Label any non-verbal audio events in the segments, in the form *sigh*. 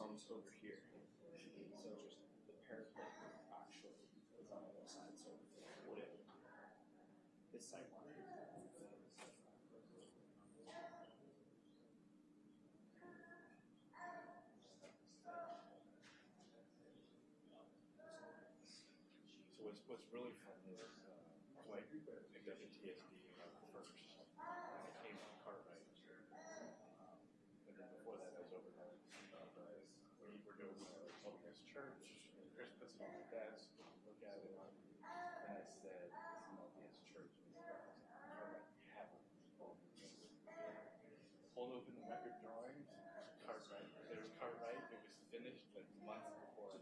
over here. So the parapet actually is on the other side, so this side line. So what's, what's really fun is, uh, so I got the TSD uh, first, and I came on Cartwright. Um, And then before that, I was over there, uh, we were doing uh, LDS Church, and Chris puts it on the desk, look at it, and I said, it's an LDS Church, and he's like, Cartwright, you haven't. Pulled open the record drawings, Cartwright, there was Cartwright, it was finished like months before.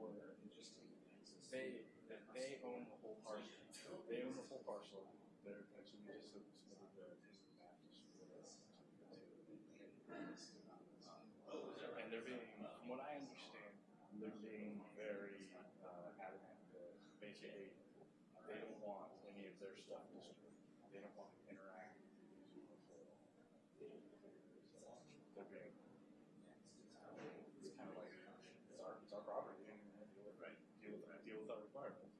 Were interesting. They, that they own the whole parcel, they own the whole parcel, they're, actually, we just submitted the Baptist. And they're being, from what I understand, they're being very, uh, adamant that basically, they don't want any of their stuff destroyed. They don't want to interact with these people. They're being, it's kind of like, it's our, it's our property, and we have to deal with, right, deal with, deal with our requirements.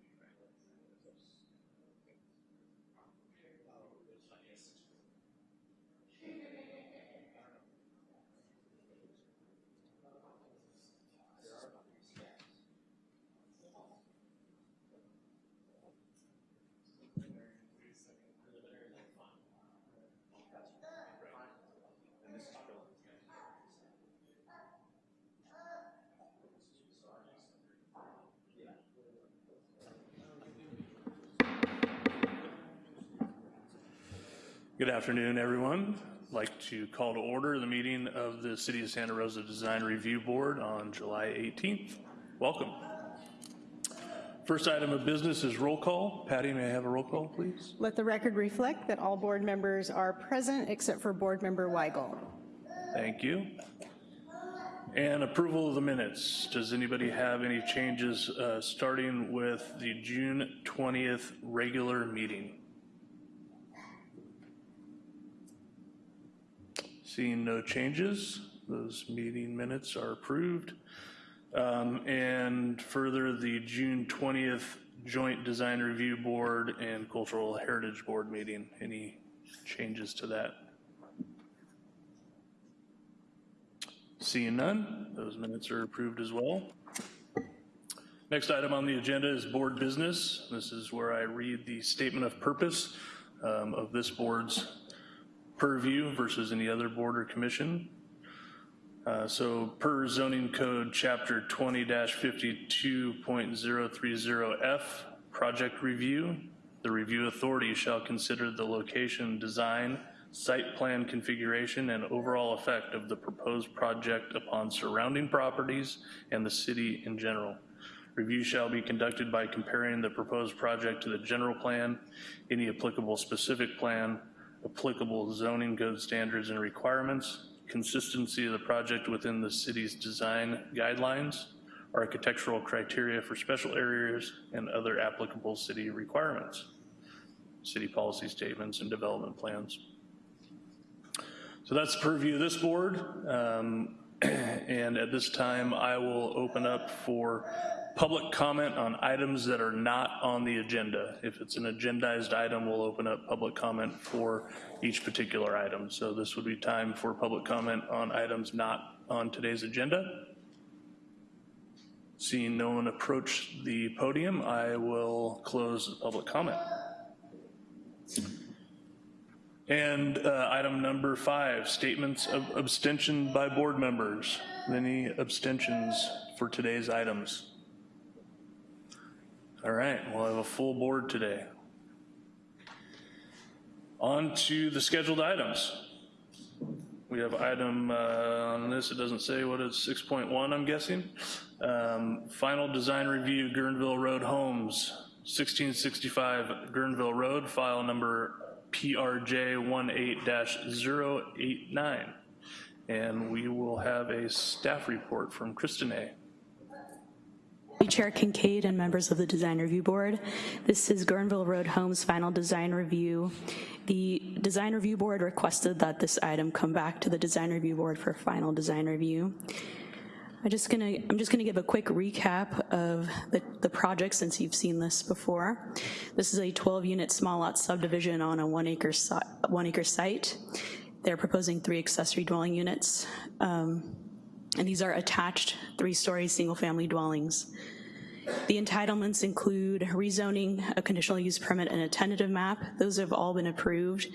And this is Philip. Good afternoon, everyone. I'd like to call to order the meeting of the City of Santa Rosa Design Review Board on July 18th. Welcome. First item of business is roll call. Patty, may I have a roll call, please? Let the record reflect that all board members are present except for Board Member Weigel. Thank you. And approval of the minutes. Does anybody have any changes, uh, starting with the June 20th regular meeting? Seeing no changes, those meeting minutes are approved. Um, And further, the June 20th Joint Design Review Board and Cultural Heritage Board meeting. Any changes to that? Seeing none, those minutes are approved as well. Next item on the agenda is board business. This is where I read the statement of purpose um, of this board's purview versus any other board or commission. Uh, So per zoning code, chapter 20-52.030F, project review, the review authority shall consider the location, design, site plan configuration, and overall effect of the proposed project upon surrounding properties and the city in general. Review shall be conducted by comparing the proposed project to the general plan, any applicable specific plan, applicable zoning code standards and requirements, consistency of the project within the city's design guidelines, architectural criteria for special areas, and other applicable city requirements, city policy statements and development plans. So that's the purview of this board. Um, *clears throat* And at this time, I will open up for public comment on items that are not on the agenda. If it's an agendized item, we'll open up public comment for each particular item. So this would be time for public comment on items not on today's agenda. Seeing no one approach the podium, I will close public comment. And uh, item number five, statements of abstention by board members. Any abstentions for today's items? All right, we'll have a full board today. On to the scheduled items. We have item, uh, on this, it doesn't say what it's, 6.1, I'm guessing. Um, Final design review, Guerneville Road Homes, 1665 Guerneville Road, file number PRJ 18-089. And we will have a staff report from Kristen A. Chair Kincaid and members of the Design Review Board. This is Guerneville Road Homes final design review. The Design Review Board requested that this item come back to the Design Review Board for final design review. I'm just gonna, I'm just gonna give a quick recap of the, the project since you've seen this before. This is a 12-unit small lot subdivision on a one acre, one acre site. They're proposing three accessory dwelling units. Um, and these are attached three-story single-family dwellings. The entitlements include rezoning, a conditional use permit, and a tentative map. Those have all been approved.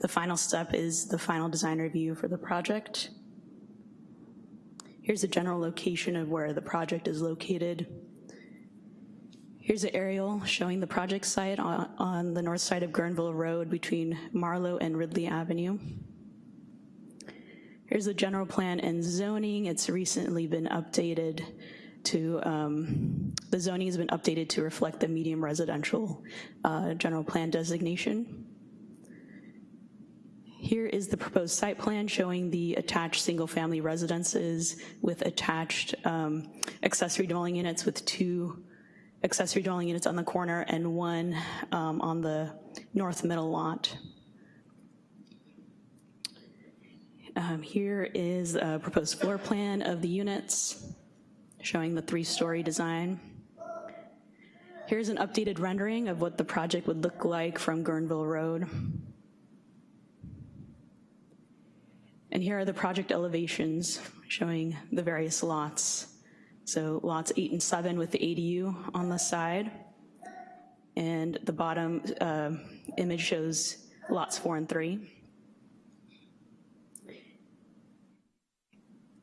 The final step is the final design review for the project. Here's a general location of where the project is located. Here's an aerial showing the project site on, on the north side of Guerneville Road between Marlow and Ridley Avenue. Here's the general plan and zoning. It's recently been updated to, um, the zoning has been updated to reflect the medium residential uh, general plan designation. Here is the proposed site plan showing the attached single-family residences with attached um, accessory dwelling units with two accessory dwelling units on the corner and one um, on the north middle lot. Um, Here is a proposed floor plan of the units, showing the three-story design. Here's an updated rendering of what the project would look like from Guerneville Road. And here are the project elevations showing the various lots. So lots eight and seven with the ADU on the side. And the bottom uh, image shows lots four and three.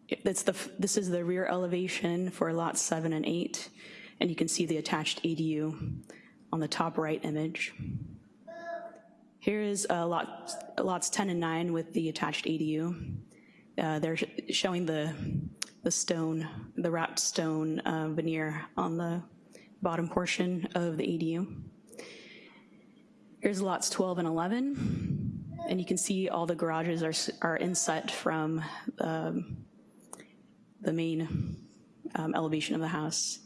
It's the, this is the rear elevation for lots seven and eight, and you can see the attached ADU on the top right image. Here is uh, lot, lots 10 and nine with the attached ADU. Uh, They're sh- showing the, the stone, the wrapped stone uh, veneer on the bottom portion of the ADU. Here's lots 12 and 11, and you can see all the garages are, are inset from um, the main um, elevation of the house.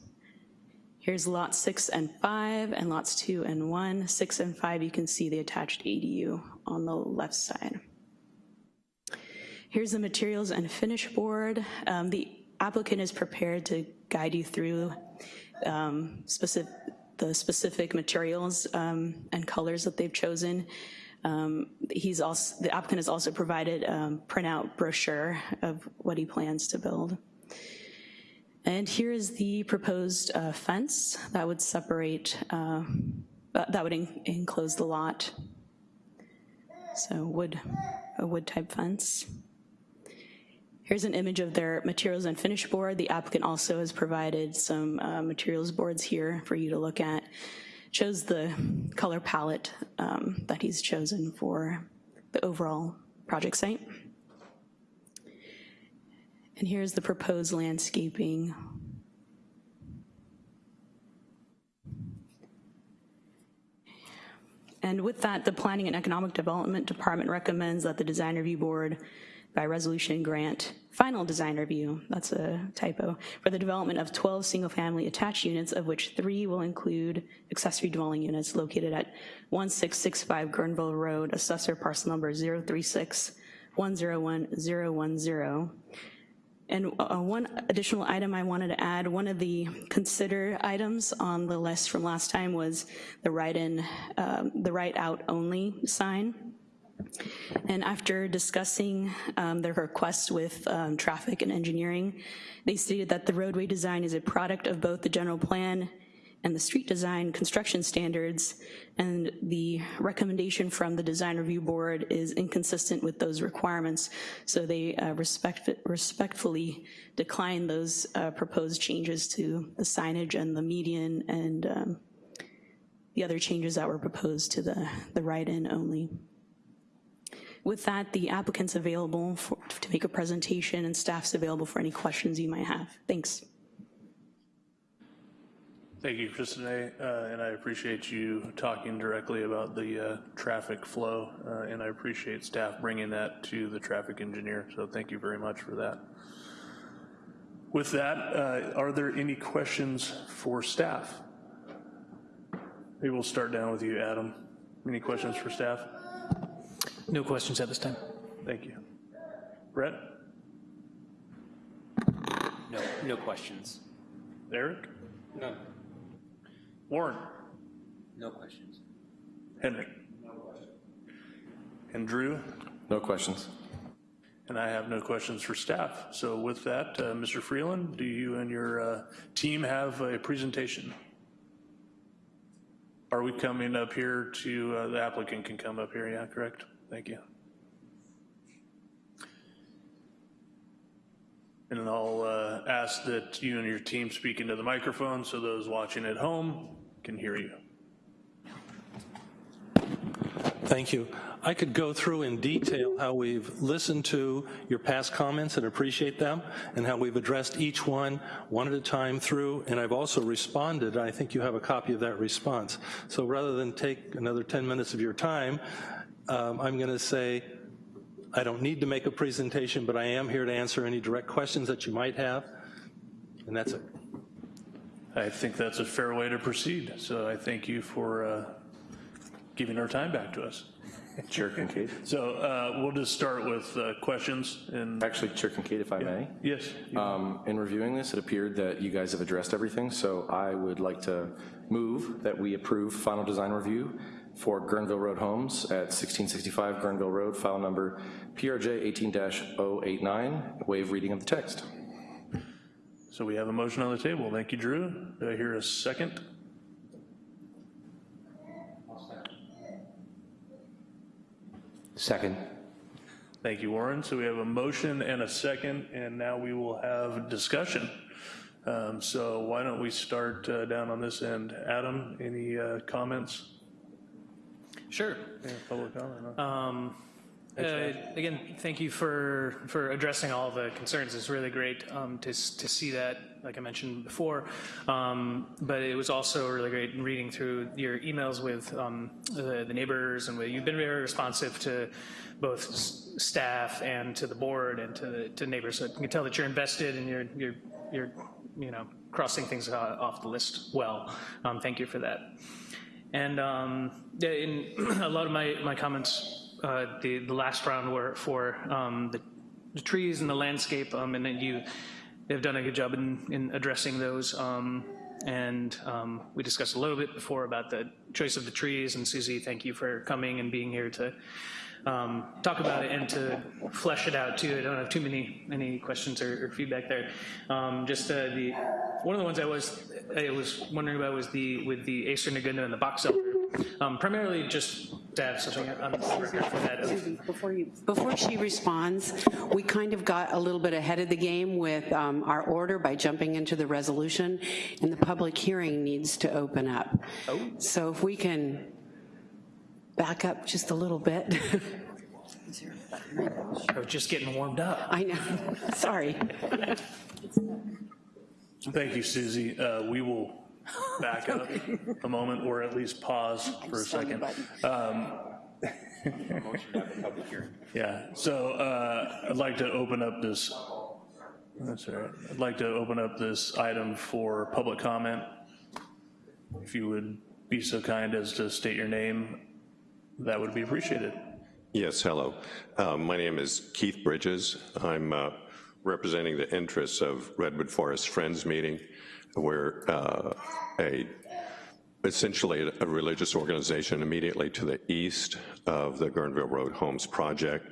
Here's lots six and five, and lots two and one. Six and five, you can see the attached ADU on the left side. Here's the materials and finish board. Um, The applicant is prepared to guide you through um, specific, the specific materials um, and colors that they've chosen. Um, He's also, the applicant has also provided um, printout brochure of what he plans to build. And here is the proposed uh, fence that would separate, uh, that that would en- enclose the lot. So wood, a wood type fence. Here's an image of their materials and finish board. The applicant also has provided some uh, materials boards here for you to look at. Shows the color palette um, that he's chosen for the overall project site. And here's the proposed landscaping. And with that, the Planning and Economic Development Department recommends that the Design Review Board by resolution grant final design review, that's a typo, for the development of 12 single-family attached units, of which three will include accessory dwelling units located at 1665 Guerneville Road, assessor parcel number 036 101010. And uh, one additional item I wanted to add, one of the consider items on the list from last time was the write-in, um, the write-out only sign. And after discussing um, their request with um, traffic and engineering, they stated that the roadway design is a product of both the general plan and the street design construction standards, and the recommendation from the design review board is inconsistent with those requirements. So they uh, respect, respectfully decline those uh, proposed changes to the signage and the median and um, the other changes that were proposed to the, the write-in only. With that, the applicant's available for, to make a presentation and staff's available for any questions you might have. Thanks. Thank you, Christine, uh, and I appreciate you talking directly about the uh, traffic flow, uh, and I appreciate staff bringing that to the traffic engineer, so thank you very much for that. With that, uh, are there any questions for staff? Maybe we'll start down with you, Adam. Any questions for staff? No questions at this time. Thank you. Brett? No, no questions. Eric? No. Warren? No questions. Henry? No questions. And Drew? No questions. And I have no questions for staff. So with that, uh, Mr. Freeland, do you and your uh, team have a presentation? Are we coming up here to, uh, the applicant can come up here, yeah, correct? Thank you. And I'll uh, ask that you and your team speak into the microphone so those watching at home can hear you. Thank you. I could go through in detail how we've listened to your past comments and appreciate them, and how we've addressed each one, one at a time through, and I've also responded. I think you have a copy of that response. So rather than take another 10 minutes of your time, um, I'm going to say, I don't need to make a presentation, but I am here to answer any direct questions that you might have, and that's it. I think that's a fair way to proceed. So I thank you for uh, giving our time back to us. Chair Kincaid. *laughs* So uh, we'll just start with uh, questions and, Actually, Chair Kincaid, if I may. yes, Um, In reviewing this, it appeared that you guys have addressed everything, so I would like to move that we approve final design review for Guerneville Road Homes at 1665 Guerneville Road, file number PRJ 18-089, waive reading of the text. So we have a motion on the table. Thank you, Drew. Do I hear a second? Second. Thank you, Warren. So we have a motion and a second, and now we will have discussion. Um, So why don't we start uh, down on this end? Adam, any uh, comments? Sure. Yeah, Public comment? huh? Um, uh, Again, thank you for, for addressing all the concerns. It's really great um, to, to see that, like I mentioned before. Um, But it was also really great reading through your emails with um, the the neighbors, and you've been very responsive to both s- staff and to the board and to, the- to neighbors. So you can tell that you're invested and you're, you're, you're, you know, crossing things off the list well. Um, Thank you for that. And um, yeah, in *clears throat* a lot of my, my comments, uh, the, the last round were for um, the, the trees and the landscape, um, and then you have done a good job in, in addressing those. Um, and um, we discussed a little bit before about the choice of the trees, and Susie, thank you for coming and being here to um, talk about it and to flesh it out too. I don't have too many any questions or, or feedback there. Just uh, the one of the ones I was I was wondering about was the with the Acer negundo and the box elder. Um, primarily just to have something on the record for that. Before you, before she responds, we kind of got a little bit ahead of the game with um, our order by jumping into the resolution, and the public hearing needs to open up. So if we can back up just a little bit. I was *laughs* just getting warmed up. I know, *laughs* sorry. Thank you, Susie. Uh, We will back up a moment, or at least pause *laughs* for a second. Um, *laughs* Yeah, so uh, I'd like to open up this, that's all right. I'd like to open up this item for public comment. If you would be so kind as to state your name, that would be appreciated. Yes, hello. Uh, My name is Keith Bridges. I'm uh, representing the interests of Redwood Forest Friends Meeting. We're uh, a, essentially a religious organization immediately to the east of the Guerneville Road Homes project.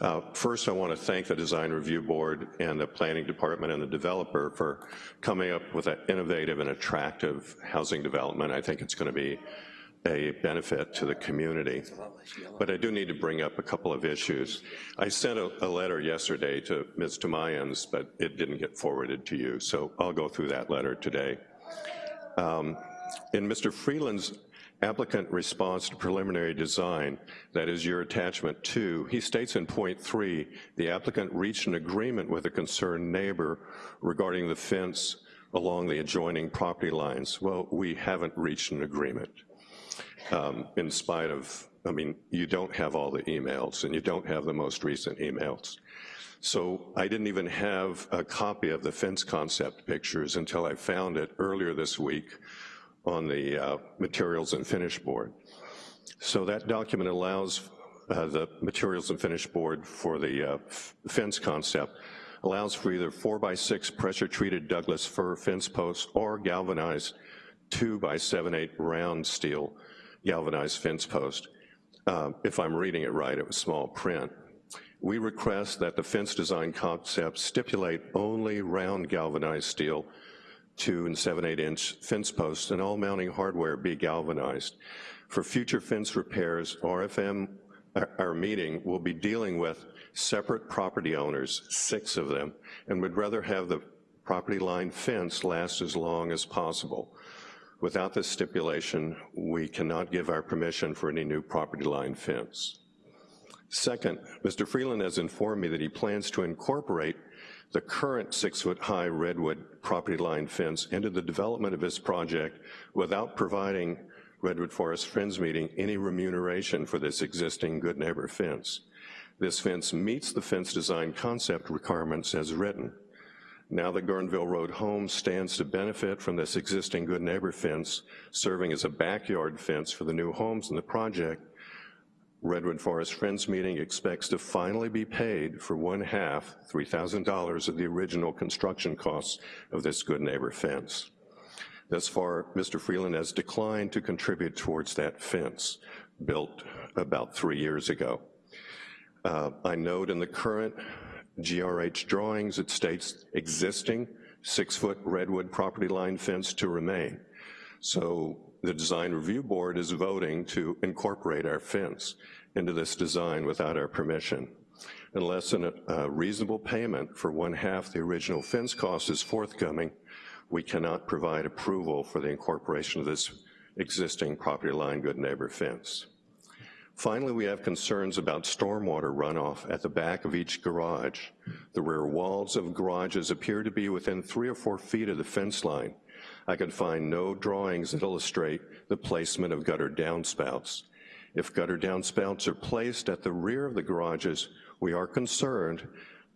Uh, First, I want to thank the Design Review Board and the Planning Department and the developer for coming up with an innovative and attractive housing development. I think it's going to be a benefit to the community. But I do need to bring up a couple of issues. I sent a, a letter yesterday to Ms. Tamayans, but it didn't get forwarded to you, so I'll go through that letter today. Um, In Mr. Freeland's applicant response to preliminary design, that is your attachment two, he states in point three, the applicant reached an agreement with a concerned neighbor regarding the fence along the adjoining property lines. Well, we haven't reached an agreement um, in spite of, I mean, you don't have all the emails and you don't have the most recent emails. So I didn't even have a copy of the fence concept pictures until I found it earlier this week on the uh, materials and finish board. So that document allows uh, the materials and finish board for the uh, fence concept allows for either four by six pressure-treated Douglas fir fence posts or galvanized two by seven, eight round steel galvanized fence post. Uh, if I'm reading it right, it was small print. We request that the fence design concept stipulate only round galvanized steel, two and seven, eight inch fence posts, and all mounting hardware be galvanized. For future fence repairs, RFM, our, our meeting will be dealing with separate property owners, six of them, and would rather have the property line fence last as long as possible. Without this stipulation, we cannot give our permission for any new property line fence. Second, Mr. Freeland has informed me that he plans to incorporate the current six-foot-high redwood property line fence into the development of his project without providing Redwood Forest Friends Meeting any remuneration for this existing good neighbor fence. This fence meets the fence design concept requirements as written. Now the Guerneville Road Home stands to benefit from this existing good neighbor fence, serving as a backyard fence for the new homes in the project, Redwood Forest Friends Meeting expects to finally be paid for one half, $3,000 of the original construction costs of this good neighbor fence. Thus far, Mr. Freeland has declined to contribute towards that fence, built about three years ago. Uh, I note in the current GRH drawings, it states existing six-foot redwood property line fence to remain. So the design review board is voting to incorporate our fence into this design without our permission. Unless a reasonable payment for one half the original fence cost is forthcoming, we cannot provide approval for the incorporation of this existing property line good neighbor fence. Finally, we have concerns about stormwater runoff at the back of each garage. The rear walls of garages appear to be within three or four feet of the fence line. I could find no drawings that illustrate the placement of gutter downspouts. If gutter downspouts are placed at the rear of the garages, we are concerned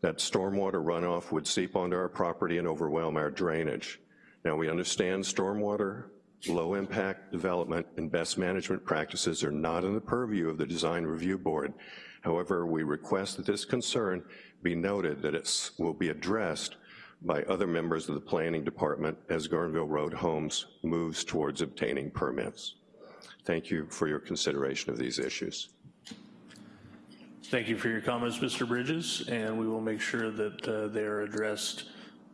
that stormwater runoff would seep onto our property and overwhelm our drainage. Now, we understand stormwater low impact development and best management practices are not in the purview of the design review board. However, we request that this concern be noted that it will be addressed by other members of the planning department as Guerneville Road Homes moves towards obtaining permits. Thank you for your consideration of these issues. Thank you for your comments, Mr. Bridges, and we will make sure that uh, they are addressed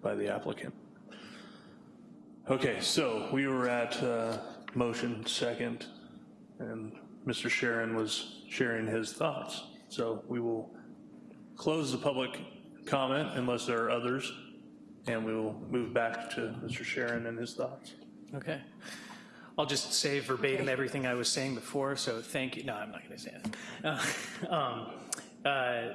by the applicant. Okay, so we were at uh, motion second, and Mr. Sharon was sharing his thoughts. So we will close the public comment unless there are others, and we will move back to Mr. Sharon and his thoughts. Okay. I'll just say verbatim everything I was saying before, so thank you. No, I'm not going to say it. Uh, *laughs* um, uh,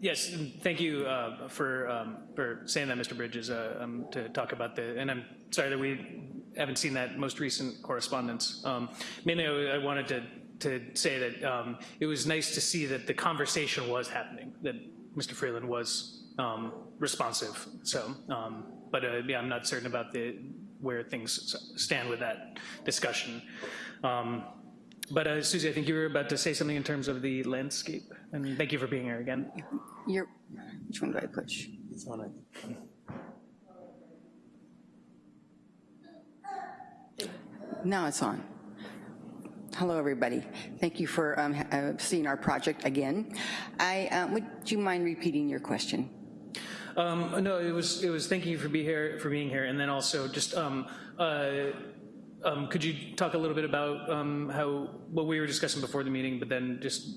yes, thank you uh, for um, for saying that, Mr. Bridges, uh, um, to talk about the, and I'm sorry that we haven't seen that most recent correspondence. Um, mainly, I, wanted to to say that um, it was nice to see that the conversation was happening, that Mr. Freeland was um, responsive. So, um, but uh, yeah, I'm not certain about the where things stand with that discussion. Um, but uh, Susie, I think you were about to say something in terms of the landscape, and thank you for being here again. You're, which one do I push? It's on it. Now it's on. Hello, everybody. Thank you for um, uh, seeing our project again. I, uh, would you mind repeating your question? Um, no, it was it was thank you for be here for being here, and then also just um, uh, um, could you talk a little bit about um, how what we were discussing before the meeting, but then just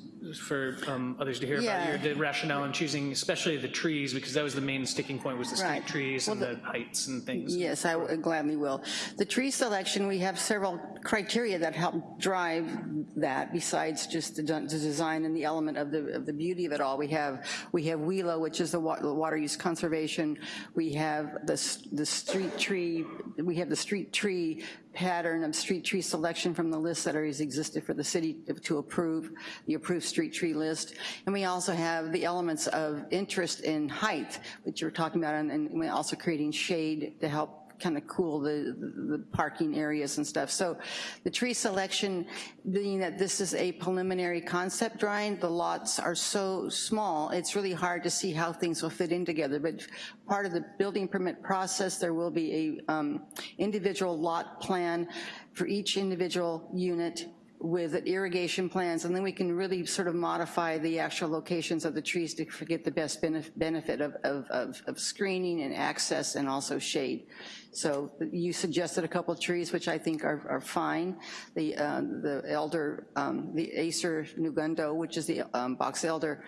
for um, others to hear Yeah. about your the rationale in choosing, especially the trees, because that was the main sticking point was the Right. street trees Well, and the- the heights and things. Yes, I gladly will. The tree selection, we have several criteria that help drive that besides just the the design and the element of the, of the beauty of it all. We have, we have WELO, which is the wa- water use conservation. We have the, the street tree, we have the street tree pattern of street tree selection from the list that already existed for the city to approve, the approved street tree list. And we also have the elements of interest in height, which you were talking about, and- and also creating shade to help kind of cool the, the parking areas and stuff. So the tree selection, being that this is a preliminary concept drawing, the lots are so small, it's really hard to see how things will fit in together. But part of the building permit process, there will be a um, individual lot plan for each individual unit with irrigation plans, and then we can really sort of modify the actual locations of the trees to get the best benefit of, of, of of screening and access and also shade. So you suggested a couple of trees, which I think are, are fine. The, uh, the elder, um, the Acer negundo, which is the um, box elder,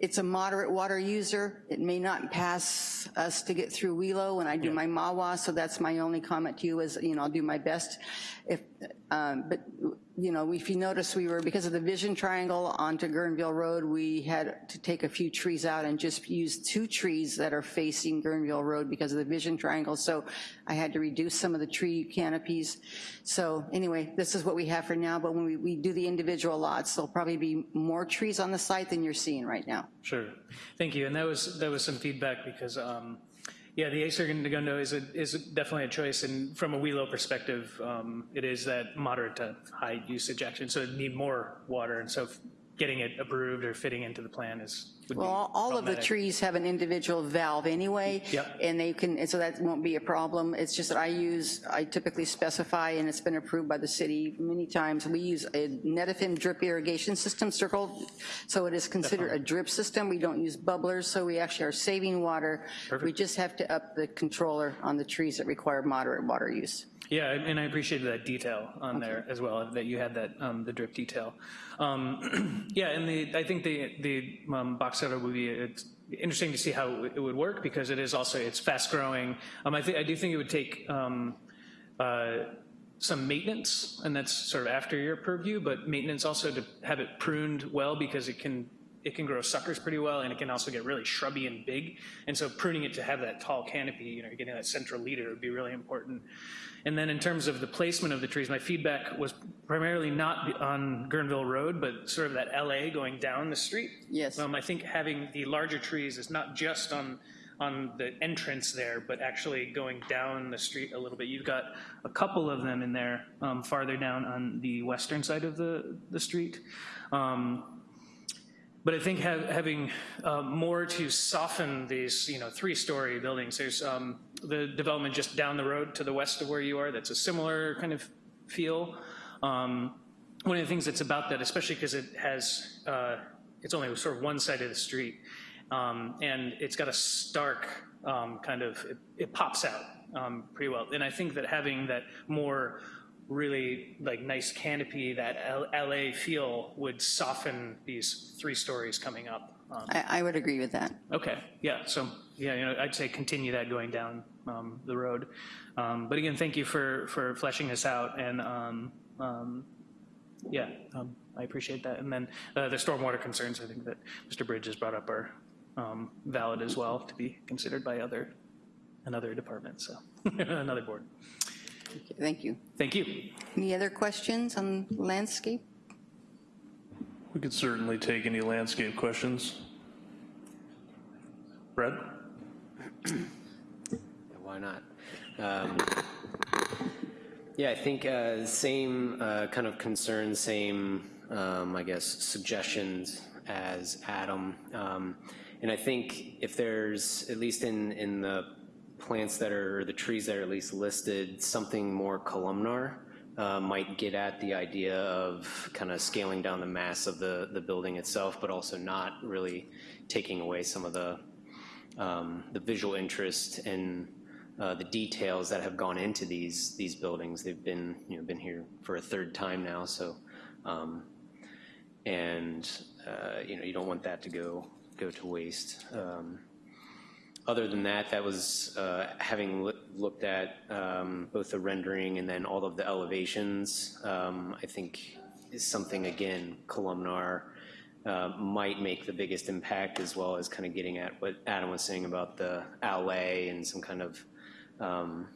it's a moderate water user. It may not pass us to get through WELO when I do my MAWA, so that's my only comment to you is, you know, I'll do my best. If, um, but, you know, if you notice, we were, because of the vision triangle onto Guerneville Road, we had to take a few trees out and just use two trees that are facing Guerneville Road because of the vision triangle, so I had to reduce some of the tree canopies. So anyway, this is what we have for now, but when we, we do the individual lots, there'll probably be more trees on the site than you're seeing right now. Sure. Thank you. And that was, that was some feedback because, um, yeah, the Acer Negundo is a, is definitely a choice. And from a WELO perspective, um, it is that moderate to high usage action. So it need more water. And so getting it approved or fitting into the plan is, Well, all- all of the trees have an individual valve anyway. Yep. And they can, and so that won't be a problem. It's just that I use, I typically specify, and it's been approved by the city many times, we use a Netafim drip irrigation system circled, so it is considered a drip system. We don't use bubblers, so we actually are saving water. We just have to up the controller on the trees that require moderate water use. Yeah, and I appreciated that detail on there as well, that you had that, um, the drip detail. Um, *clears throat* Yeah, and the, I think the, the um, box cutter would be, it's interesting to see how it would work, because it is also, it's fast-growing. Um, I I do think it would take um, uh, some maintenance, and that's sort of after your purview, but maintenance also to have it pruned well, because it can, it can grow suckers pretty well, and it can also get really shrubby and big. And so pruning it to have that tall canopy, you know, getting that central leader would be really important. And then in terms of the placement of the trees, my feedback was primarily not on Guerneville Road, but sort of that allée going down the street. Yes. Um, I think having the larger trees is not just on, on the entrance there, but actually going down the street a little bit. You've got a couple of them in there um, farther down on the western side of the, the street. Um, but I think hav- having uh, more to soften these, you know, three-story buildings, there's um, the development just down the road to the west of where you are, that's a similar kind of feel. Um, One of the things that's about that, especially because it has, uh, it's only sort of one side of the street, um, and it's got a stark um, kind of, it- it pops out um, pretty well. And I think that having that more really like nice canopy, that L- allée feel would soften these three stories coming up. Um, I, I would agree with that. Okay, yeah, so, yeah, you know, I'd say continue that going down um, the road. Um, But again, thank you for, for fleshing this out, and, um, um, yeah, um, I appreciate that. And then uh, the stormwater concerns, I think that Mr. Bridges brought up are um, valid as well to be considered by other, another department, so, *laughs* another board. Thank you. Thank you. Any other questions on landscape? We could certainly take any landscape questions. Brad? Why not? Um, Yeah, I think uh, same uh, kind of concerns, same, um, I guess, suggestions as Adam. Um, And I think if there's, at least in, in the plants that are, the trees that are at least listed, something more columnar uh, might get at the idea of kind of scaling down the mass of the, the building itself, but also not really taking away some of the, um, the visual interest and uh, the details that have gone into these, these buildings. They've been, you know, been here for a third time now, so, um, and, uh, you know, you don't want that to go, go to waste. Um, other than that, that was uh, having loo- looked at um, both the rendering and then all of the elevations, um, I think is something, again, columnar might make the biggest impact, as well as kind of getting at what Adam was saying about the alley and some kind of um,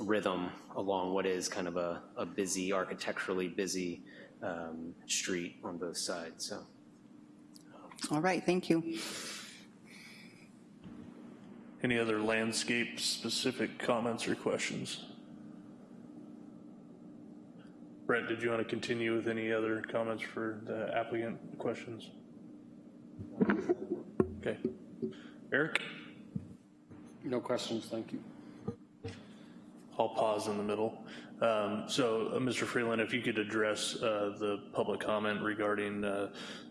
rhythm along what is kind of a, a busy, architecturally busy um, street on both sides, so. All right, thank you. Any other landscape-specific comments or questions? Brent, did you want to continue with any other comments for the applicant questions? Okay. Eric? No questions, thank you. I'll pause in the middle. Um, So, uh, Mr. Freeland, if you could address uh, the public comment regarding uh,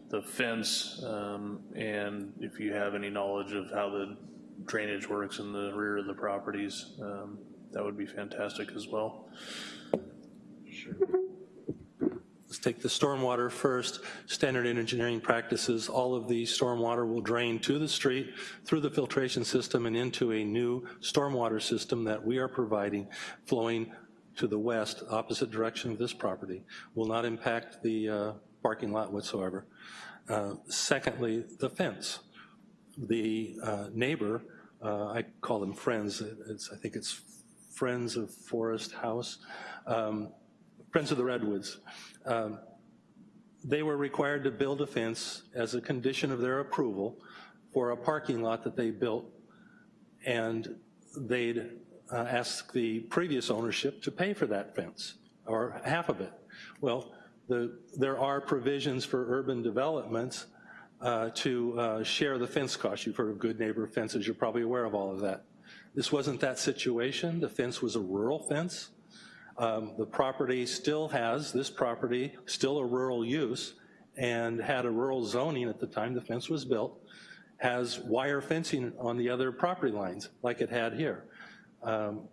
the fence, um, and if you have any knowledge of how the drainage works in the rear of the properties, um, that would be fantastic as well. Let's take the stormwater first. Standard engineering practices, all of the stormwater will drain to the street through the filtration system and into a new stormwater system that we are providing flowing to the west, opposite direction of this property. Will not impact the uh, parking lot whatsoever. Uh, Secondly, the fence. The uh, neighbor, uh, I call them friends, it's, I think it's Friends of Forest House, um, Friends of the Redwoods. Um, They were required to build a fence as a condition of their approval for a parking lot that they built, and they'd uh, ask the previous ownership to pay for that fence, or half of it. Well, the, there are provisions for urban developments uh, to uh, share the fence cost. You've heard of good neighbor fences, you're probably aware of all of that. This wasn't that situation. The fence was a rural fence. Um, The property still has, this property, still a rural use, and had a rural zoning at the time the fence was built, has wire fencing on the other property lines, like it had here. Um,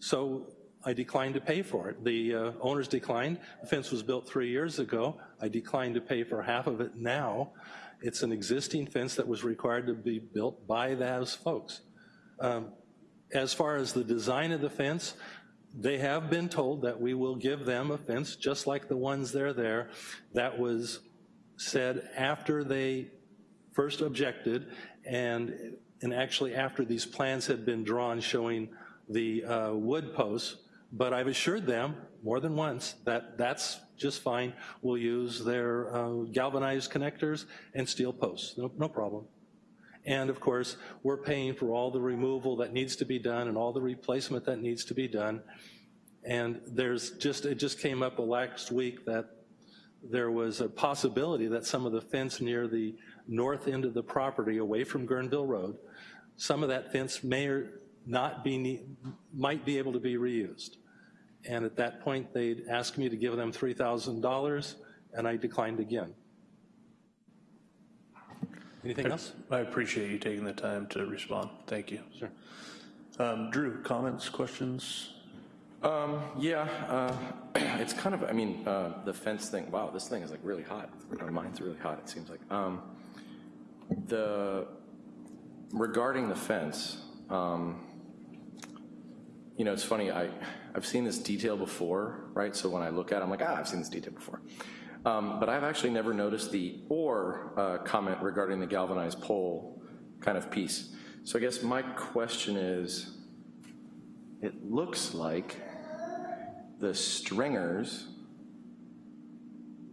So I declined to pay for it. The uh, owners declined. The fence was built three years ago. I declined to pay for half of it now. It's an existing fence that was required to be built by those folks. Um, As far as the design of the fence, they have been told that we will give them a fence just like the ones that are there. That was said after they first objected and, and actually after these plans had been drawn showing the uh, wood posts. But I've assured them more than once that that's just fine. We'll use their uh, galvanized connectors and steel posts, no, no problem. And of course, we're paying for all the removal that needs to be done and all the replacement that needs to be done. And there's just, it just came up last week that there was a possibility that some of the fence near the north end of the property away from Guerneville Road, some of that fence may or not be, might be able to be reused. And at that point, they'd asked me to give them $3,000, and I declined again. Anything else? I appreciate you taking the time to respond. Thank you. Sure. Um, Drew, comments, questions? Um, yeah, uh, *clears throat* it's kind of, I mean, uh, the fence thing, wow, this thing is like really hot. Mine's really hot, it seems like. Um, The, regarding the fence, um, you know, it's funny, I, I've seen this detail before, right? So when I look at it, I'm like, ah, I've seen this detail before. Um, But I've actually never noticed the or uh, comment regarding the galvanized pole kind of piece. So I guess my question is, it looks like the stringers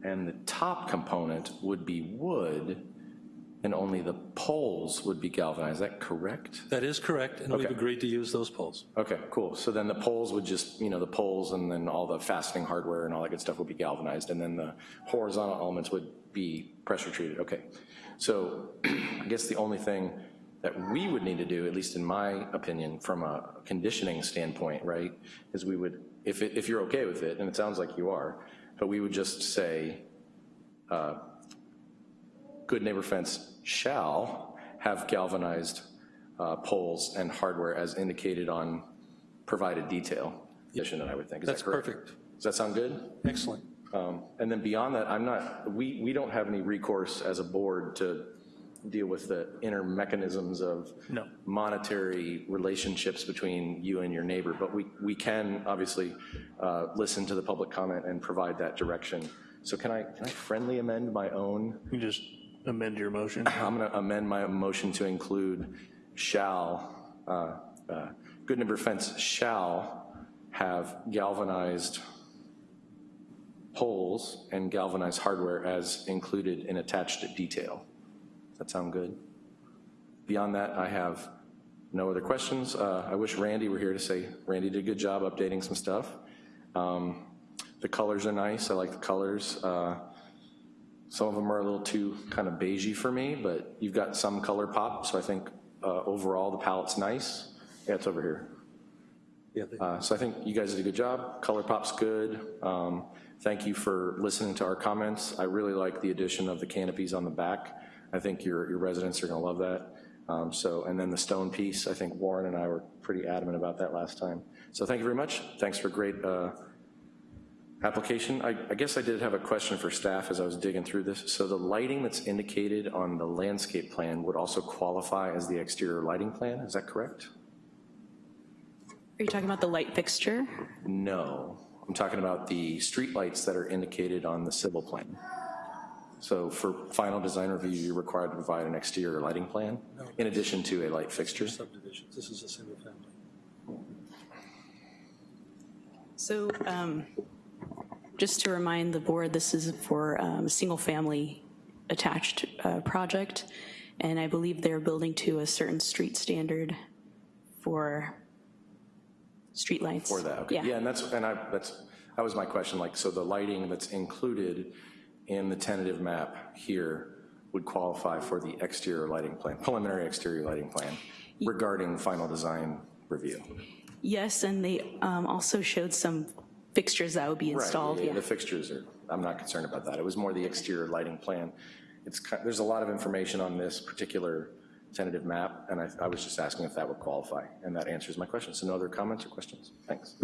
and the top component would be wood, and only the poles would be galvanized. Is that correct? That is correct, and we've agreed to use those poles. Okay, cool. So then the poles would just, you know, the poles and then all the fastening hardware and all that good stuff would be galvanized, and then the horizontal elements would be pressure treated. Okay. So *clears throat* I guess the only thing that we would need to do, at least in my opinion, from a conditioning standpoint, right, is we would, if, it- if you're okay with it, and it sounds like you are, but we would just say, uh, good neighbor fence shall have galvanized uh, poles and hardware as indicated on provided detail. Condition that I would think. Is That's correct? perfect. Does that sound good? Excellent. Um, And then beyond that, I'm not, we, we don't have any recourse as a board to deal with the inner mechanisms of No. monetary relationships between you and your neighbor, but we, we can obviously uh, listen to the public comment and provide that direction. So can I, can I friendly amend my own? You just amend your motion. I'm going to amend my motion to include shall uh, uh, Good Neighbor Fence shall have galvanized poles and galvanized hardware as included in attached detail. Does that sound good? Beyond that, I have no other questions. Uh, I wish Randy were here to say, Randy did a good job updating some stuff. Um, The colors are nice, I like the colors. Uh, Some of them are a little too kind of beigey for me, but you've got some color pop, so I think uh, overall the palette's nice. Yeah, it's over here. Yeah, Uh, So I think you guys did a good job. Color pop's good. Um, Thank you for listening to our comments. I really like the addition of the canopies on the back. I think your your residents are going to love that. Um, So, and then the stone piece, I think Warren and I were pretty adamant about that last time. So thank you very much. Thanks for great uh, application. I I guess I did have a question for staff as I was digging through this. So the lighting that's indicated on the landscape plan would also qualify as the exterior lighting plan, is that correct? Are you talking about the light fixture? No, I'm talking about the streetlights that are indicated on the civil plan. So for final design review, you're required to provide an exterior lighting plan in addition to a light fixture. Subdivisions, this is a single family. So um, just to remind the board, this is for um, a single-family attached uh, project, and I believe they're building to a certain street standard for streetlights. For that, okay. Yeah, and that's, and I, that's, that was my question, like, so the lighting that's included in the tentative map here would qualify for the exterior lighting plan, preliminary exterior lighting plan regarding final design review. Yes, and they um, also showed some fixtures that would be Right, installed, yeah, yeah. The fixtures are, I'm not concerned about that. It was more the exterior lighting plan. It's, there's a lot of information on this particular tentative map, and I, I was just asking if that would qualify, and that answers my question. So no other comments or questions? Thanks.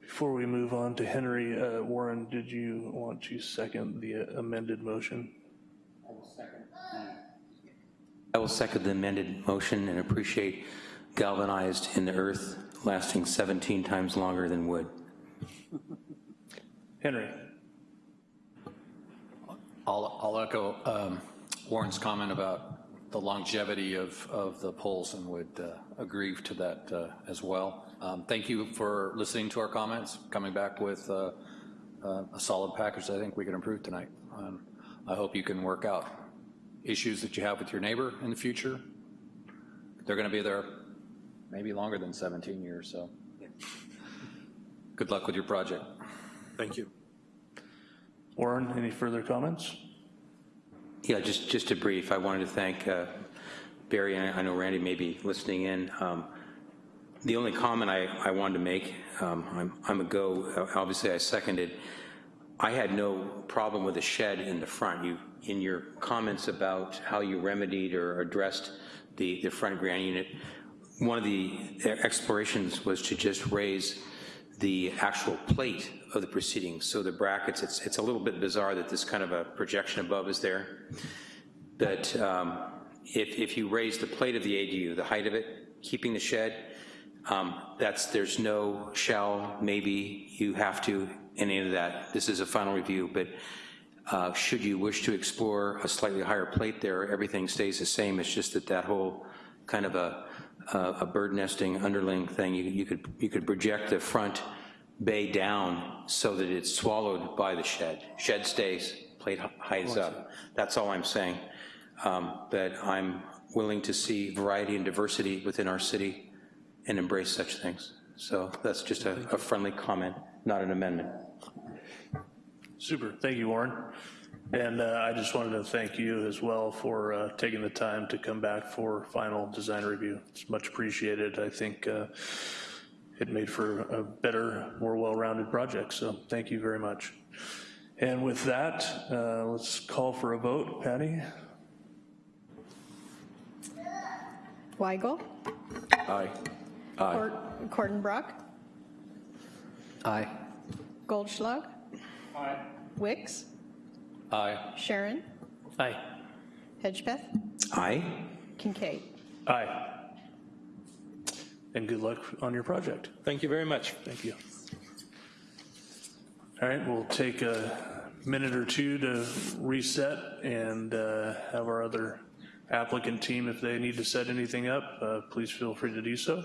Before we move on to Henry, uh, Warren, did you want to second the amended motion? I will second the amended motion and appreciate galvanized in the earth lasting 17 times longer than wood. Henry? I'll, I'll echo um, Warren's comment about the longevity of, of the poles and would uh, agree to that uh, as well. Um, Thank you for listening to our comments, coming back with uh, uh, a solid package I think we can improve tonight. Um, I hope you can work out issues that you have with your neighbor in the future. They're going to be there maybe longer than 17 years, so good luck with your project. Thank you. Warren, any further comments? Yeah, just, just a brief, I wanted to thank uh, Barry, and I know Randy may be listening in. Um, The only comment I, I wanted to make, um, I'm, I'm a go, obviously I seconded, I had no problem with the shed in the front. You, in your comments about how you remedied or addressed the, the front grand unit, one of the explorations was to just raise the actual plate of the proceedings. So the brackets, it's, it's a little bit bizarre that this kind of a projection above is there. But um, if, if you raise the plate of the ADU, the height of it, keeping the shed, um, that's, there's no shall, maybe, you have to, any of that. This is a final review, but uh, should you wish to explore a slightly higher plate there, everything stays the same. It's just that that whole kind of a, a a bird nesting underling thing, you, you could, you could project the front bay down so that it's swallowed by the shed. Shed stays, plate hides up. That's all I'm saying. Um, But I'm willing to see variety and diversity within our city and embrace such things. So that's just a a friendly comment, not an amendment. Super, thank you, Warren. And uh, I just wanted to thank you as well for uh, taking the time to come back for final design review. It's much appreciated. I think uh, it made for a better, more well-rounded project, so thank you very much. And with that, uh, let's call for a vote. Patty? Weigel, Aye. Aye. Cort- Kortenbrock, Aye. Goldschlag. Aye. Wicks, Aye. Sharon, Aye. Hedgepeth, Aye? Kincaid. Aye. And good luck on your project. Thank you very much. Thank you. All right, we'll take a minute or two to reset and uh, have our other applicant team, if they need to set anything up, uh, please feel free to do so.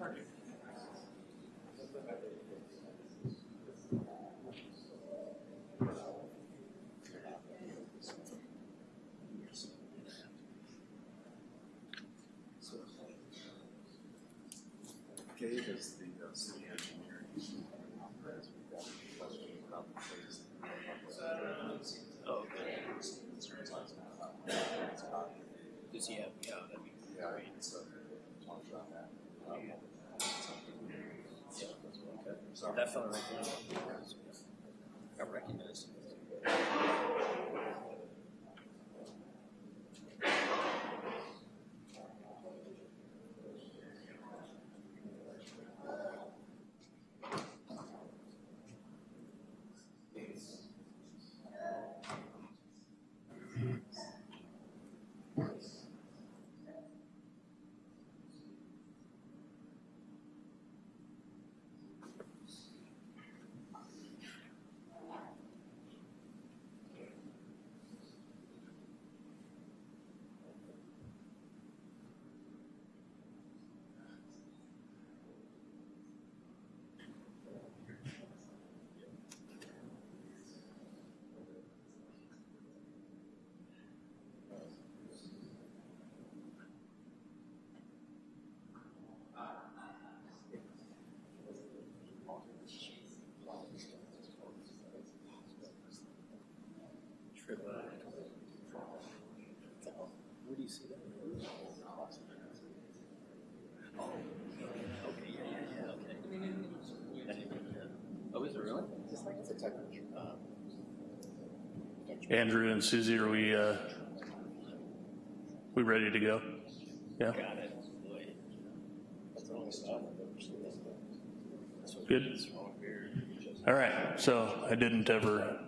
Gabe is the uh, city engineer. Oh, okay. Does he have, yeah, that'd be Yeah, so, talk about that. Um, So that fellow right there. I recognize. Where do you see that? Andrew and Susie, are we, uh, we ready to go? Yeah? Got it. Good? All right, so I didn't ever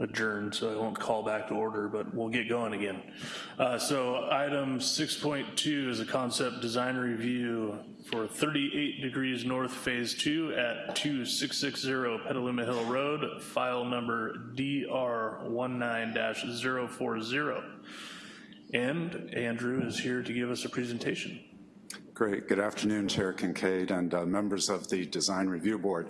adjourn, so I won't call back to order, but we'll get going again. Uh, So item 6.2 is a concept design review for 38 Degrees North Phase 2 at 2660 Petaluma Hill Road, file number DR19-040. And Andrew is here to give us a presentation. Great. Good afternoon, Chair Kincaid and uh, members of the Design Review Board.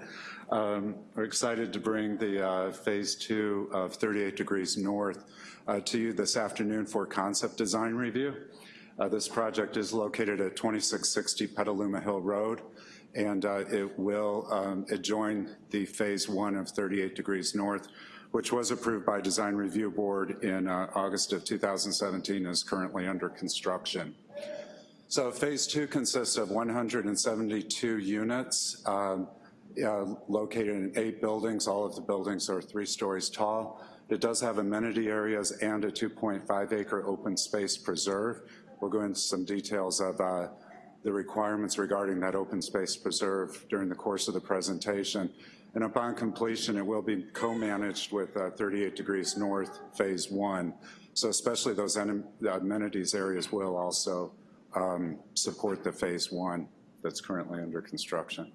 Um, We're excited to bring the uh, Phase 2 of 38 Degrees North uh, to you this afternoon for concept design review. Uh, This project is located at 2660 Petaluma Hill Road, and uh, it will um, adjoin the Phase 1 of 38 Degrees North, which was approved by Design Review Board in uh, August of 2017, is currently under construction. So phase two consists of 172 units um, uh, located in eight buildings. All of the buildings are three stories tall. It does have amenity areas and a 2.5 acre open space preserve. We'll go into some details of uh, the requirements regarding that open space preserve during the course of the presentation. And upon completion, it will be co-managed with uh, 38 Degrees North Phase 1. So especially those amenities areas will also um, support the phase one that's currently under construction.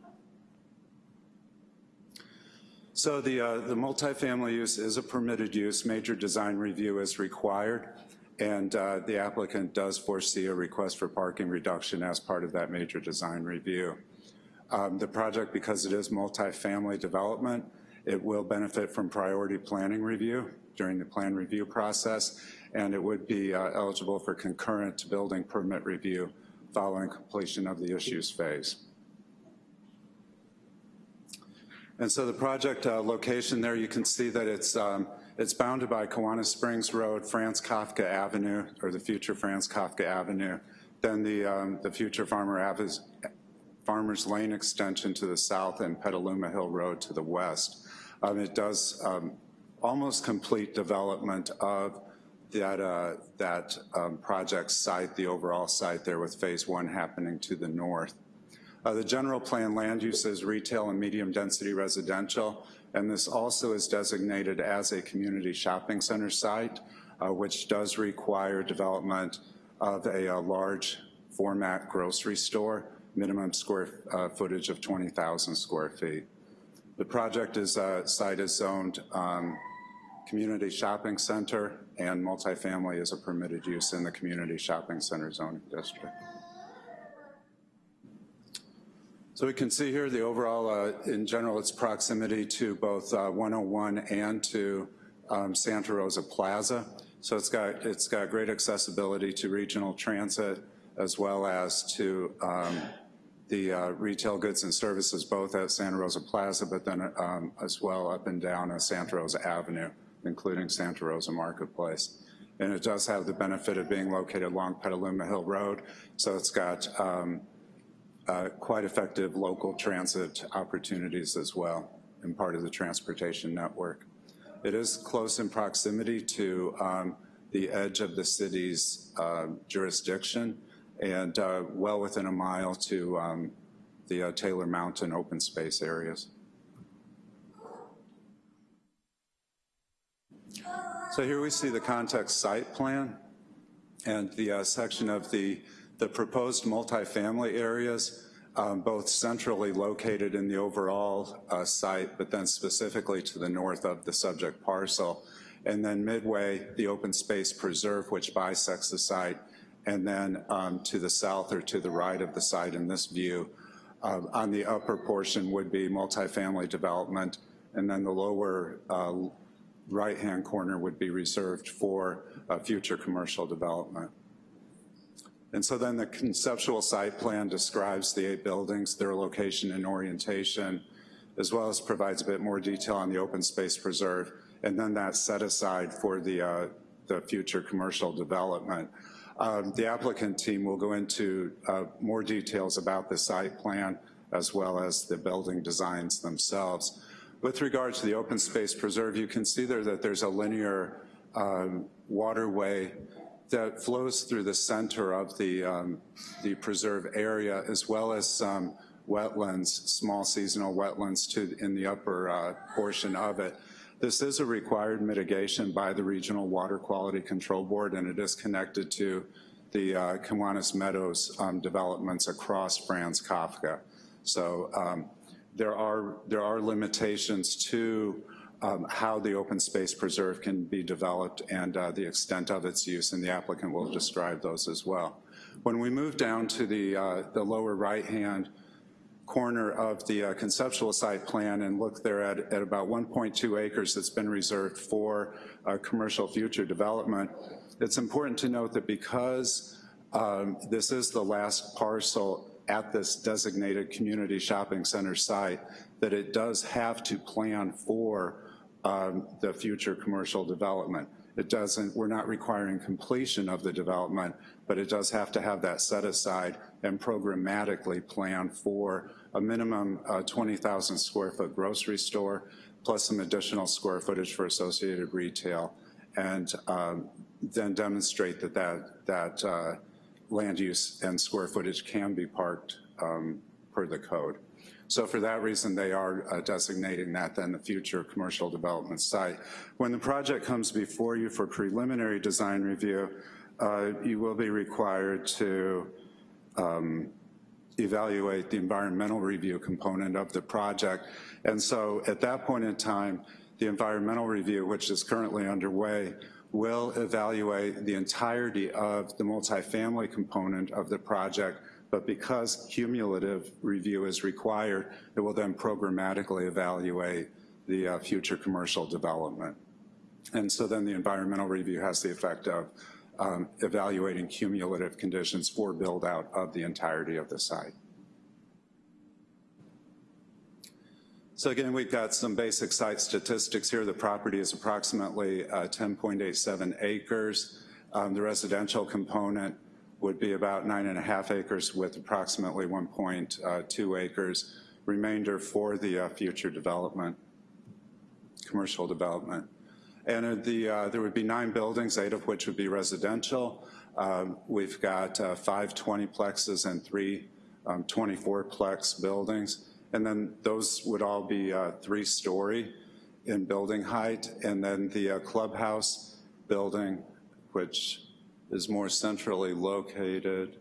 So the, uh, the multifamily use is a permitted use. Major design review is required, and uh, the applicant does foresee a request for parking reduction as part of that major design review. Um, The project, because it is multifamily development, it will benefit from priority planning review during the plan review process, and it would be uh, eligible for concurrent building permit review following completion of the issues phase. And so the project uh, location there, you can see that it's, um, it's bounded by Kawana Springs Road, Franz Kafka Avenue, or the future Franz Kafka Avenue, then the, um, the future Farmer Farmers Lane extension to the south and Petaluma Hill Road to the west. Um, it does um, almost complete development of that, uh, that um, project site, the overall site there with phase one happening to the north. Uh, the general plan land use is retail and medium density residential, and this also is designated as a community shopping center site, uh, which does require development of a, a, large format grocery store, minimum square uh, footage of 20,000 square feet. The project is, uh, site is zoned um, community shopping center and multifamily is a permitted use in the community shopping center zoning district. So we can see here the overall, uh, in general, its proximity to both uh, 101 and to um, Santa Rosa Plaza. So it's got, it's got great accessibility to regional transit as well as to um, the uh, retail goods and services both at Santa Rosa Plaza, but then um, as well up and down Santa Rosa Avenue, including Santa Rosa Marketplace. And it does have the benefit of being located along Petaluma Hill Road, so it's got um, uh, quite effective local transit opportunities as well and part of the transportation network. It is close in proximity to um, the edge of the city's uh, jurisdiction and uh, well within a mile to um, the uh, Taylor Mountain open space areas. So here we see the context site plan and the uh, section of the the proposed multifamily areas, um, both centrally located in the overall uh, site, but then specifically to the north of the subject parcel. And then midway, the open space preserve, which bisects the site, and then um, to the south or to the right of the site in this view. Uh, on the upper portion would be multifamily development, and then the lower uh, right-hand corner would be reserved for uh, future commercial development. And so then the conceptual site plan describes the eight buildings, their location and orientation, as well as provides a bit more detail on the open space preserve, and then that's set aside for the, uh, the future commercial development. Um, the applicant team will go into uh, more details about the site plan as well as the building designs themselves. With regard to the open space preserve, you can see there that there's a linear um, waterway that flows through the center of the, um, the preserve area as well as some wetlands, small seasonal wetlands to, in the upper uh, portion of it. This is a required mitigation by the Regional Water Quality Control Board and it is connected to the uh, Kawana Meadows um, developments across Franz Kafka. So um, there, are, there are limitations to um, how the open space preserve can be developed and uh, the extent of its use, and the applicant will describe those as well. When we move down to the, uh, the lower right-hand corner of the uh, conceptual site plan and look there at, at about 1.2 acres that's been reserved for uh, commercial future development, it's important to note that because um, this is the last parcel at this designated community shopping center site, that it does have to plan for um, the future commercial development. It doesn't, we're not requiring completion of the development, but it does have to have that set aside and programmatically plan for a minimum uh, 20,000 square foot grocery store, plus some additional square footage for associated retail, and um, then demonstrate that that, that uh, land use and square footage can be parked um, per the code. So for that reason, they are uh, designating that then the future commercial development site. When the project comes before you for preliminary design review, uh, you will be required to um, evaluate the environmental review component of the project. And so at that point in time, the environmental review, which is currently underway, will evaluate the entirety of the multifamily component of the project but because cumulative review is required, it will then programmatically evaluate the uh, future commercial development. And so then the environmental review has the effect of um, evaluating cumulative conditions for build out of the entirety of the site. So again, we've got some basic site statistics here. The property is approximately uh, 10.87 acres. Um, the residential component would be about nine and a half acres with approximately 1.2 acres, remainder for the uh, future development, commercial development. And the, uh, there would be nine buildings, eight of which would be residential. Um, we've got uh, five 20plexes and three um, 24plex buildings. And then those would all be uh, three-story in building height. And then the uh, clubhouse building, which is more centrally located,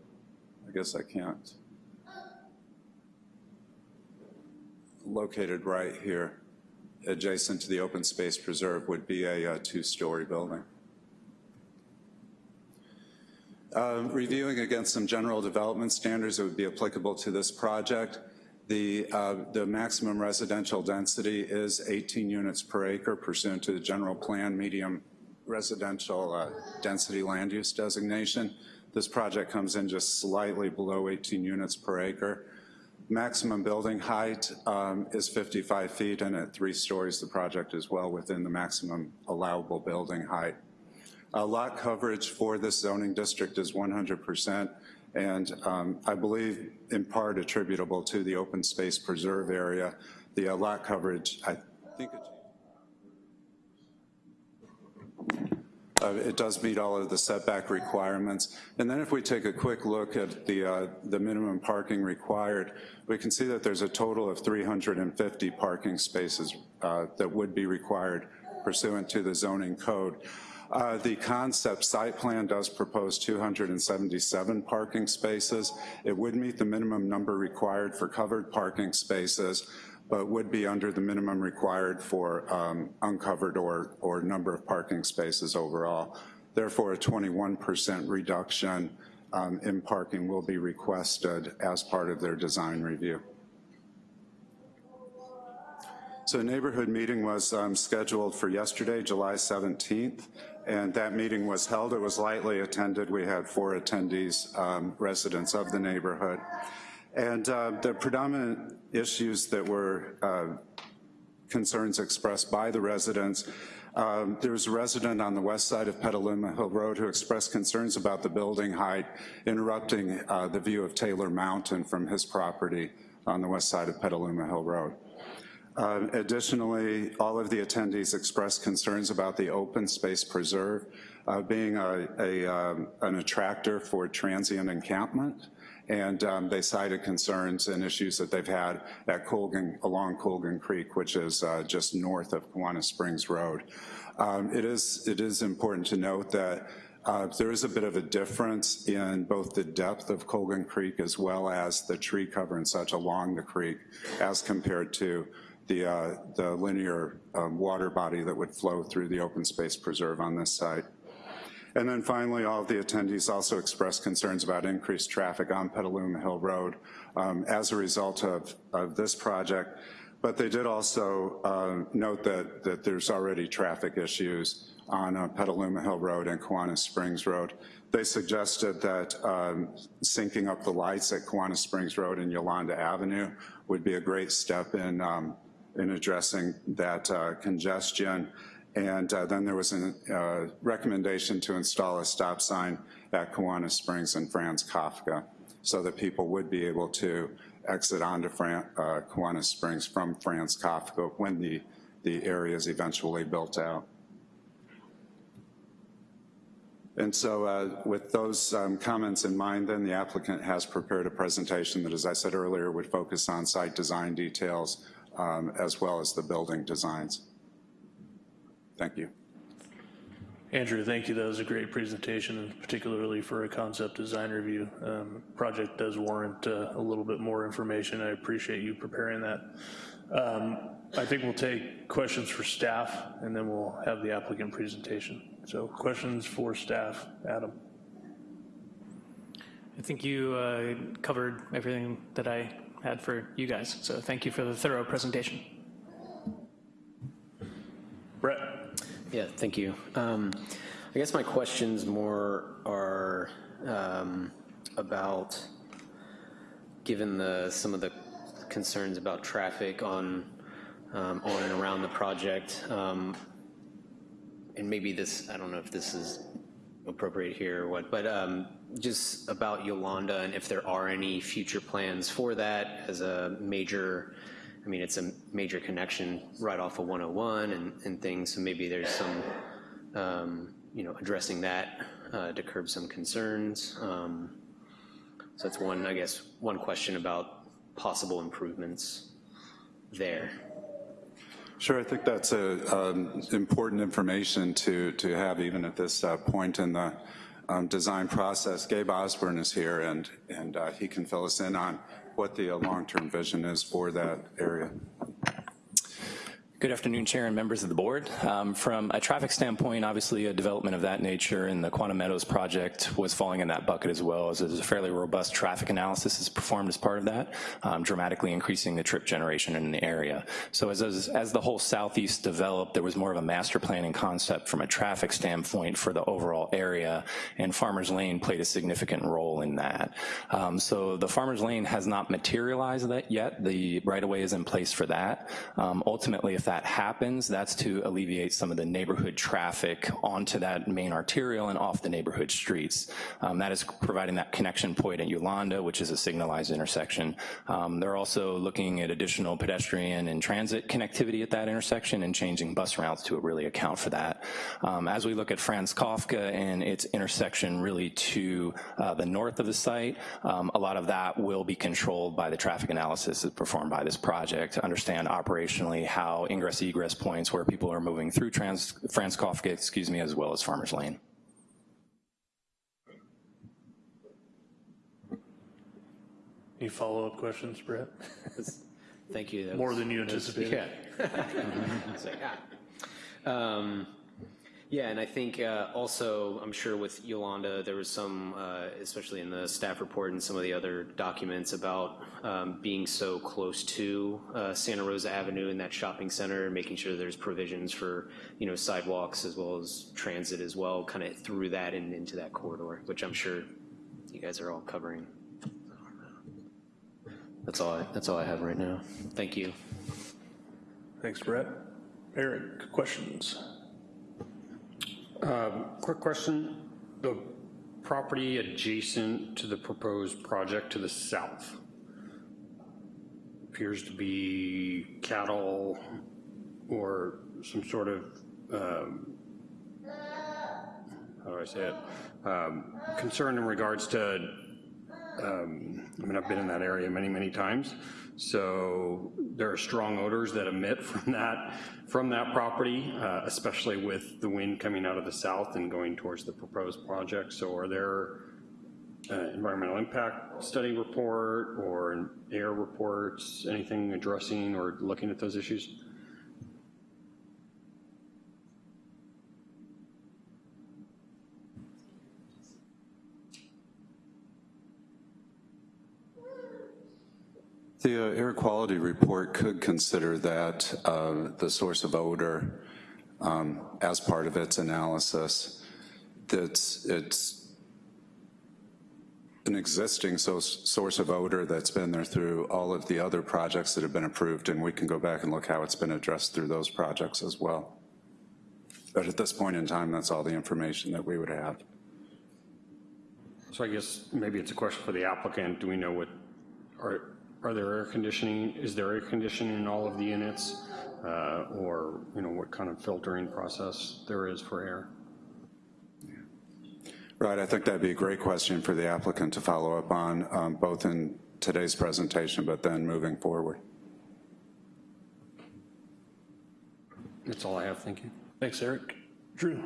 I guess I can't, located right here, adjacent to the open space preserve, would be a, a two-story building. Uh, reviewing against some general development standards that would be applicable to this project, the, uh, the maximum residential density is 18 units per acre pursuant to the general plan medium residential uh, density land use designation. This project comes in just slightly below 18 units per acre. Maximum building height um, is 55 feet and at three stories the project is well within the maximum allowable building height. Uh, lot coverage for this zoning district is 100% and um, I believe in part attributable to the open space preserve area. The uh, lot coverage, I think Uh, it does meet all of the setback requirements. And then if we take a quick look at the, uh, the minimum parking required, we can see that there's a total of 350 parking spaces uh, that would be required pursuant to the zoning code. Uh, the concept site plan does propose 277 parking spaces. It would meet the minimum number required for covered parking spaces, but would be under the minimum required for um, uncovered or, or number of parking spaces overall. Therefore, a 21% reduction um, in parking will be requested as part of their design review. So a neighborhood meeting was um, scheduled for yesterday, July 17th, and that meeting was held. It was lightly attended. We had four attendees, um, residents of the neighborhood. And uh, the predominant issues that were uh, concerns expressed by the residents, um, there was a resident on the west side of Petaluma Hill Road who expressed concerns about the building height interrupting uh, the view of Taylor Mountain from his property on the west side of Petaluma Hill Road. Uh, additionally, all of the attendees expressed concerns about the open space preserve uh, being a, a um, an attractor for transient encampment and um, they cited concerns and issues that they've had at Colgan, along Colgan Creek, which is uh, just north of Kawana Springs Road. Um, it, is, it is important to note that uh, there is a bit of a difference in both the depth of Colgan Creek as well as the tree cover and such along the creek as compared to the, uh, the linear um, water body that would flow through the open space preserve on this site. And then finally, all of the attendees also expressed concerns about increased traffic on Petaluma Hill Road um, as a result of, of this project. But they did also uh, note that, that there's already traffic issues on uh, Petaluma Hill Road and Kawana Springs Road. They suggested that um, syncing up the lights at Kawana Springs Road and Yolanda Avenue would be a great step in, um, in addressing that uh, congestion. And uh, then there was a uh, recommendation to install a stop sign at Kawana Springs and Franz Kafka so that people would be able to exit onto Fran uh, Kawana Springs from Franz Kafka when the, the area is eventually built out. And so uh, with those um, comments in mind, then the applicant has prepared a presentation that, as I said earlier, would focus on site design details um, as well as the building designs. Thank you. Andrew, thank you. That was a great presentation, and particularly for a concept design review. Um, project does warrant uh, a little bit more information. I appreciate you preparing that. Um, I think we'll take questions for staff, and then we'll have the applicant presentation. So questions for staff, Adam. I think you uh, covered everything that I had for you guys, so thank you for the thorough presentation. Brett? Yeah, thank you. Um, I guess my questions more are um, about, given the, some of the concerns about traffic on, um, on and around the project, um, and maybe this, I don't know if this is appropriate here or what, but um, just about Yolanda and if there are any future plans for that as a major, I mean, it's a major connection right off of 101 and, and things, so maybe there's some, um, you know, addressing that uh, to curb some concerns. Um, so that's one, I guess, one question about possible improvements there. Sure, I think that's a, um, important information to, to have even at this uh, point in the um, design process. Gabe Osborne is here and, and uh, he can fill us in on what the uh, long-term vision is for that area. Good afternoon, Chair and members of the board. Um, from a traffic standpoint, obviously a development of that nature and the Kawana Meadows project was falling in that bucket as well, as a fairly robust traffic analysis is performed as part of that, um, dramatically increasing the trip generation in the area. So as, as, as the whole southeast developed, there was more of a master planning concept from a traffic standpoint for the overall area, and Farmers Lane played a significant role in that. Um, so the Farmers Lane has not materialized that yet. The right-of-way is in place for that. Um, ultimately, if that happens, that's to alleviate some of the neighborhood traffic onto that main arterial and off the neighborhood streets. Um, that is providing that connection point at Yolanda, which is a signalized intersection. Um, they're also looking at additional pedestrian and transit connectivity at that intersection and changing bus routes to really account for that. Um, as we look at Franz Kafka and its intersection really to uh, the north of the site, um, a lot of that will be controlled by the traffic analysis that's performed by this project to understand operationally how ingress egress points where people are moving through Trans, Franz Kafka, excuse me, as well as Farmers Lane. Any follow-up questions, Brett? Thank you. That More was- than you anticipated. Yeah. *laughs* It's like, ah. Um, Yeah, and I think uh, also, I'm sure with Yolanda, there was some, uh, especially in the staff report and some of the other documents about um, being so close to uh, Santa Rosa Avenue and that shopping center, making sure there's provisions for, you know, sidewalks as well as transit as well, kind of through that and into that corridor, which I'm sure you guys are all covering. That's all, I- that's all I have right now. Thank you. Thanks, Brett. Eric, questions? Um, Quick question. The property adjacent to the proposed project to the south appears to be cattle or some sort of, um, how do I say it? Um, Concern in regards to, um, I mean, I've been in that area many, many times. So there are strong odors that emit *laughs* from that, from that property, uh, especially with the wind coming out of the south and going towards the proposed project. So are there uh, environmental impact study report or air reports, anything addressing or looking at those issues? The uh, air quality report could consider that, uh, the source of odor, um, as part of its analysis. That's, it's an existing so- source of odor that's been there through all of the other projects that have been approved, and we can go back and look how it's been addressed through those projects as well. But at this point in time, that's all the information that we would have. So I guess maybe it's a question for the applicant. Do we know what, are, are there air conditioning, is there air conditioning in all of the units? Uh, Or, you know, what kind of filtering process there is for air? Right, I think that'd be a great question for the applicant to follow up on, um, both in today's presentation, but then moving forward. That's all I have, thank you. Thanks, Eric. Drew?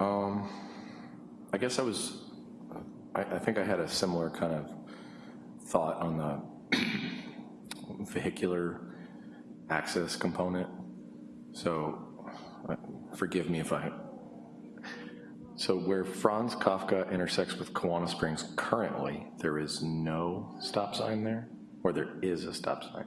Um, I guess I was, I, I think I had a similar kind of thought on the vehicular access component. So uh, forgive me if I So where Franz Kafka intersects with Kawana Springs currently, there is no stop sign there? Or there is a stop sign?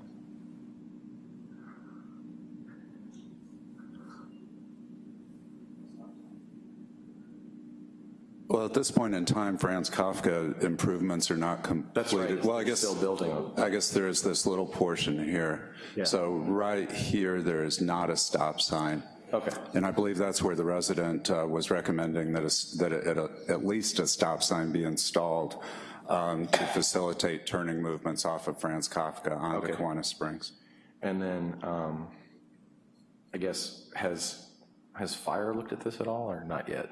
Well, at this point in time, Franz Kafka improvements are not completed. Well, I guess. Still building. I guess there is this little portion here. Yeah. So right here, there is not a stop sign. Okay. And I believe that's where the resident uh, was recommending that, a, that a, a, at least a stop sign be installed um, to facilitate turning movements off of Franz Kafka onto Okay. Kawana Springs. And then, um, I guess, has, has fire looked at this at all, or not yet?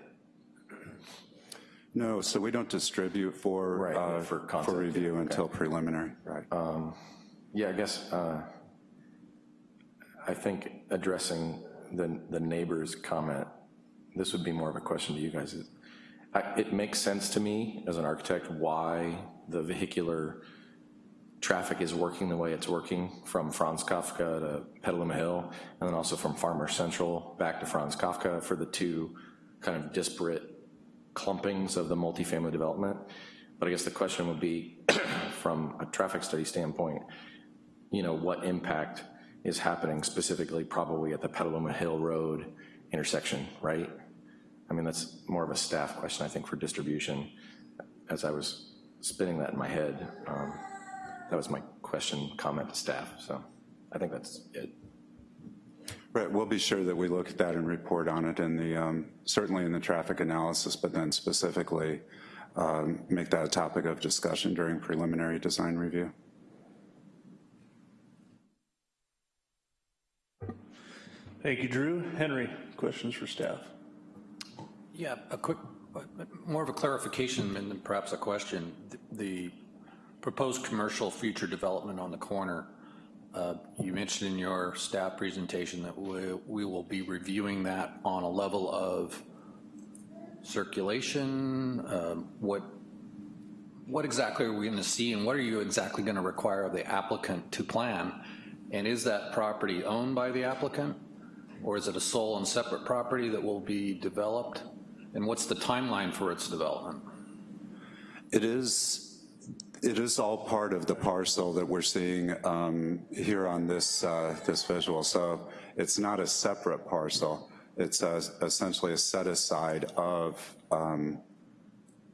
No, so we don't distribute for, Right, uh, for for review okay. until preliminary, right. Um, Yeah, I guess, uh, I think addressing the, the neighbor's comment, this would be more of a question to you guys. I- It makes sense to me as an architect why the vehicular traffic is working the way it's working from Franz Kafka to Petaluma Hill, and then also from Farmer Central back to Franz Kafka for the two kind of disparate clumpings of the multifamily development. But I guess the question would be, *clears throat* from a traffic study standpoint, you know, what impact is happening specifically probably at the Petaluma Hill Road intersection, right? I mean, that's more of a staff question, I think, for distribution. As I was spinning that in my head, um, that was my question, comment to staff, so I think that's it. Right, we'll be sure that we look at that and report on it in the, um, certainly in the traffic analysis, but then specifically um, make that a topic of discussion during preliminary design review. Thank you, Drew. Henry, questions for staff? Yeah, a quick, more of a clarification and perhaps a question. The proposed commercial future development on the corner, uh, you mentioned in your staff presentation that we, we will be reviewing that on a level of circulation, um, what, what exactly are we going to see and what are you exactly going to require of the applicant to plan? And is that property owned by the applicant? Or is it a sole and separate property that will be developed? And what's the timeline for its development? It is, it is all part of the parcel that we're seeing um, here on this, uh, this visual. So it's not a separate parcel. It's uh, essentially a set aside of um,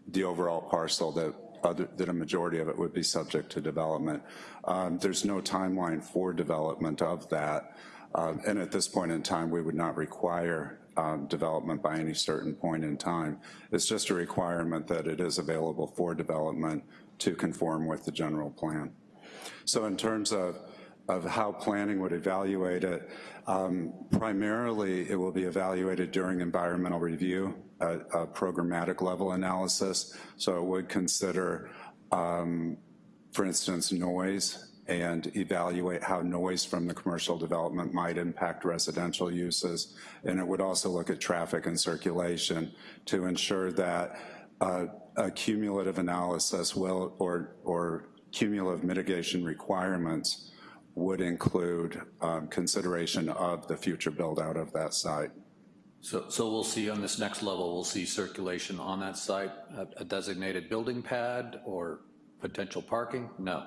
the overall parcel that other, that a majority of it would be subject to development. Um, There's no timeline for development of that. Um, And at this point in time, we would not require um, development by any certain point in time. It's just a requirement that it is available for development to conform with the general plan. So in terms of, of how planning would evaluate it, um, primarily it will be evaluated during environmental review, a, a programmatic level analysis. So it would consider, um, for instance, noise and evaluate how noise from the commercial development might impact residential uses. And it would also look at traffic and circulation to ensure that uh, a cumulative analysis will, or, or cumulative mitigation requirements would include um, consideration of the future build out of that site. So, so we'll see on this next level, we'll see circulation on that site, a- a designated building pad or potential parking? No.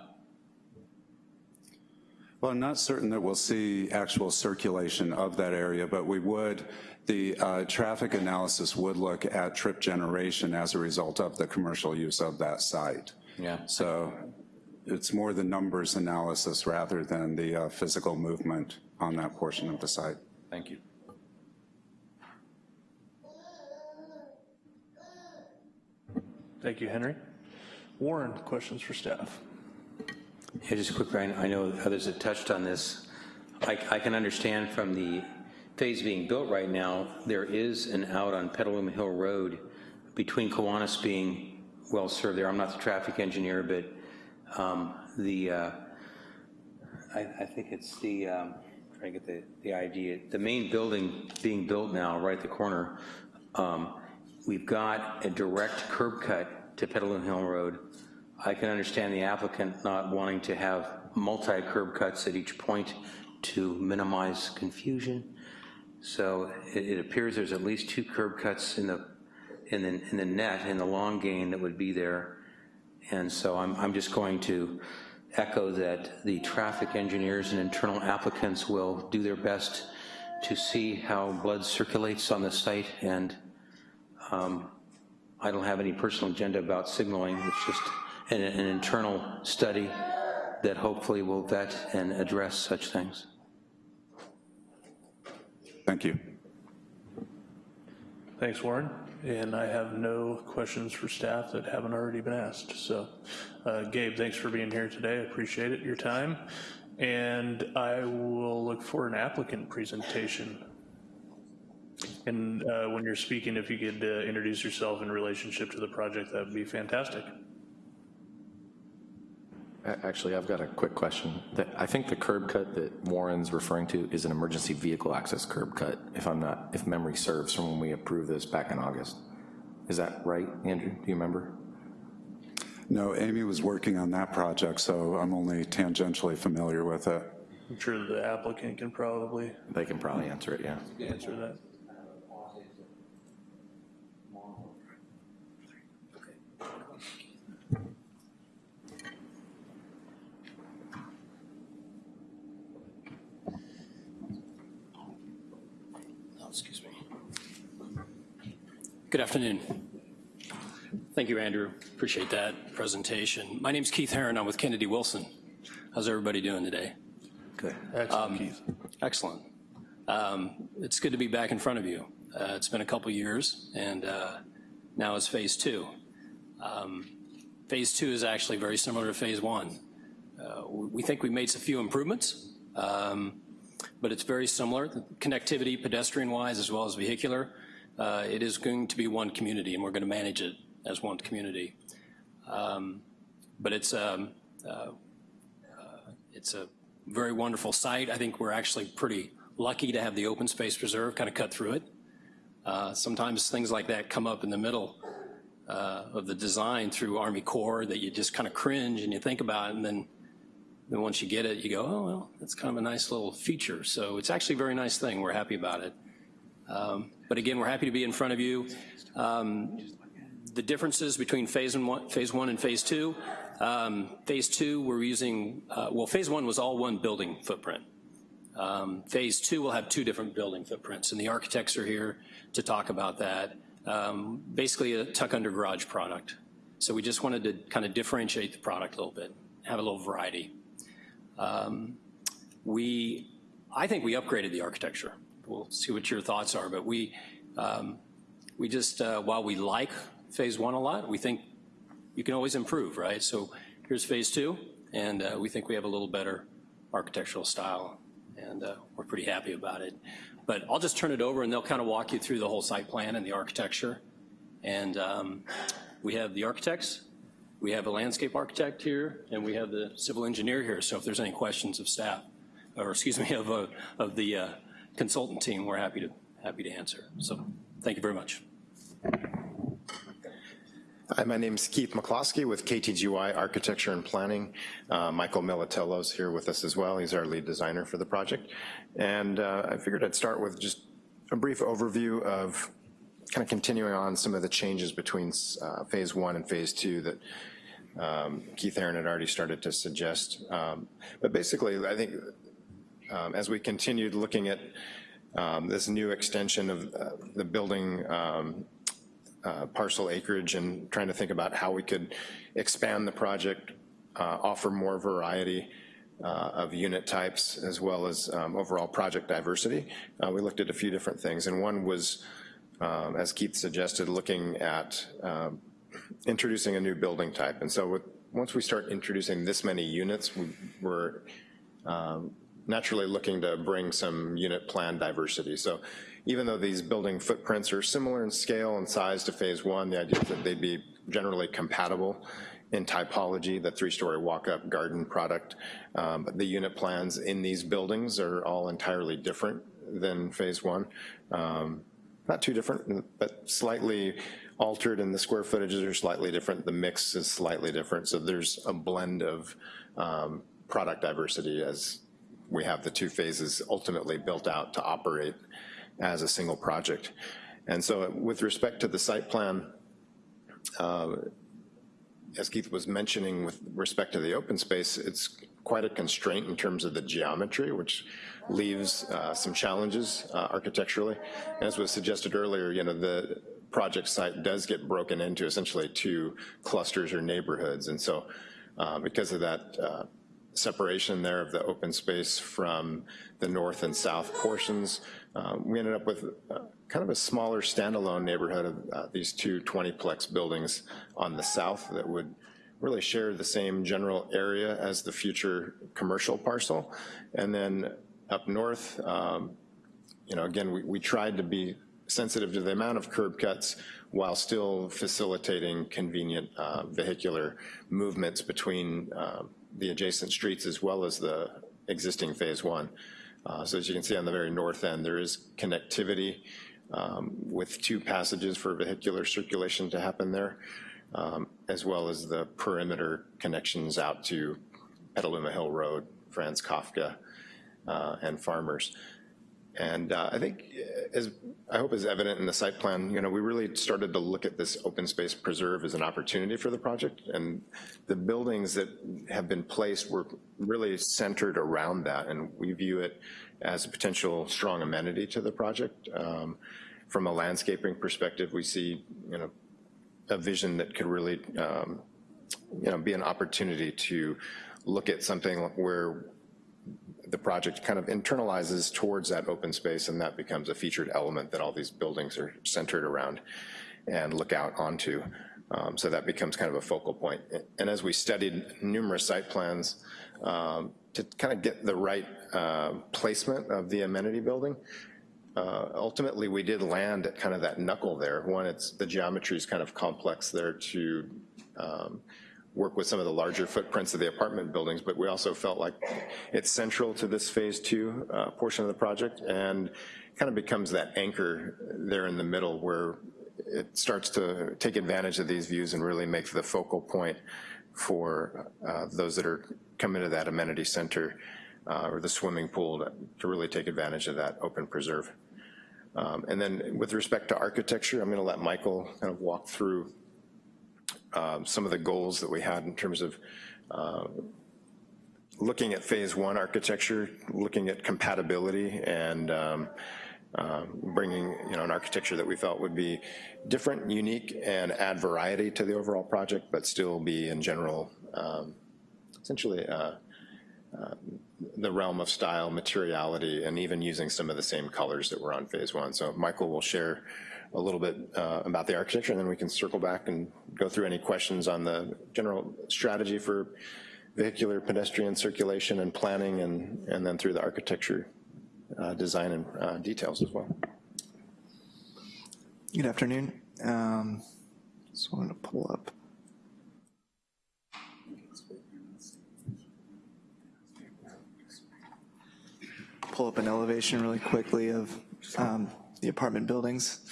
Well, I'm not certain that we'll see actual circulation of that area, but we would, the uh, traffic analysis would look at trip generation as a result of the commercial use of that site. Yeah. So it's more the numbers analysis rather than the uh, physical movement on that portion of the site. Thank you. Thank you, Henry. Warren, questions for staff? Yeah, just quickly, I I know others have touched on this. I, I can understand from the phase being built right now, there is an out on Petaluma Hill Road between Kiwanis being well-served there. I'm not the traffic engineer, but um, the, uh, I, I think it's the, um, trying to get the, the idea, the main building being built now, right at the corner, um, we've got a direct curb cut to Petaluma Hill Road. I can understand the applicant not wanting to have multi-curb cuts at each point to minimize confusion. So it, it appears there's at least two curb cuts in the, in the, in the net, in the long gain that would be there. And so I'm, I'm just going to echo that the traffic engineers and internal applicants will do their best to see how blood circulates on the site, and um, I don't have any personal agenda about signaling. It's just an, an internal study that hopefully will vet and address such things. Thank you. Thanks, Warren. And I have no questions for staff that haven't already been asked. So, uh, Gabe, thanks for being here today. I appreciate it, your time. And I will look for an applicant presentation. And uh, when you're speaking, if you could uh, introduce yourself in relationship to the project, that would be fantastic. A- Actually, I've got a quick question. I think the curb cut that Warren's referring to is an emergency vehicle access curb cut, if I'm not, if memory serves from when we approved this back in August. Is that right, Andrew? Do you remember? No, Amy was working on that project, so I'm only tangentially familiar with it. I'm sure the applicant can probably They can probably answer it, yeah. answer that. Oh, excuse me. Good afternoon. Thank you, Andrew. Appreciate that presentation. My name's Keith Heron. I'm with Kennedy Wilson. How's everybody doing today? Good. Excellent, Keith. Excellent. Um, it's good to be back in front of you. Uh, it's been a couple years, and uh, now it's phase two. Um, phase two is actually very similar to phase one. Uh, we think we made a few improvements, um, but it's very similar. Connectivity, pedestrian-wise, as well as vehicular, uh, it is going to be one community, and we're going to manage it as one community. Um, but it's um, uh, uh, it's a very wonderful site. I think we're actually pretty lucky to have the open space preserve kind of cut through it. Uh, sometimes things like that come up in the middle uh, of the design through Army Corps that you just kind of cringe and you think about it, and then then once you get it, you go, oh, well, that's kind of a nice little feature. So it's actually a very nice thing. We're happy about it. Um, but again, we're happy to be in front of you. Um, the differences between phase one, phase one and phase two. Um, phase two, we're using, uh, well, phase one was all one building footprint. Um, phase two will have two different building footprints, and the architects are here to talk about that. Um, basically a tuck under garage product. So we just wanted to kind of differentiate the product a little bit, have a little variety. Um, we, I think we upgraded the architecture. We'll see what your thoughts are, but we, um, we just, uh, while we like phase one a lot, we think you can always improve, right? So here's phase two, and uh, we think we have a little better architectural style, and uh, we're pretty happy about it. But I'll just turn it over and they'll kind of walk you through the whole site plan and the architecture. And um, we have the architects, we have a landscape architect here, and we have the civil engineer here. So if there's any questions of staff, or excuse me, of, uh, of the uh, consultant team, we're happy to, happy to answer. So thank you very much. Hi, my name is Keith McCloskey with KTGY Architecture and Planning. Uh, Michael Militello's here with us as well. He's our lead designer for the project. And uh, I figured I'd start with just a brief overview of kind of continuing on some of the changes between uh, phase one and phase two that um, Keith Aaron had already started to suggest. Um, but basically, I think um, as we continued looking at um, this new extension of uh, the building um, uh, parcel acreage and trying to think about how we could expand the project, uh, offer more variety uh, of unit types as well as um, overall project diversity. Uh, we looked at a few different things and one was, um, as Keith suggested, looking at um, introducing a new building type. And so with, once we start introducing this many units, we, we're um, naturally looking to bring some unit plan diversity. So even though these building footprints are similar in scale and size to phase one, the idea is that they'd be generally compatible in typology, the three-story walk-up garden product. Um, the unit plans in these buildings are all entirely different than phase one. Um, not too different, but slightly altered and the square footages are slightly different. The mix is slightly different. So there's a blend of um, product diversity as we have the two phases ultimately built out to operate as a single project. And so with respect to the site plan, uh, as Keith was mentioning with respect to the open space, it's quite a constraint in terms of the geometry, which leaves uh, some challenges uh, architecturally. As was suggested earlier, you know, the project site does get broken into essentially two clusters or neighborhoods. And so uh, because of that uh, separation there of the open space from the north and south portions, uh, we ended up with uh, kind of a smaller standalone neighborhood of uh, these two 20-plex buildings on the south that would really share the same general area as the future commercial parcel. And then up north, um, you know, again, we, we tried to be sensitive to the amount of curb cuts while still facilitating convenient uh, vehicular movements between uh, the adjacent streets as well as the existing phase one. Uh, so as you can see on the very north end, there is connectivity um, with two passages for vehicular circulation to happen there, um, as well as the perimeter connections out to Petaluma Hill Road, Franz Kafka, uh, and Farmers. And uh, I think, as I hope is evident in the site plan, you know, we really started to look at this open space preserve as an opportunity for the project. And the buildings that have been placed were really centered around that. And we view it as a potential strong amenity to the project. Um, from a landscaping perspective, we see, you know, a vision that could really, um, you know, be an opportunity to look at something where the project kind of internalizes towards that open space and that becomes a featured element that all these buildings are centered around and look out onto. Um, so that becomes kind of a focal point. And as we studied numerous site plans um, to kind of get the right uh, placement of the amenity building, uh, ultimately we did land at kind of that knuckle there. One, it's the geometry is kind of complex there to um, work with some of the larger footprints of the apartment buildings, but we also felt like it's central to this phase two uh, portion of the project and kind of becomes that anchor there in the middle where it starts to take advantage of these views and really make the focal point for uh, those that are coming to that amenity center uh, or the swimming pool to, to, really take advantage of that open preserve. Um, and then with respect to architecture, I'm gonna let Michael kind of walk through um, some of the goals that we had in terms of uh, looking at phase one architecture, looking at compatibility and um, uh, bringing you know, an architecture that we felt would be different, unique, and add variety to the overall project, but still be in general, um, essentially uh, uh, the realm of style, materiality, and even using some of the same colors that were on phase one. So Michael will share a little bit uh, about the architecture, and then we can circle back and go through any questions on the general strategy for vehicular pedestrian circulation and planning, and, and then through the architecture uh, design and uh, details as well. Good afternoon. Um, just wanted to pull up. Pull up an elevation really quickly of um, the apartment buildings.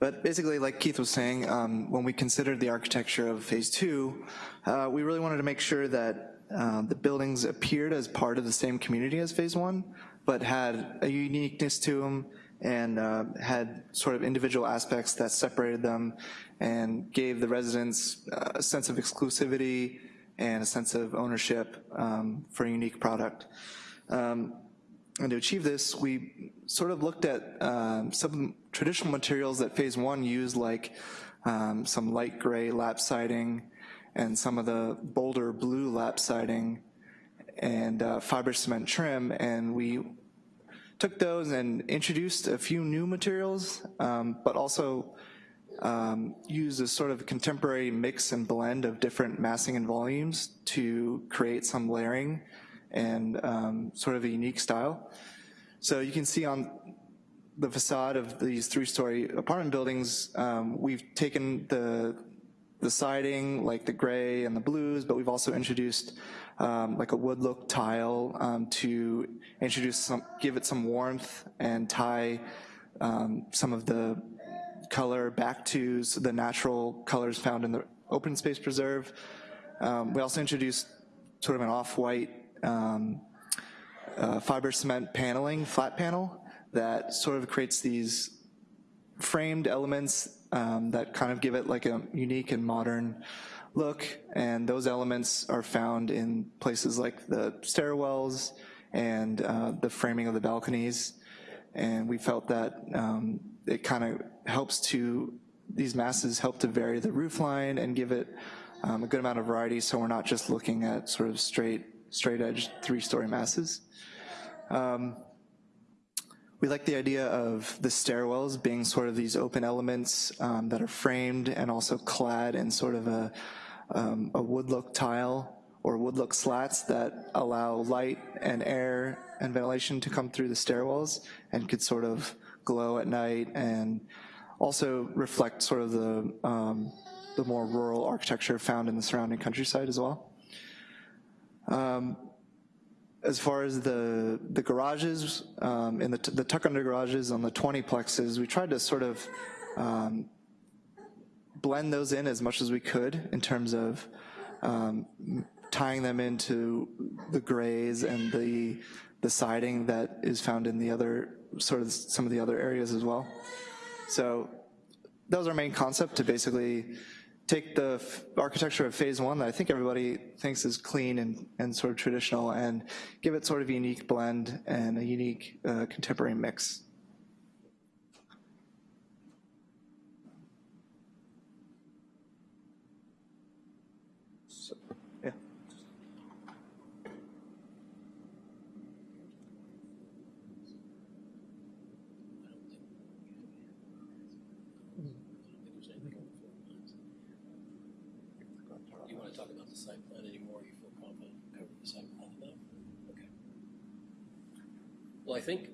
But basically, like Keith was saying, um, when we considered the architecture of phase two, uh, we really wanted to make sure that uh, the buildings appeared as part of the same community as phase one, but had a uniqueness to them and uh, had sort of individual aspects that separated them and gave the residents uh, a sense of exclusivity and a sense of ownership um, for a unique product. Um, and to achieve this, we sort of looked at um, some traditional materials that phase one used, like um, some light gray lap siding and some of the bolder blue lap siding and uh, fiber cement trim, and we took those and introduced a few new materials, um, but also um, used a sort of contemporary mix and blend of different massing and volumes to create some layering and um, sort of a unique style. So you can see on the facade of these three-story apartment buildings, um, we've taken the the siding, like the gray and the blues, but we've also introduced um, like a wood look tile um, to introduce some, give it some warmth and tie um, some of the color back to the natural colors found in the open space preserve. Um, we also introduced sort of an off-white um, uh, fiber cement paneling, flat panel, that sort of creates these framed elements um, that kind of give it like a unique and modern look, and those elements are found in places like the stairwells and uh, the framing of the balconies, and we felt that um, it kind of helps to, these masses help to vary the roof line and give it um, a good amount of variety so we're not just looking at sort of straight, straight edge three-story masses. Um, we like the idea of the stairwells being sort of these open elements um, that are framed and also clad in sort of a, um, a wood look tile or wood look slats that allow light and air and ventilation to come through the stairwells and could sort of glow at night and also reflect sort of the, um, the more rural architecture found in the surrounding countryside as well. Um, as far as the, the garages, um, in the, the tuck under garages on the 20 plexes, we tried to sort of um, blend those in as much as we could in terms of um, tying them into the grays and the, the siding that is found in the other, sort of some of the other areas as well. So that was our main concept to basically take the architecture of phase one that I think everybody thinks is clean and, and sort of traditional and give it sort of a unique blend and a unique uh, contemporary mix. So, yeah. Do you want to talk about the site plan anymore? You feel confident covering the site plan enough? Okay. Well, I think,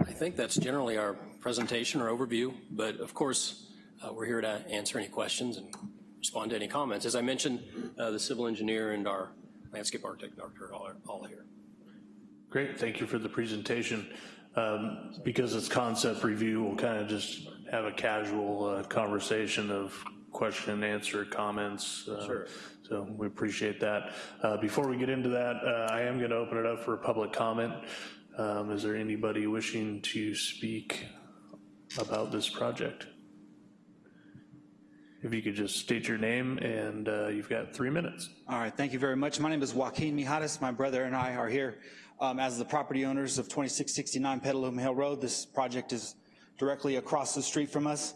I think that's generally our presentation or overview, but of course, uh, we're here to answer any questions and respond to any comments. As I mentioned, uh, the civil engineer and our landscape architect, all are all here. Great, thank you for the presentation. Um, because it's concept review, we'll kind of just have a casual uh, conversation of question and answer comments. uh, Sure. So we appreciate that. Uh, Before we get into that, uh, I am going to open it up for public comment. Um, Is there anybody wishing to speak about this project? If you could just state your name and uh, you've got three minutes. All right, thank you very much. My name is Joaquin Mijares. My brother and I are here um, as the property owners of 2669 Petaluma Hill Road. This project is directly across the street from us.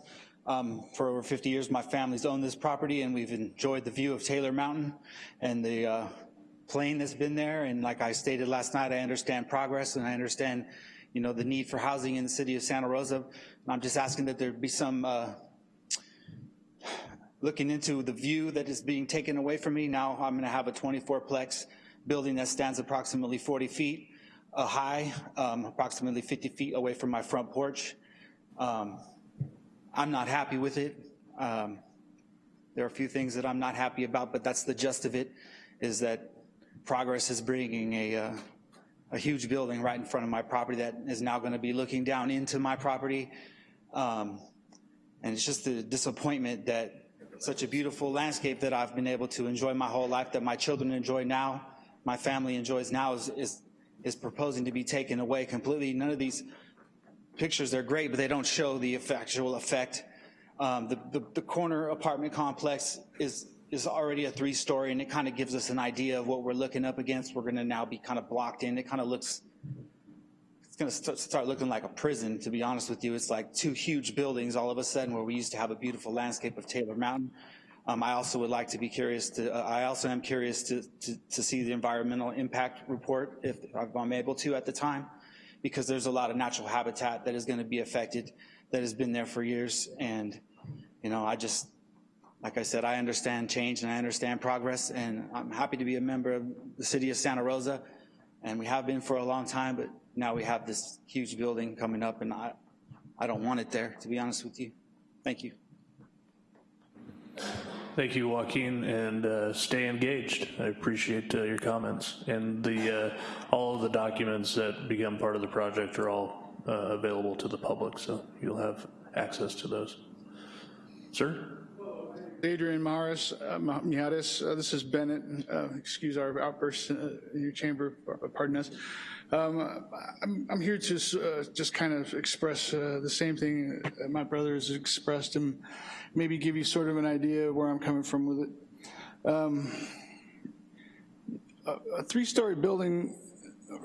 Um, for over 50 years, my family's owned this property and we've enjoyed the view of Taylor Mountain and the uh, plain that's been there. And like I stated last night, I understand progress and I understand, you know, the need for housing in the city of Santa Rosa. And I'm just asking that there be some uh, looking into the view that is being taken away from me. Now I'm gonna have a 24-plex building that stands approximately 40 feet uh, high, um, approximately 50 feet away from my front porch. Um, I'm not happy with it. Um, there are a few things that I'm not happy about, but that's the gist of it, is that progress is bringing a, uh, a huge building right in front of my property that is now gonna be looking down into my property. Um, and it's just a disappointment that such a beautiful landscape that I've been able to enjoy my whole life, that my children enjoy now, my family enjoys now, is, is, is proposing to be taken away completely. None of these pictures, they're great, but they don't show the actual effect. Um, the, the, the corner apartment complex is, is already a three-story, and it kind of gives us an idea of what we're looking up against. We're gonna now be kind of blocked in. It kind of looks it's gonna start, start looking like a prison, to be honest with you. It's like two huge buildings all of a sudden where we used to have a beautiful landscape of Taylor Mountain. Um, I also would like to be curious to, uh, I also am curious to, to, to see the environmental impact report if, if I'm able to at the time, because there's a lot of natural habitat that is gonna be affected that has been there for years. And, you know, I just, like I said, I understand change and I understand progress and I'm happy to be a member of the city of Santa Rosa and we have been for a long time, but now we have this huge building coming up and I, I don't want it there, to be honest with you. Thank you. Thank you, Joaquin, and uh, stay engaged. I appreciate uh, your comments. And the, uh, all of the documents that become part of the project are all uh, available to the public, so you'll have access to those. Sir? Adrian Mijares, uh. Uh, this is Bennett. Uh, excuse our outburst uh, in your chamber, pardon us. Um, I'm, I'm, here to uh, just kind of express uh, the same thing my brother has expressed and maybe give you sort of an idea of where I'm coming from with it. Um, a, a three-story building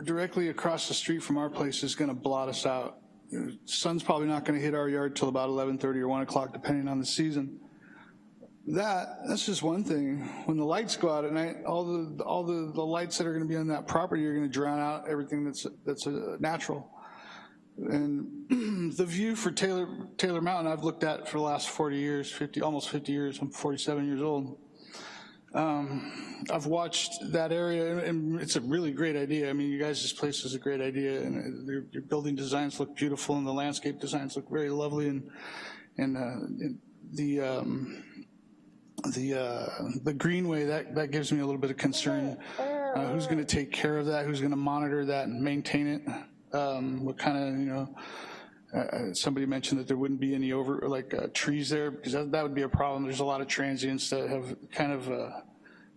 directly across the street from our place is gonna blot us out. Sun's probably not gonna hit our yard till about 11.30 or 1 o'clock, depending on the season that that's just one thing. When the lights go out at night all the all the the lights that are going to be on that property are going to drown out everything that's that's uh, natural. And *clears throat* the view for Taylor Taylor Mountain I've looked at for the last 40 years 50 almost 50 years I'm 47 years old. Um, I've watched that area and it's a really great idea. I mean you guys this place is a great idea and your, your building designs look beautiful and the landscape designs look very lovely and and, uh, and the um, the uh, the greenway that that gives me a little bit of concern. Uh, who's going to take care of that? Who's going to monitor that and maintain it? Um, what kind of you know? Uh, uh, somebody mentioned that there wouldn't be any over like uh, trees there because that, that would be a problem. There's a lot of transients that have kind of uh,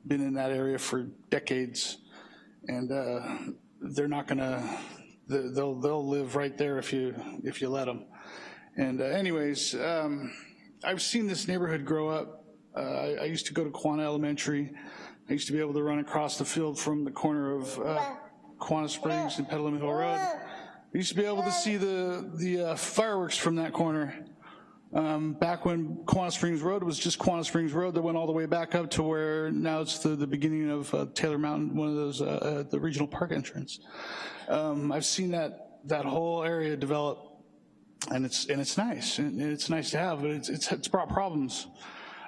been in that area for decades, and they're not going to. They'll they'll live right there if you if you let them. And anyways, um, I've seen this neighborhood grow up uh, I, I, used to go to Kawana Elementary. I used to be able to run across the field from the corner of uh, Kawana Springs and Petaluma Hill Road. I used to be able to see the, the uh, fireworks from that corner. Um, back when Kawana Springs Road was just Kawana Springs Road that went all the way back up to where now it's the, the beginning of uh, Taylor Mountain, one of those, uh, uh, the regional park entrance. Um, I've seen that, that whole area develop and it's, and it's nice, and it's nice to have, but it's, it's, it's brought problems.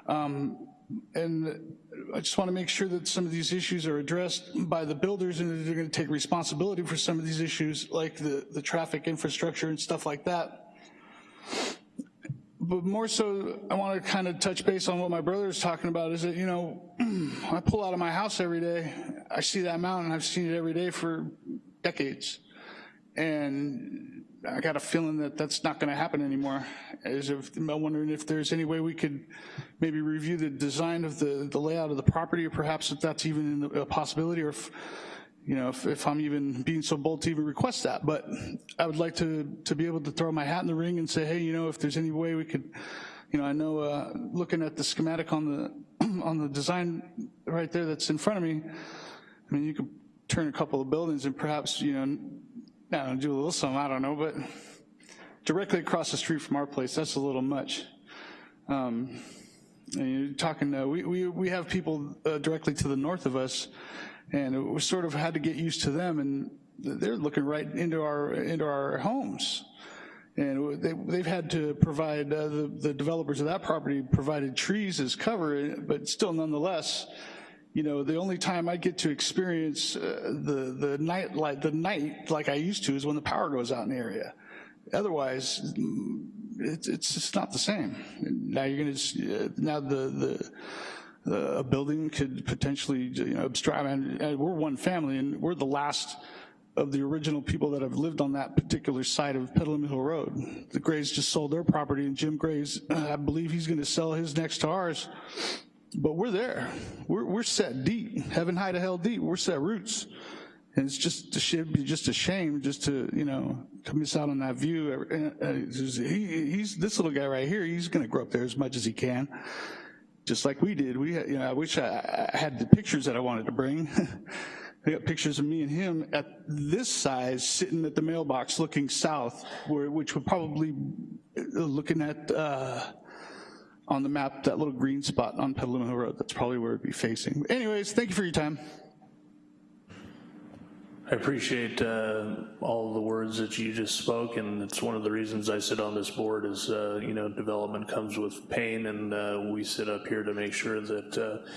Um, and I just want to make sure that some of these issues are addressed by the builders and that they're going to take responsibility for some of these issues like the, the traffic infrastructure and stuff like that. But more so, I want to kind of touch base on what my brother is talking about is that, you know, *clears throat* I pull out of my house every day, I see that mountain, I've seen it every day for decades. And I got a feeling that that's not going to happen anymore. As if, I'm wondering if there's any way we could maybe review the design of the, the layout of the property, or perhaps if that's even a possibility, or if, you know, if, if I'm even being so bold to even request that. But I would like to, to be able to throw my hat in the ring and say, hey, you know, if there's any way we could, you know, I know uh, looking at the schematic on the, *clears throat* on the design right there that's in front of me, I mean, you could turn a couple of buildings and perhaps, you know, now do a little something, I don't know, but directly across the street from our place, that's a little much. Um, you're talking, uh, we, we, we have people uh, directly to the north of us, and we sort of had to get used to them, and they're looking right into our, into our homes. And they, they've had to provide, uh, the, the developers of that property provided trees as cover, but still nonetheless, you know, the only time I get to experience uh, the the night like the night like I used to is when the power goes out in the area. Otherwise, it's it's just not the same. Now you're going to uh, now the the a building could potentially you know obstruct. And we're one family, and we're the last of the original people that have lived on that particular side of Petaluma Hill Road. The Grays just sold their property, and Jim Gray's, *clears throat* I believe he's going to sell his next to ours but we're there. We're, we're set deep, heaven high to hell deep. We're set roots. And it's just, it be just a shame just to, you know, to miss out on that view. He, he's, this little guy right here, he's gonna grow up there as much as he can. Just like we did. We, you know, I wish I, I had the pictures that I wanted to bring. *laughs* I got pictures of me and him at this size sitting at the mailbox looking south, where, which would probably, uh, looking at, uh, on the map, that little green spot on Petaluma Hill Road. That's probably where it'd be facing. Anyways, thank you for your time. I appreciate uh, all the words that you just spoke, and it's one of the reasons I sit on this board is, uh, you know, development comes with pain, and uh, we sit up here to make sure that uh,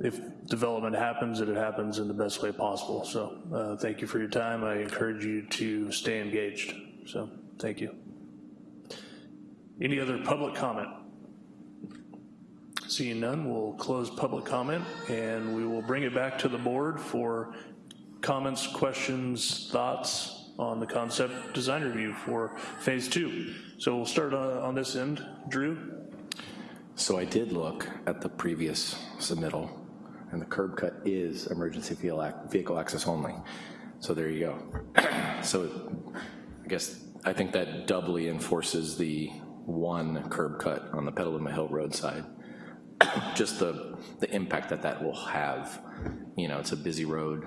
if development happens, that it happens in the best way possible. So uh, thank you for your time. I encourage you to stay engaged. So thank you. Any other public comment? Seeing none, we'll close public comment and we will bring it back to the board for comments, questions, thoughts on the concept design review for phase two. So we'll start on, on this end. Drew? So I did look at the previous submittal, and the curb cut is emergency vehicle access only. So there you go. *clears throat* So I guess, I think that doubly enforces the one curb cut on the Petaluma Hill Road side. Just the, the impact that that will have. You know, it's a busy road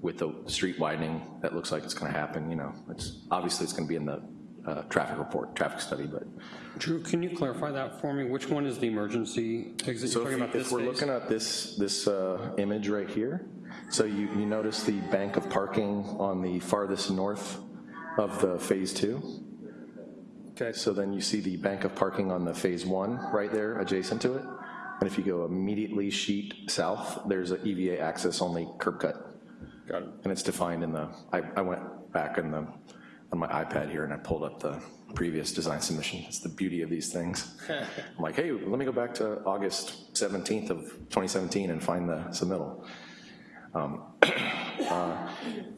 with the street widening that looks like it's gonna happen, you know. It's, obviously, it's gonna be in the uh, traffic report, traffic study, but Drew, can you clarify that for me? Which one is the emergency exit? So You're if, talking about you- this if we're phase? looking at this, this uh, image right here, so you, you notice the bank of parking on the farthest north of the phase two? Okay. So then you see the bank of parking on the phase one right there adjacent to it? And if you go immediately sheet south, there's an EVA access only curb cut. Got it. And it's defined in the, I, I went back in the, on my iPad here and I pulled up the previous design submission. It's the beauty of these things. *laughs* I'm like, hey, let me go back to August 17th of 2017 and find the submittal. Um, *coughs* uh,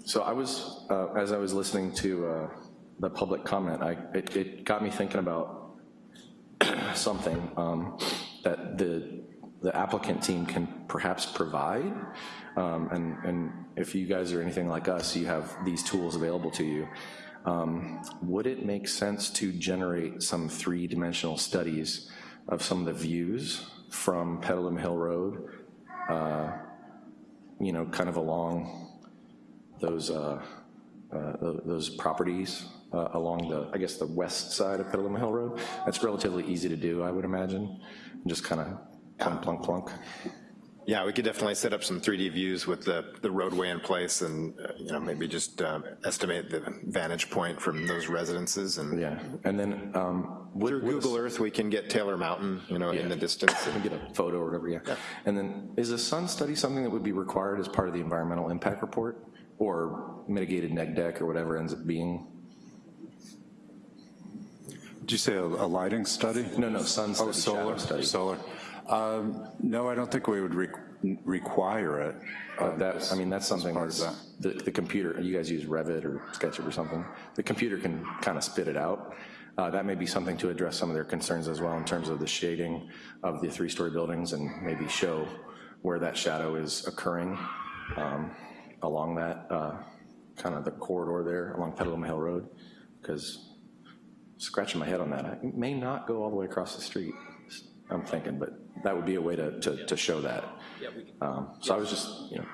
So I was, uh, as I was listening to uh, the public comment, I, it, it got me thinking about *clears throat* something um, that the, the applicant team can perhaps provide. Um, And, and if you guys are anything like us, you have these tools available to you. Um, Would it make sense to generate some three-dimensional studies of some of the views from Petaluma Hill Road, uh, you know, kind of along those, uh, uh, those properties uh, along the, I guess, the west side of Petaluma Hill Road? That's relatively easy to do, I would imagine, just kind of plunk, plunk, plunk. Yeah, we could definitely set up some 3D views with the, the roadway in place and, uh, you know, maybe just um, estimate the vantage point from those residences and. Yeah, and then. um, Through Google Earth, we can get Taylor Mountain, you know, in the distance. and *laughs* Get a photo or whatever, yeah. And then, is a sun study something that would be required as part of the environmental impact report? Or mitigated neg dec or whatever ends up being? Did you say a, a lighting study? No, no, sun Oh, study, shadow solar, study. solar. Um, No, I don't think we would re- require it. Uh, That, I mean, that's something that's, the, the computer, you guys use Revit or SketchUp or something, the computer can kind of spit it out. Uh, That may be something to address some of their concerns as well in terms of the shading of the three-story buildings and maybe show where that shadow is occurring um, along that, uh, kind of the corridor there along Petaluma Hill Road, because scratching my head on that, it may not go all the way across the street, I'm thinking, but that would be a way to, to, to show that. Um, So I was just, you know,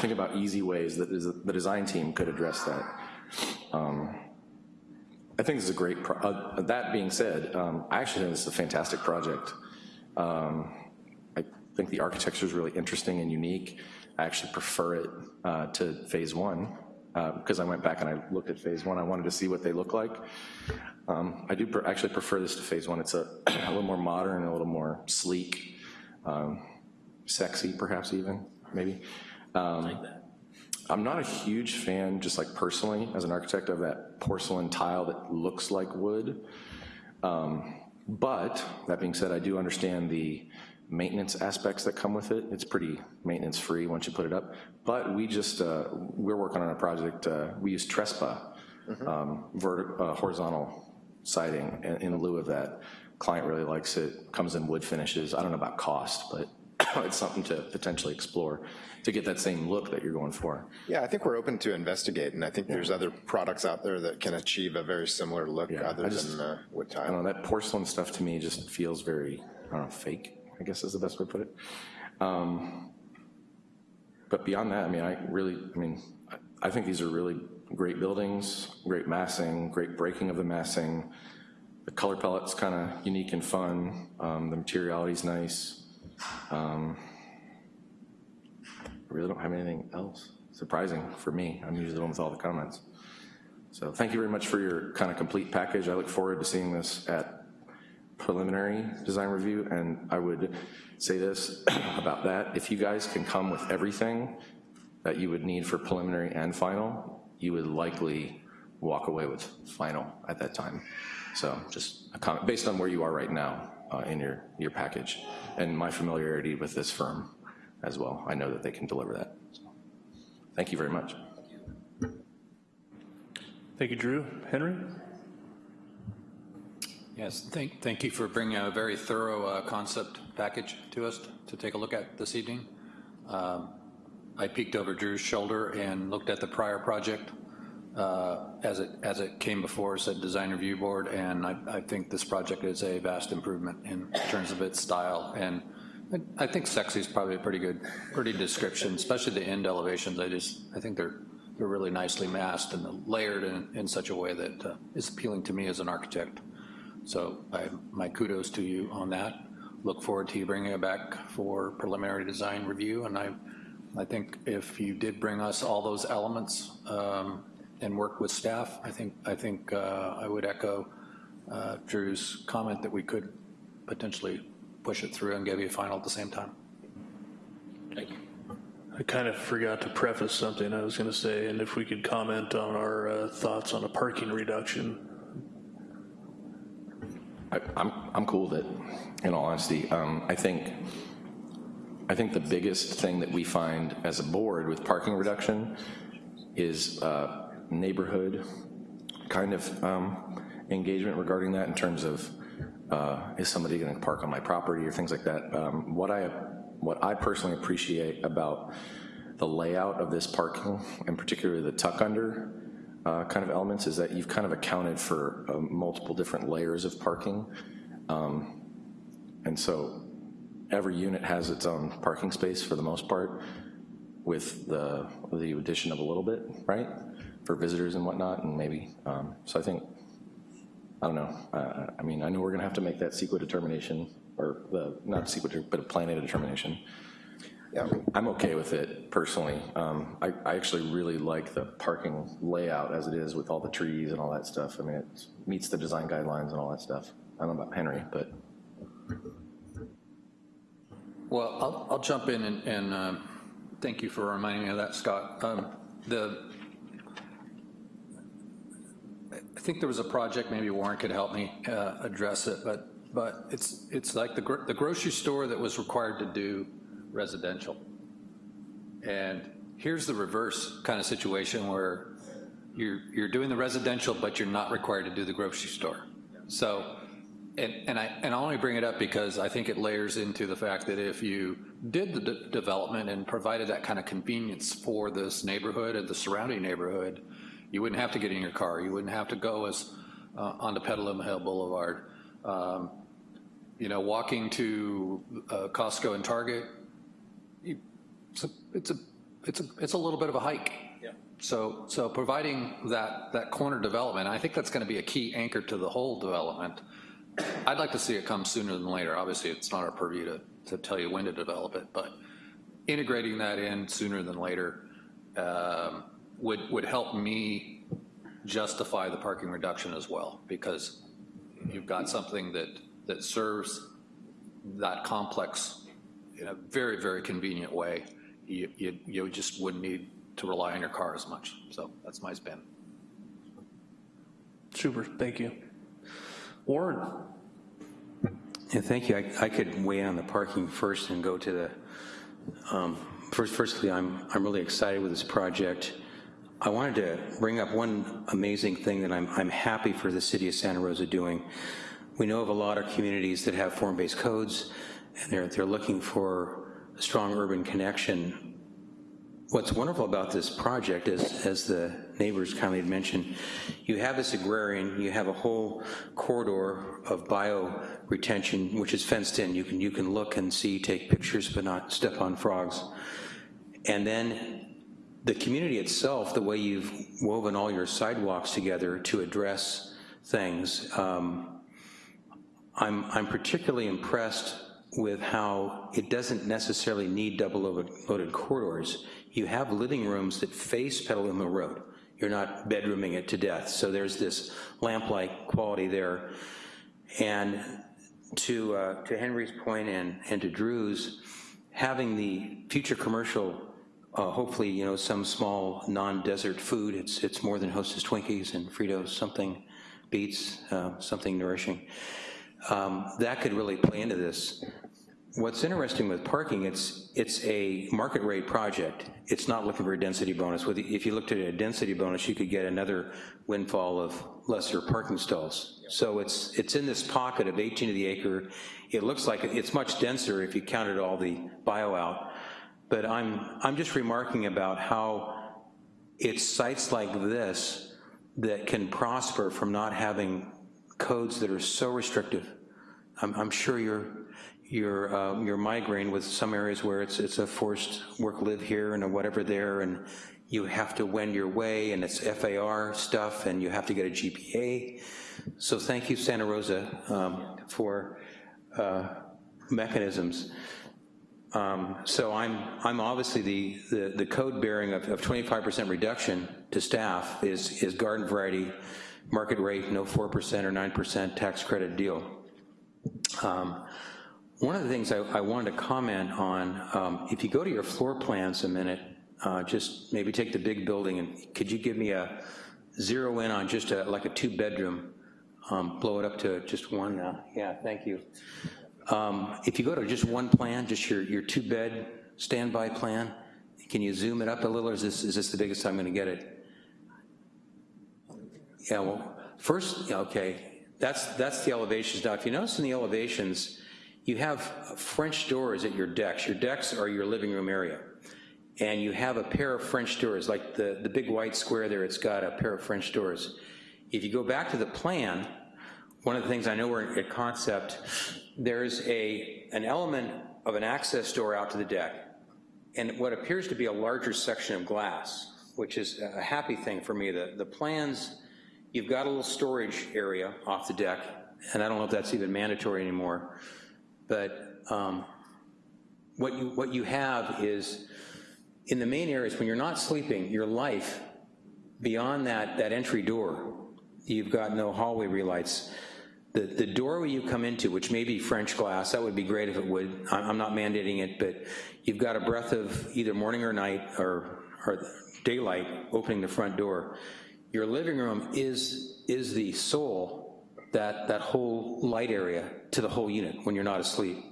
thinking about easy ways that is- the design team could address that. Um, I think this is a great, pro- uh, that being said, um, I actually think this is a fantastic project. Um, I think the architecture is really interesting and unique. I actually prefer it uh, to phase one, because I went back and I looked at phase one, I wanted to see what they look like. Um, I do pre- actually prefer this to phase one. It's a, *clears throat* a little more modern, a little more sleek, um, sexy perhaps even, maybe. Um, I'm not a huge fan, just like personally, as an architect, of that porcelain tile that looks like wood. Um, But, that being said, I do understand the maintenance aspects that come with it. It's pretty maintenance-free once you put it up. But we just, uh, we're working on a project, uh, we use Trespa, um, verti- uh, horizontal siding in- in lieu of that. Client really likes it, comes in wood finishes. I don't know about cost, but *coughs* it's something to potentially explore to get that same look that you're going for. Yeah, I think we're open to investigate, and I think there's other products out there that can achieve a very similar look other just- than uh, wood I tile. don't know, that porcelain stuff to me just feels very, I don't know, fake, I guess is the best way to put it. Um, But beyond that, I mean, I really, I mean, I- think these are really great buildings, great massing, great breaking of the massing. The color palette's kind of unique and fun. Um, The materiality's nice. Um, I really don't have anything else surprising for me. I'm usually the one with all the comments. So thank you very much for your kind of complete package. I look forward to seeing this at preliminary design review, and I would say this *clears throat* about that. If you guys can come with everything that you would need for preliminary and final, you would likely walk away with final at that time. So just a comment, based on where you are right now uh, in your, your package, and my familiarity with this firm as well. I know that they can deliver that. So, Thank you very much. Thank you, Drew. Henry? Yes, thank, thank you for bringing a very thorough uh, concept package to us to take a look at this evening. Um, I peeked over Drew's shoulder and looked at the prior project uh, as it as it came before us at Design Review Board, and I, I think this project is a vast improvement in terms of its style. And I, I think sexy is probably a pretty good, pretty description, especially the end elevations. I just, I think they're they're really nicely masked and layered in, in such a way that uh, is appealing to me as an architect. So I, my kudos to you on that. Look forward to you bringing it back for preliminary design review. And I, I think if you did bring us all those elements um, and work with staff, I think, I think uh, I would echo uh, Drew's comment that we could potentially push it through and give you a final at the same time. Thank you. I kind of forgot to preface something I was going to say, and if we could comment on our uh, thoughts on a parking reduction. I, I'm, I'm cool with it, in all honesty. Um, I think, I think the biggest thing that we find as a board with parking reduction is uh, neighborhood kind of um, engagement regarding that in terms of uh, is somebody going to park on my property or things like that. Um, what I what I personally appreciate about the layout of this parking, and particularly the tuck under uh, kind of elements, is that you've kind of accounted for uh, multiple different layers of parking. Um, and so every unit has its own parking space for the most part with the, the addition of a little bit, right? For visitors and whatnot, and maybe, um, so I think, I don't know. Uh, I mean, I know we're gonna have to make that CEQA determination, or the, not CEQA, but a plan A determination. Yeah, I'm okay with it personally. Um, I, I actually really like the parking layout as it is with all the trees and all that stuff. I mean, it meets the design guidelines and all that stuff. I don't know about Henry, but. Well, I'll, I'll jump in and, and uh, thank you for reminding me of that, Scott. Um, the, I think there was a project, maybe Warren could help me uh, address it, but but it's it's like the, gro the grocery store that was required to do residential. And here's the reverse kind of situation where you're, you're doing the residential, but you're not required to do the grocery store. So, and, and, I, and I only bring it up because I think it layers into the fact that if you did the de development and provided that kind of convenience for this neighborhood and the surrounding neighborhood, you wouldn't have to get in your car. You wouldn't have to go as uh, onto Petaluma Hill Boulevard. Um, you know, walking to uh, Costco and Target, it's a, it's a, it's a, it's a little bit of a hike. Yeah. So, so providing that, that corner development, I think that's going to be a key anchor to the whole development. I'd like to see it come sooner than later. Obviously, it's not our purview to, to tell you when to develop it, but integrating that in sooner than later um, would, would help me justify the parking reduction as well, because you've got something that, that serves that complex in a very, very convenient way you, you, you just wouldn't need to rely on your car as much. So that's my spin. Super, thank you. Warren. Yeah, thank you. I, I could weigh in on the parking first and go to the, um, first, firstly, I'm, I'm really excited with this project. I wanted to bring up one amazing thing that I'm, I'm happy for the city of Santa Rosa doing. We know of a lot of communities that have form-based codes, and they're, they're looking for a strong urban connection. What's wonderful about this project is, as the neighbors kindly had mentioned, you have this agrarian, you have a whole corridor of bio retention, which is fenced in. You can, you can look and see, take pictures, but not step on frogs. And then the community itself, the way you've woven all your sidewalks together to address things, um, I'm, I'm particularly impressed with how it doesn't necessarily need double loaded corridors. You have living rooms that face Petaluma Road. You're not bedrooming it to death. So there's this lamp-like quality there. And to, uh, to Henry's point and, and to Drew's, having the future commercial, uh, hopefully, you know, some small non-desert food, it's, it's more than Hostess Twinkies and Fritos, something beats, uh, something nourishing. Um, that could really play into this. What's interesting with parking, it's it's a market rate project. It's not looking for a density bonus. If you looked at a density bonus, you could get another windfall of lesser parking stalls. So it's, it's in this pocket of 18 of the acre. It looks like it's much denser if you counted all the bio out. But I'm, I'm just remarking about how it's sites like this that can prosper from not having codes that are so restrictive. I'm, I'm sure you're, you're, um, you're migraine with some areas where it's, it's a forced work live here and a whatever there, and you have to wend your way, and it's FAR stuff, and you have to get a GPA. So thank you, Santa Rosa, um, for uh, mechanisms. Um, so I'm, I'm obviously the, the, the code bearing of, of 25% reduction to staff is, is garden variety, market rate, no 4% or 9% tax credit deal. Um, one of the things I, I, wanted to comment on, um, if you go to your floor plans a minute, uh, just maybe take the big building and could you give me a zero in on just a, like a two bedroom, um, blow it up to just one now. Yeah, thank you. Um, if you go to just one plan, just your, your two bed standby plan, can you zoom it up a little or is this, is this the biggest I'm gonna get it? Yeah, well, first, okay, that's, that's the elevations. Now, if you notice in the elevations, you have French doors at your decks. Your decks are your living room area. And you have a pair of French doors, like the, the big white square there, it's got a pair of French doors. If you go back to the plan, one of the things I know we're at concept, there's a, an element of an access door out to the deck, and what appears to be a larger section of glass, which is a happy thing for me. The, the plans, you've got a little storage area off the deck, and I don't know if that's even mandatory anymore, but um, what, you, what you have is, in the main areas, when you're not sleeping, your life, beyond that, that entry door, you've got no hallway relights. The, the doorway you come into, which may be French glass, that would be great if it would, I'm not mandating it, but you've got a breath of either morning or night or, or daylight opening the front door. Your living room is, is the soul, that, that whole light area to the whole unit when you're not asleep.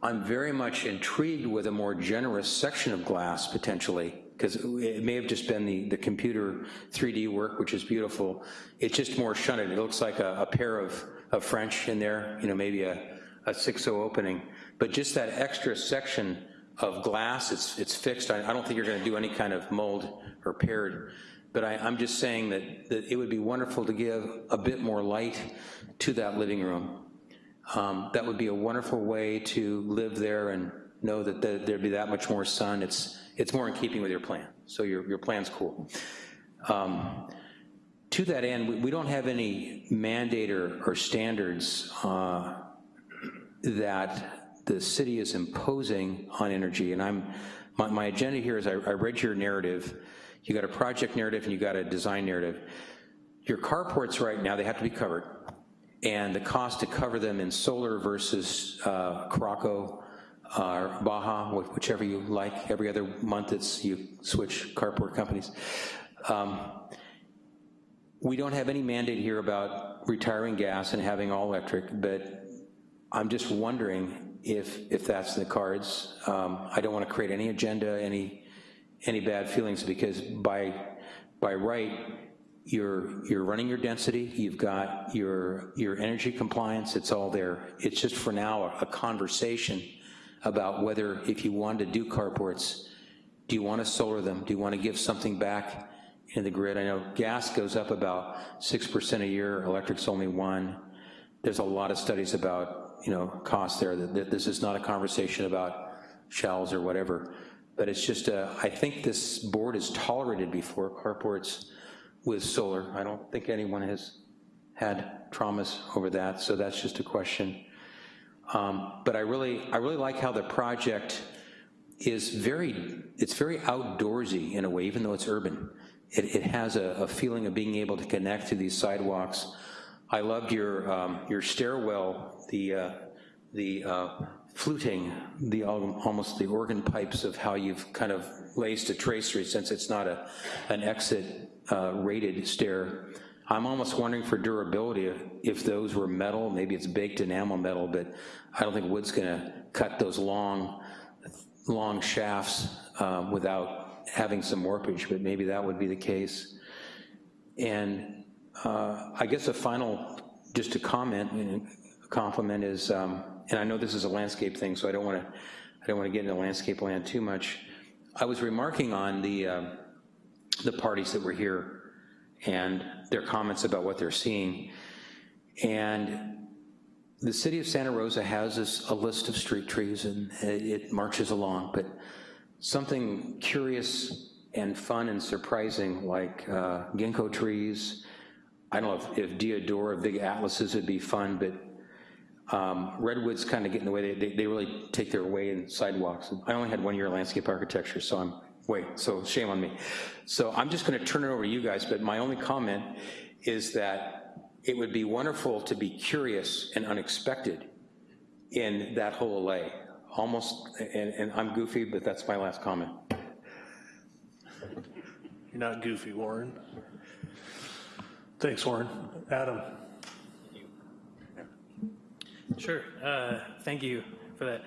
I'm very much intrigued with a more generous section of glass potentially because it may have just been the, the computer 3D work, which is beautiful. It's just more shunted. It looks like a, a pair of, of French in there, you know, maybe a, a 6.0 opening. But just that extra section of glass, it's, it's fixed. I, I don't think you're gonna do any kind of mold or paired. But I, I'm just saying that, that it would be wonderful to give a bit more light to that living room. Um, that would be a wonderful way to live there and know that the, there'd be that much more sun. It's, it's more in keeping with your plan. So your, your plan's cool. Um, to that end, we, we, don't have any mandate or, or standards uh, that the city is imposing on energy. And I'm, my, my agenda here is I, I read your narrative. You got a project narrative and you got a design narrative. Your carports right now, they have to be covered. And the cost to cover them in solar versus uh, Caraco or Baja, whichever you like. Every other month it's you switch carport companies. Um, we don't have any mandate here about retiring gas and having all electric, but I'm just wondering if if that's in the cards. Um, I don't want to create any agenda, any any bad feelings, because by by right, you're you're running your density, you've got your your energy compliance, it's all there. It's just for now a, a conversation about whether if you wanted to do carports, do you want to solar them? Do you want to give something back in the grid? I know gas goes up about 6% a year, electric's only one. There's a lot of studies about, you know, cost there. That This is not a conversation about shells or whatever, but it's just, a, I think this board has tolerated before carports with solar. I don't think anyone has had traumas over that, so that's just a question. Um, but I really, I really like how the project is very, it's very outdoorsy in a way, even though it's urban. It, it has a, a, feeling of being able to connect to these sidewalks. I loved your, um, your stairwell, the, uh, the uh, fluting, the almost the organ pipes of how you've kind of laced a tracery since it's not a, an exit uh, rated stair. I'm almost wondering for durability if those were metal, maybe it's baked enamel metal, but I don't think wood's gonna cut those long, long shafts um, without having some warpage, but maybe that would be the case. And uh, I guess a final, just a comment and a compliment is, um, and I know this is a landscape thing, so I don't want to, I don't want to get into landscape land too much. I was remarking on the, uh, the parties that were here and their comments about what they're seeing. And the city of Santa Rosa has this, a list of street trees and it marches along, but something curious and fun and surprising like uh, ginkgo trees, I don't know if, if deodora, big atlases would be fun, but um, redwoods kind of get in the way. They, they, they, really take their way in sidewalks. I only had one year of landscape architecture, so I'm, wait, so shame on me. So I'm just gonna turn it over to you guys, but my only comment is that it would be wonderful to be curious and unexpected in that whole lay. Almost, and, and I'm goofy, but that's my last comment. You're not goofy, Warren. Thanks, Warren. Adam. Sure. Uh, thank you for that.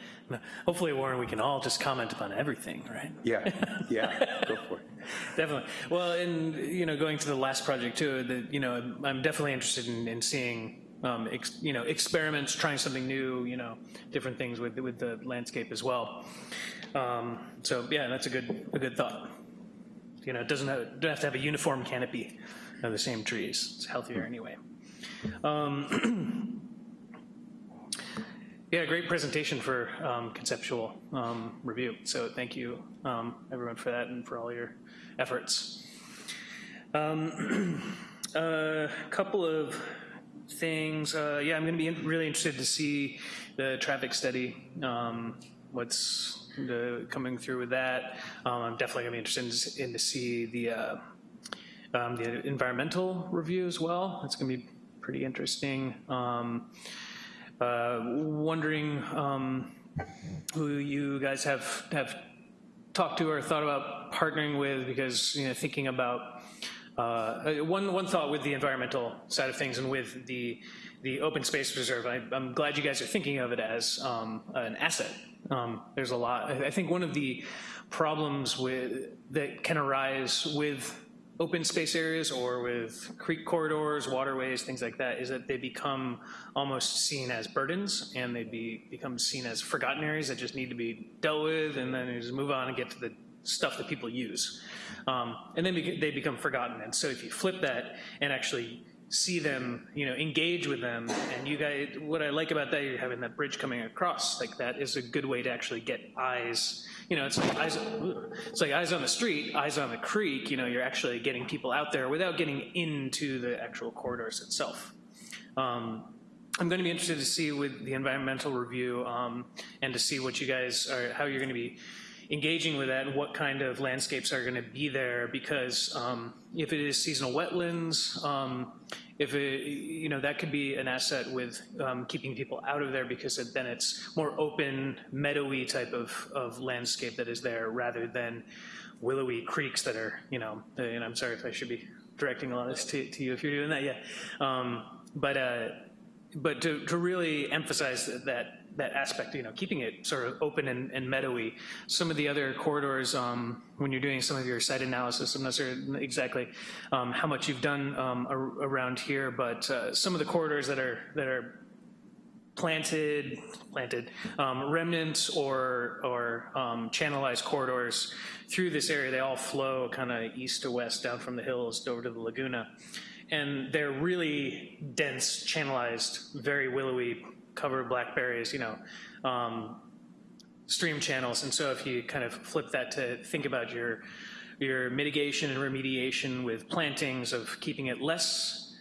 Hopefully, Warren, we can all just comment upon everything, right? Yeah, yeah, go for it. *laughs* Definitely. Well, and, you know, going to the last project too, the, you know, I'm definitely interested in, in seeing, um, ex, you know, experiments, trying something new, you know, different things with, with the landscape as well. Um, so yeah, that's a good, a good thought. You know, it doesn't have, don't have to have a uniform canopy of the same trees. It's healthier anyway. Um, *clears throat* yeah, great presentation for um, conceptual um, review. So thank you, um, everyone, for that and for all your efforts. A um, *clears throat* uh, couple of things. Uh, yeah, I'm going to be in, really interested to see the traffic study. Um, what's the, coming through with that? Um, I'm definitely going to be interested in, to see the uh, the environmental review as well. It's going to be pretty interesting. Um, wondering um, who you guys have have talked to or thought about partnering with because you know thinking about uh, one one thought with the environmental side of things and with the the open space reserve. I, am glad you guys are thinking of it as um, an asset. Um, there's a lot. I think one of the problems with that can arise with open space areas or with creek corridors, waterways, things like that, is that they become almost seen as burdens and they be, become seen as forgotten areas that just need to be dealt with and then just move on and get to the stuff that people use. Um, and then they become forgotten. And so if you flip that and actually see them, you know, engage with them. And you guys, what I like about that, you're having that bridge coming across, like that is a good way to actually get eyes. You know, it's like eyes, it's like eyes on the street, eyes on the creek. You know, you're actually getting people out there without getting into the actual corridors itself. Um, I'm going to be interested to see with the environmental review um, and to see what you guys are, how you're going to be engaging with that and what kind of landscapes are going to be there because um, if it is seasonal wetlands, um, if it, you know, that could be an asset with um, keeping people out of there because then it's more open, meadowy type of, of landscape that is there rather than willowy creeks that are, you know, and I'm sorry if I should be directing a lot of this to, to you if you're doing that, yeah. Um, but, uh, but to, to really emphasize that, that that aspect, you know, keeping it sort of open and, and meadowy. Some of the other corridors, um, when you're doing some of your site analysis, I'm not sure exactly um, how much you've done um, around here, but uh, some of the corridors that are that are planted, planted um, remnants or or um, channelized corridors through this area, they all flow kind of east to west down from the hills over to the Laguna. And they're really dense, channelized, very willowy cover blackberries, you know, um, stream channels. And so if you kind of flip that to think about your, your mitigation and remediation with plantings of keeping it less,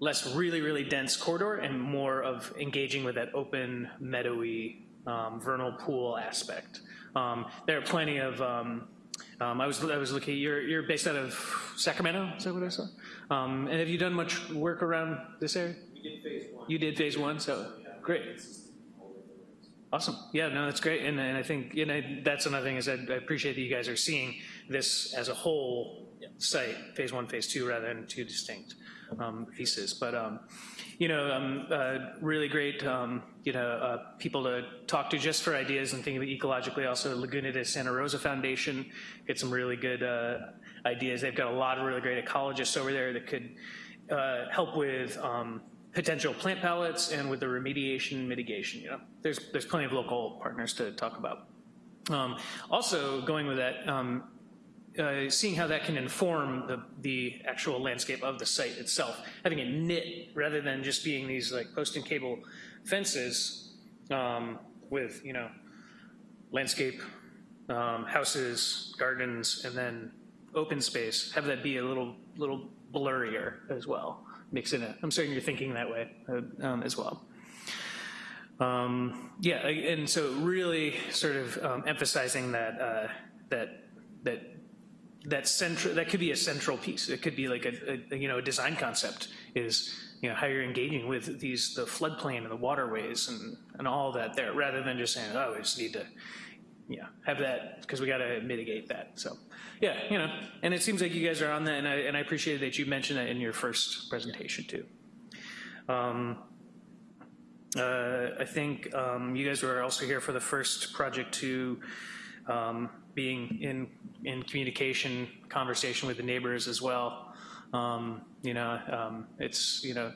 less really, really dense corridor and more of engaging with that open, meadowy, um, vernal pool aspect. Um, there are plenty of, um, um, I was I was looking. You're you're based out of Sacramento. Is that what I saw? Um, and have you done much work around this area? We did phase one. You did phase one. So Great. Awesome. Yeah, no, that's great. And, and I think you know, that's another thing is I, I, appreciate that you guys are seeing this as a whole site, phase one, phase two, rather than two distinct um, pieces. But, um, you know, um, uh, really great, um, you know, uh, people to talk to just for ideas and thinking ecologically. Also, Laguna de Santa Rosa Foundation, get some really good uh, ideas. They've got a lot of really great ecologists over there that could uh, help with um, potential plant palettes and with the remediation mitigation. You know, there's there's plenty of local partners to talk about. Um, also, going with that, um, uh, seeing how that can inform the, the actual landscape of the site itself, having it knit rather than just being these like post and cable fences um, with, you know, landscape, um, houses, gardens, and then open space, have that be a little, little blurrier as well, mixing it. I'm certain you're thinking that way uh, um, as well. Um, yeah, and so really sort of um, emphasizing that uh, that that that central that could be a central piece. It could be like a, a, you know a design concept is you know how you're engaging with these the floodplain and the waterways and and all that there, rather than just saying oh we just need to yeah have that because we got to mitigate that. So yeah, you know, and it seems like you guys are on that, and I and I appreciate that you mentioned that in your first presentation too. Um, uh, I think um, you guys were also here for the first project to um, being in in communication, conversation with the neighbors as well. Um, you know, um, it's you know,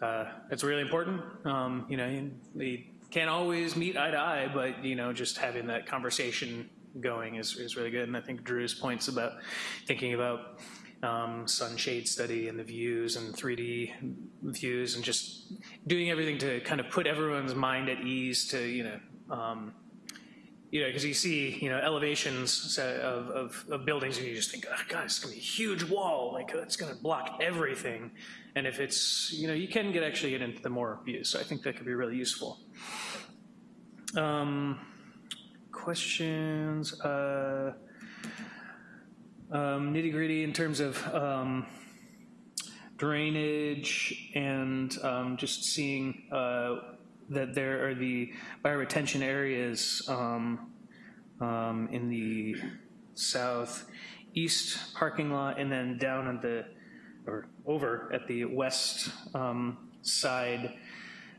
uh, it's really important. Um, you know, we can't always meet eye to eye, but you know, just having that conversation going is is really good. And I think Drew's points about thinking about um, sunshade study and the views and 3D views and just doing everything to kind of put everyone's mind at ease to, you know, um, you know, because you see, you know, elevations of, of, of, buildings and you just think, oh, God, it's going to be a huge wall. Like, that's going to block everything. And if it's, you know, you can get actually get into the more views. So I think that could be really useful. Um, questions? Uh, um, nitty gritty in terms of um, drainage and um, just seeing uh, that there are the bioretention areas um, um, in the southeast parking lot and then down at the, or over at the west um, side.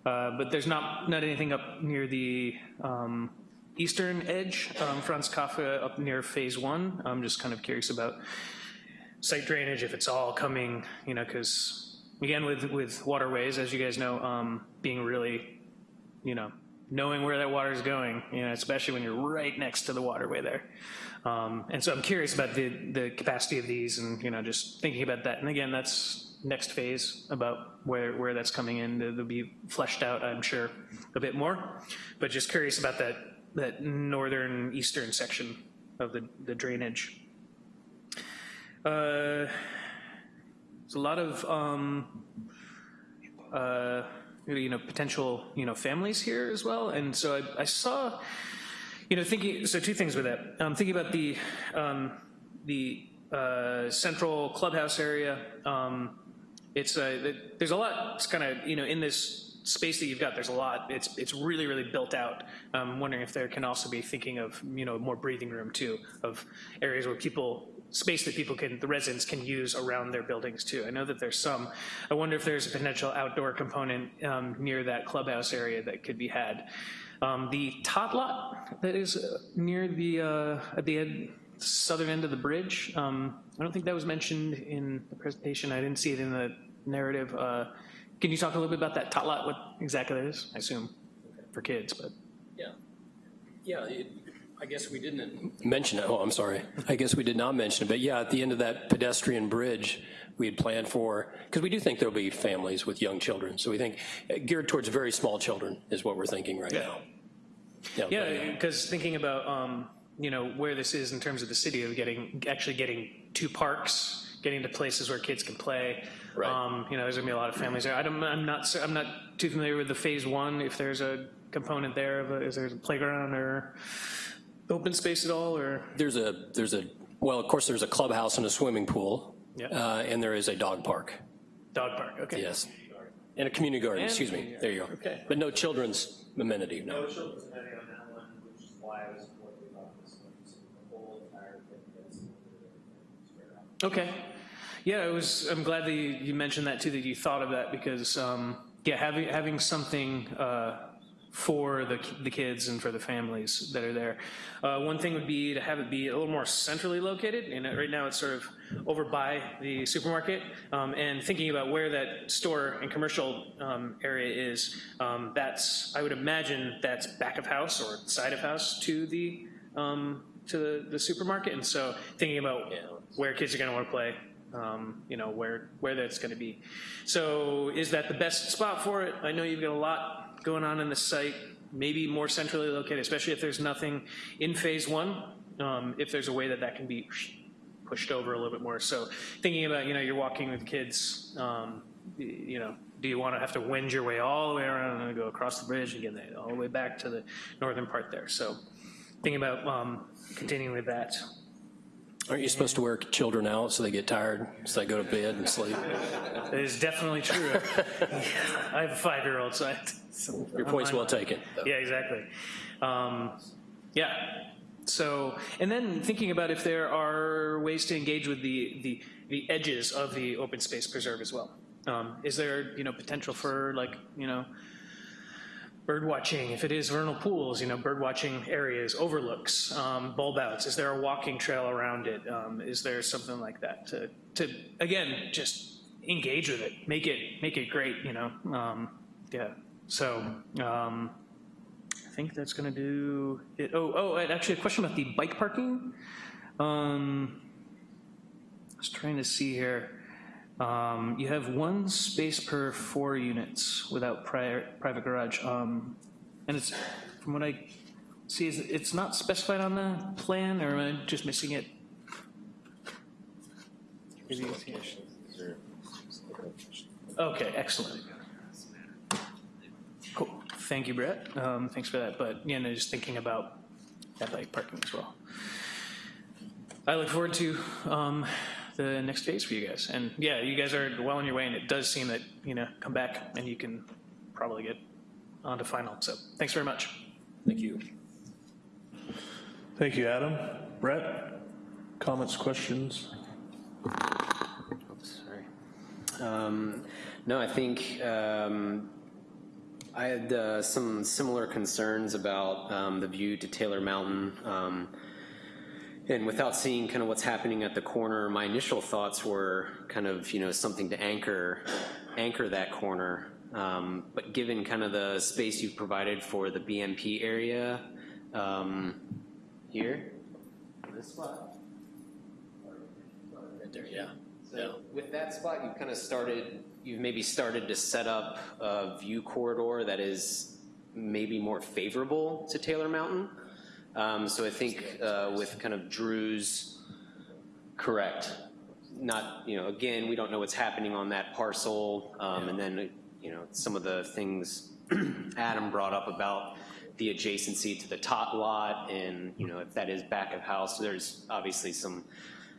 Uh, but there's not, not anything up near the eastern edge, um, Franz Kafka up near phase one. I'm just kind of curious about site drainage, if it's all coming, you know, because again, with, with waterways, as you guys know, um, being really, you know, knowing where that water is going, you know, especially when you're right next to the waterway there. Um, and so I'm curious about the, the capacity of these and, you know, just thinking about that. And again, that's next phase about where, where that's coming in. It'll be fleshed out, I'm sure, a bit more. But just curious about that that northern eastern section of the, the drainage. Uh, there's a lot of um, uh, you know potential you know families here as well, and so I, I saw you know thinking so two things with that. I'm um, thinking about the um, the uh, central clubhouse area. Um, it's uh, there's a lot. It's kind of you know in this space that you've got, there's a lot. It's it's really really built out. I'm wondering if there can also be thinking of you know more breathing room too, of areas where people space that people can the residents can use around their buildings too. I know that there's some. I wonder if there's a potential outdoor component um, near that clubhouse area that could be had. Um, the tot lot that is uh, near the uh, at the end, southern end of the bridge. Um, I don't think that was mentioned in the presentation. I didn't see it in the narrative. Uh, can you talk a little bit about that tot lot, what exactly that is? I assume for kids, but. Yeah. Yeah, it, I guess we didn't mention it. Oh, I'm sorry. I guess we did not mention it. But yeah, at the end of that pedestrian bridge, we had planned for, because we do think there'll be families with young children. So we think uh, geared towards very small children is what we're thinking right yeah. now. Yeah, yeah because thinking about, um, you know, where this is in terms of the city of getting, actually getting two parks, getting to places where kids can play, Right. Um, you know, there's gonna be a lot of families there. I don't, I'm not, I'm not too familiar with the phase one. If there's a component there of a, is there a playground or open space at all, or? There's a, there's a, well, of course, there's a clubhouse and a swimming pool. Yeah. Uh, and there is a dog park. Dog park, okay. Yes. And a community garden, And excuse me. community There you go. okay. But no children's amenity, no. children's amenity on that one, which is why I was worried about this one, so the whole entire thing gets spread out. Okay. Yeah, it was. I'm glad that you, you mentioned that too. That you thought of that because um, yeah, having having something uh, for the, the kids and for the families that are there. Uh, one thing would be to have it be a little more centrally located, and right now it's sort of over by the supermarket, um, and thinking about where that store and commercial um, area is, um, that's, I would imagine that's back of house or side of house to the, um, to the, the supermarket, and so thinking about where kids are gonna wanna play, um, you know, where, where that's gonna be. So is that the best spot for it? I know you've got a lot going on in the site, maybe more centrally located, especially if there's nothing in phase one, um, if there's a way that that can be pushed over a little bit more. So thinking about, you know, you're walking with kids, um, you know, do you want to have to wend your way all the way around and go across the bridge and get all the way back to the northern part there? So thinking about um, continuing with that. Aren't you supposed to wear children out so they get tired, so they go to bed and sleep? It is definitely true. *laughs* I have a five-year-old, so I. So Your point's well taken. Yeah, exactly. Um, yeah. So, and then thinking about if there are ways to engage with the the, the edges of the open space preserve as well. Um, is there you know potential for like you know bird watching if it is vernal pools you know bird watching areas overlooks um, bulb outs is there a walking trail around it? Um, is there something like that to to again just engage with it make it make it great you know um, yeah so um, I think that's going to do it. Oh, oh, actually, a question about the bike parking. Um, I was trying to see here. Um, you have one space per four units without prior, private garage, um, and it's from what I see, it's not specified on the plan, or am I just missing it? Okay, excellent. Cool. Thank you, Brett. Um, thanks for that. But, you know, just thinking about that parking as well. I look forward to um, the next phase for you guys. And yeah, you guys are well on your way, and it does seem that, you know, come back and you can probably get on to final. So thanks very much. Thank you. Thank you, Adam. Brett, comments, questions? Sorry. Um, no, I think um, I had uh, some similar concerns about um, the view to Taylor Mountain. And without seeing kind of what's happening at the corner, my initial thoughts were kind of, you know, something to anchor, anchor that corner. Um, but given kind of the space you've provided for the BMP area um, here, this spot, Right there, yeah. so with that spot, you've kind of started, you've maybe started to set up a view corridor that is maybe more favorable to Taylor Mountain. Um, so I think uh, with kind of Drew's, correct, not, you know, again, we don't know what's happening on that parcel. Um, And then, you know, some of the things *clears throat* Adam brought up about the adjacency to the tot lot and, you know, if that is back of house, there's obviously some,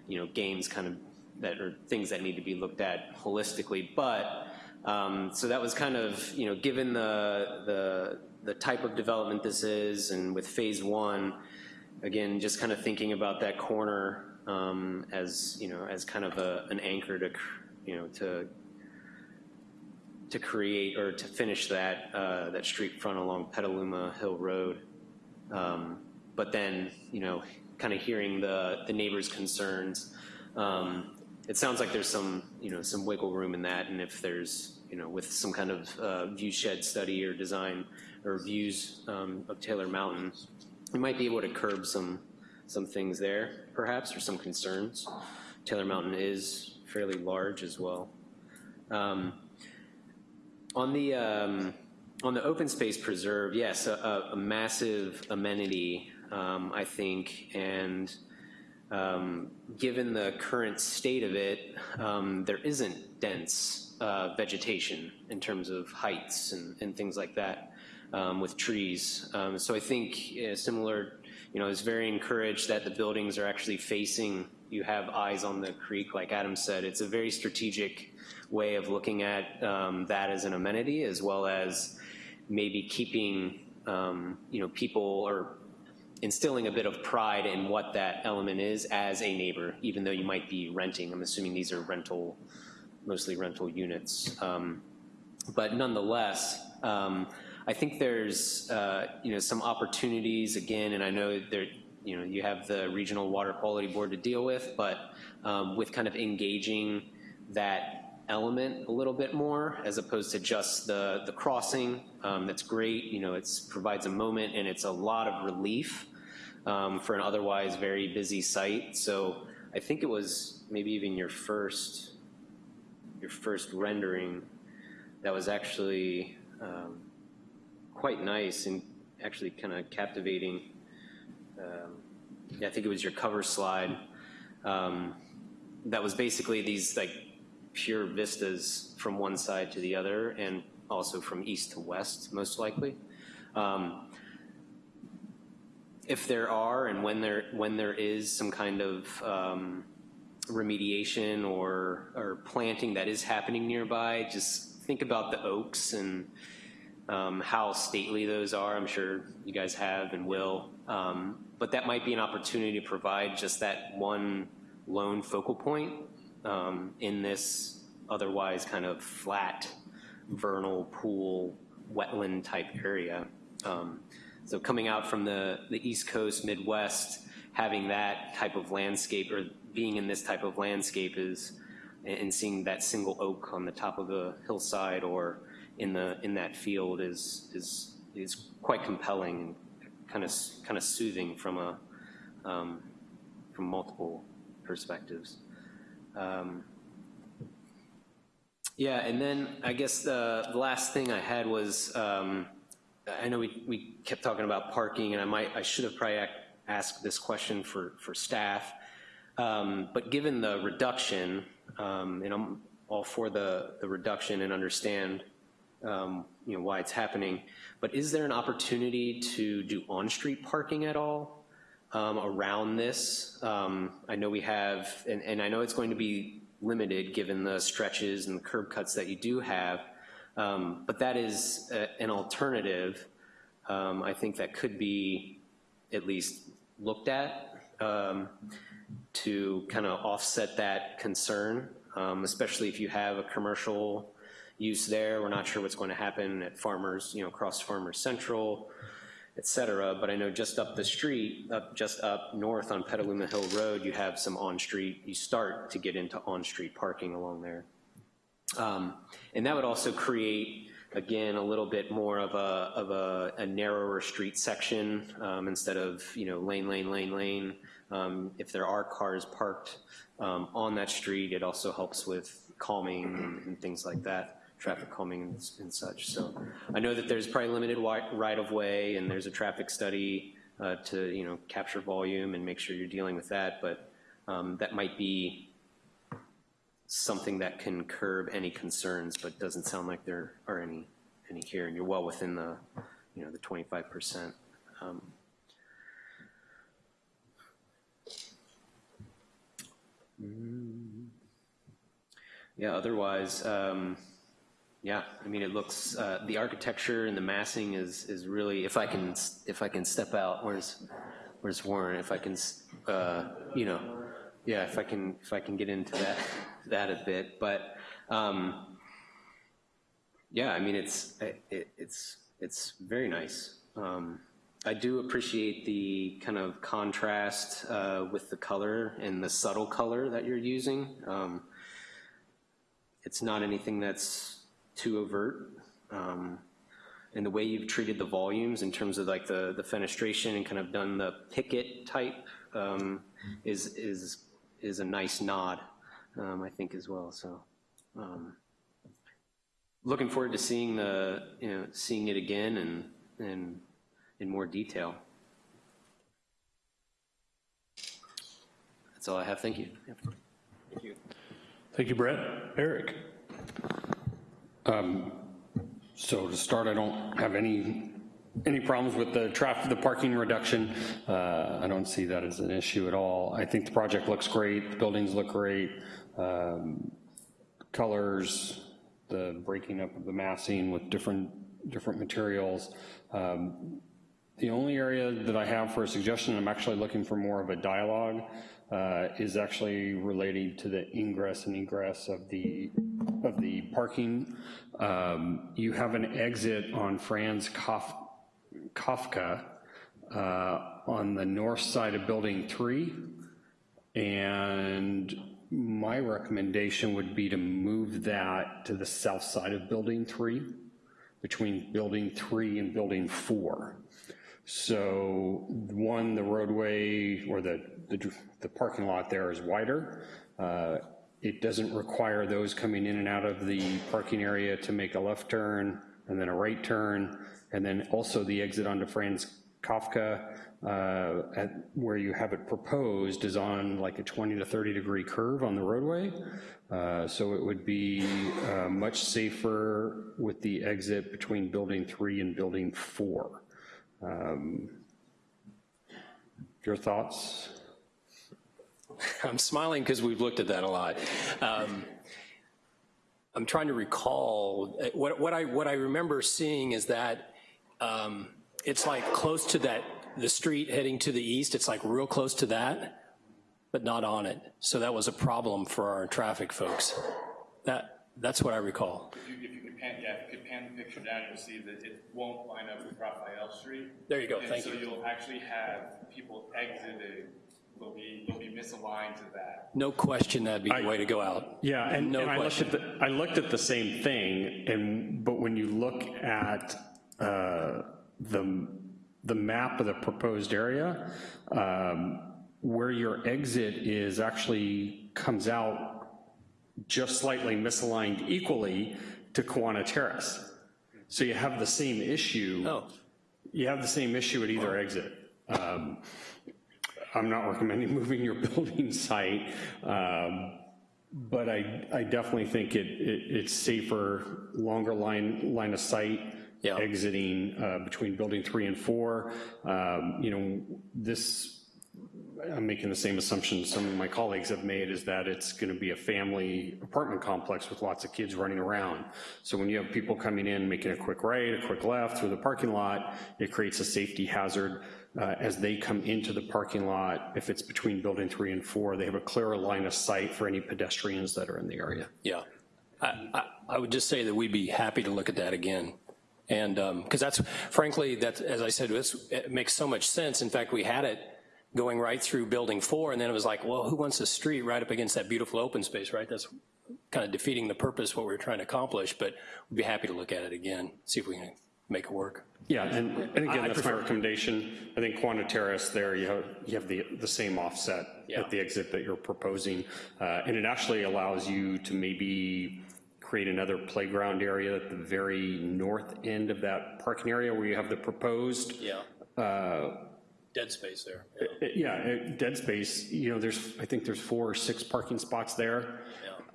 you know, games kind of that are things that need to be looked at holistically. But, um, so that was kind of, you know, given the, the, the type of development this is and with phase one, again, just kind of thinking about that corner um, as, you know, as kind of a, an anchor to, you know, to to create or to finish that uh, that street front along Petaluma Hill Road. Um, but then, you know, kind of hearing the the neighbors' concerns, um, it sounds like there's some you know some wiggle room in that, and if there's you know with some kind of uh, view shed study or design or views um, of Taylor Mountain, we might be able to curb some some things there, perhaps, or some concerns. Taylor Mountain is fairly large as well. Um, on the um, on the open space preserve, yes, a, a massive amenity, um, I think, and um, given the current state of it, um, there isn't dense uh, vegetation in terms of heights and, and things like that um, with trees. Um, so I think uh, similar, you know, it's very encouraged that the buildings are actually facing. You have eyes on the creek, like Adam said. It's a very strategic way of looking at um, that as an amenity, as well as maybe keeping, um, you know, people or instilling a bit of pride in what that element is as a neighbor, even though you might be renting. I'm assuming these are rental, mostly rental units. Um, but nonetheless, um, I think there's, uh, you know, some opportunities, again, and I know there, you know, you have the Regional Water Quality Board to deal with, but um, with kind of engaging that element a little bit more as opposed to just the, the crossing. Um, that's great, you know, it provides a moment and it's a lot of relief um, for an otherwise very busy site. So I think it was maybe even your first, your first rendering that was actually um, quite nice and actually kind of captivating. Um, yeah, I think it was your cover slide. Um, that was basically these like pure vistas from one side to the other and also from east to west, most likely. Um, if there are and when there when there is some kind of um, remediation or or planting that is happening nearby, just think about the oaks and um, how stately those are. I'm sure you guys have and will. Um, but that might be an opportunity to provide just that one lone focal point um, in this otherwise kind of flat, vernal pool, wetland type area. Um, so coming out from the, the East Coast, Midwest, having that type of landscape or being in this type of landscape is, and seeing that single oak on the top of a hillside or in the in that field is is is quite compelling kind of kind of soothing from a um, from multiple perspectives. Um, yeah, and then I guess the, the, last thing I had was um, I know we, we kept talking about parking, and I might I should have probably asked this question for for staff. Um, but given the reduction, um, and I'm all for the the reduction and understand um, you know why it's happening. But is there an opportunity to do on-street parking at all um, around this? Um, I know we have, and, and, I know it's going to be limited given the stretches and the curb cuts that you do have, um, but that is a, an alternative. Um, I think that could be at least looked at um, to kind of offset that concern, especially if you have a commercial use there. We're not sure what's going to happen at Farmers, you know, across Farmers Central, et cetera. But I know just up the street, up just up north on Petaluma Hill Road, you have some on-street, you start to get into on-street parking along there. Um, and that would also create, again, a little bit more of a, of a, a narrower street section um, instead of, you know, lane, lane, lane, lane. Um, if there are cars parked um, on that street, it also helps with calming and, and things like that traffic calming and, and, such. So I know that there's probably limited right of way and there's a traffic study uh, to you know capture volume and make sure you're dealing with that, but um, that might be something that can curb any concerns, but doesn't sound like there are any any here, and you're well within the you know the 25 percent. Um, yeah, otherwise, um, yeah, I mean, it looks, uh, the architecture and the massing is, is really, if I can, if I can step out, where's, where's Warren? If I can, uh, you know, yeah, if I can, if I can get into that, that a bit, but, um, yeah, I mean, it's, it, it's, it's very nice. Um, I do appreciate the kind of contrast uh, with the color and the subtle color that you're using. Um, it's not anything that's too overt. Um, and the way you've treated the volumes in terms of like the, the fenestration and kind of done the picket type um, is, is, is a nice nod, um, I think, as well. So um, looking forward to seeing the, you know, seeing it again and, and in more detail. That's all I have. Thank you. Thank you. Thank you, Brett. Eric. Um, so to start, I don't have any any problems with the traffic, the parking reduction. Uh, I don't see that as an issue at all. I think the project looks great. The buildings look great. Um, colors, the breaking up of the massing with different different materials. Um, the only area that I have for a suggestion, I'm actually looking for more of a dialogue, uh, is actually relating to the ingress and egress of the of the parking. Um, You have an exit on Franz Kaf- Kafka uh, on the north side of Building 3. And my recommendation would be to move that to the south side of Building 3, between Building 3 and Building 4. So, one, the roadway or the, the the parking lot there is wider. Uh, It doesn't require those coming in and out of the parking area to make a left turn and then a right turn. And then also the exit onto Franz Kafka, uh, at where you have it proposed is on like a 20 to 30 degree curve on the roadway. Uh, So it would be uh, much safer with the exit between building three and building four. Um, Your thoughts? I'm smiling because we've looked at that a lot. Um, I'm trying to recall, uh, what, what I, what I remember seeing is that um, it's like close to that, the street heading to the east, it's like real close to that, but not on it. So that was a problem for our traffic folks. That, that's what I recall. Pan, yeah, if you could pan the picture down, you'll see that it won't line up with Raphael Street. There you go, thank And you. so you'll actually have people exiting, they'll be, you'll be misaligned to that. No question that'd be the way to go out. Yeah, and, No and I looked at question. the, I looked at the same thing, and, but when you look at uh, the, the map of the proposed area, um, where your exit is actually comes out just slightly misaligned equally to Kawana Terrace. So you have the same issue. Oh. You have the same issue at either exit. Um, I'm not recommending *laughs* moving your building site, um, but I, I definitely think it, it, it's safer, longer line, line of sight exiting uh, between building three and four. Um, You know, this, I'm making the same assumption some of my colleagues have made, is that it's going to be a family apartment complex with lots of kids running around. So when you have people coming in, making a quick right, a quick left through the parking lot, it creates a safety hazard. Uh, As they come into the parking lot, if it's between building three and four, they have a clearer line of sight for any pedestrians that are in the area. Yeah. I, I, I would just say that we'd be happy to look at that again. And, because that's, frankly, that, as I said, this, makes so much sense. In fact, we had it going right through building four, and then it was like, well, who wants a street right up against that beautiful open space, right? That's kind of defeating the purpose, what we were trying to accomplish, but we'd be happy to look at it again, see if we can make it work. Yeah, and, and again, I that's my recommendation. I think Kawana Terrace there, you have, you have the, the same offset at the exit that you're proposing. Uh, And it actually allows you to maybe create another playground area at the very north end of that parking area where you have the proposed. Yeah. uh, Dead space there. uh, Yeah, uh, dead space, you know, there's, I think there's four or six parking spots there.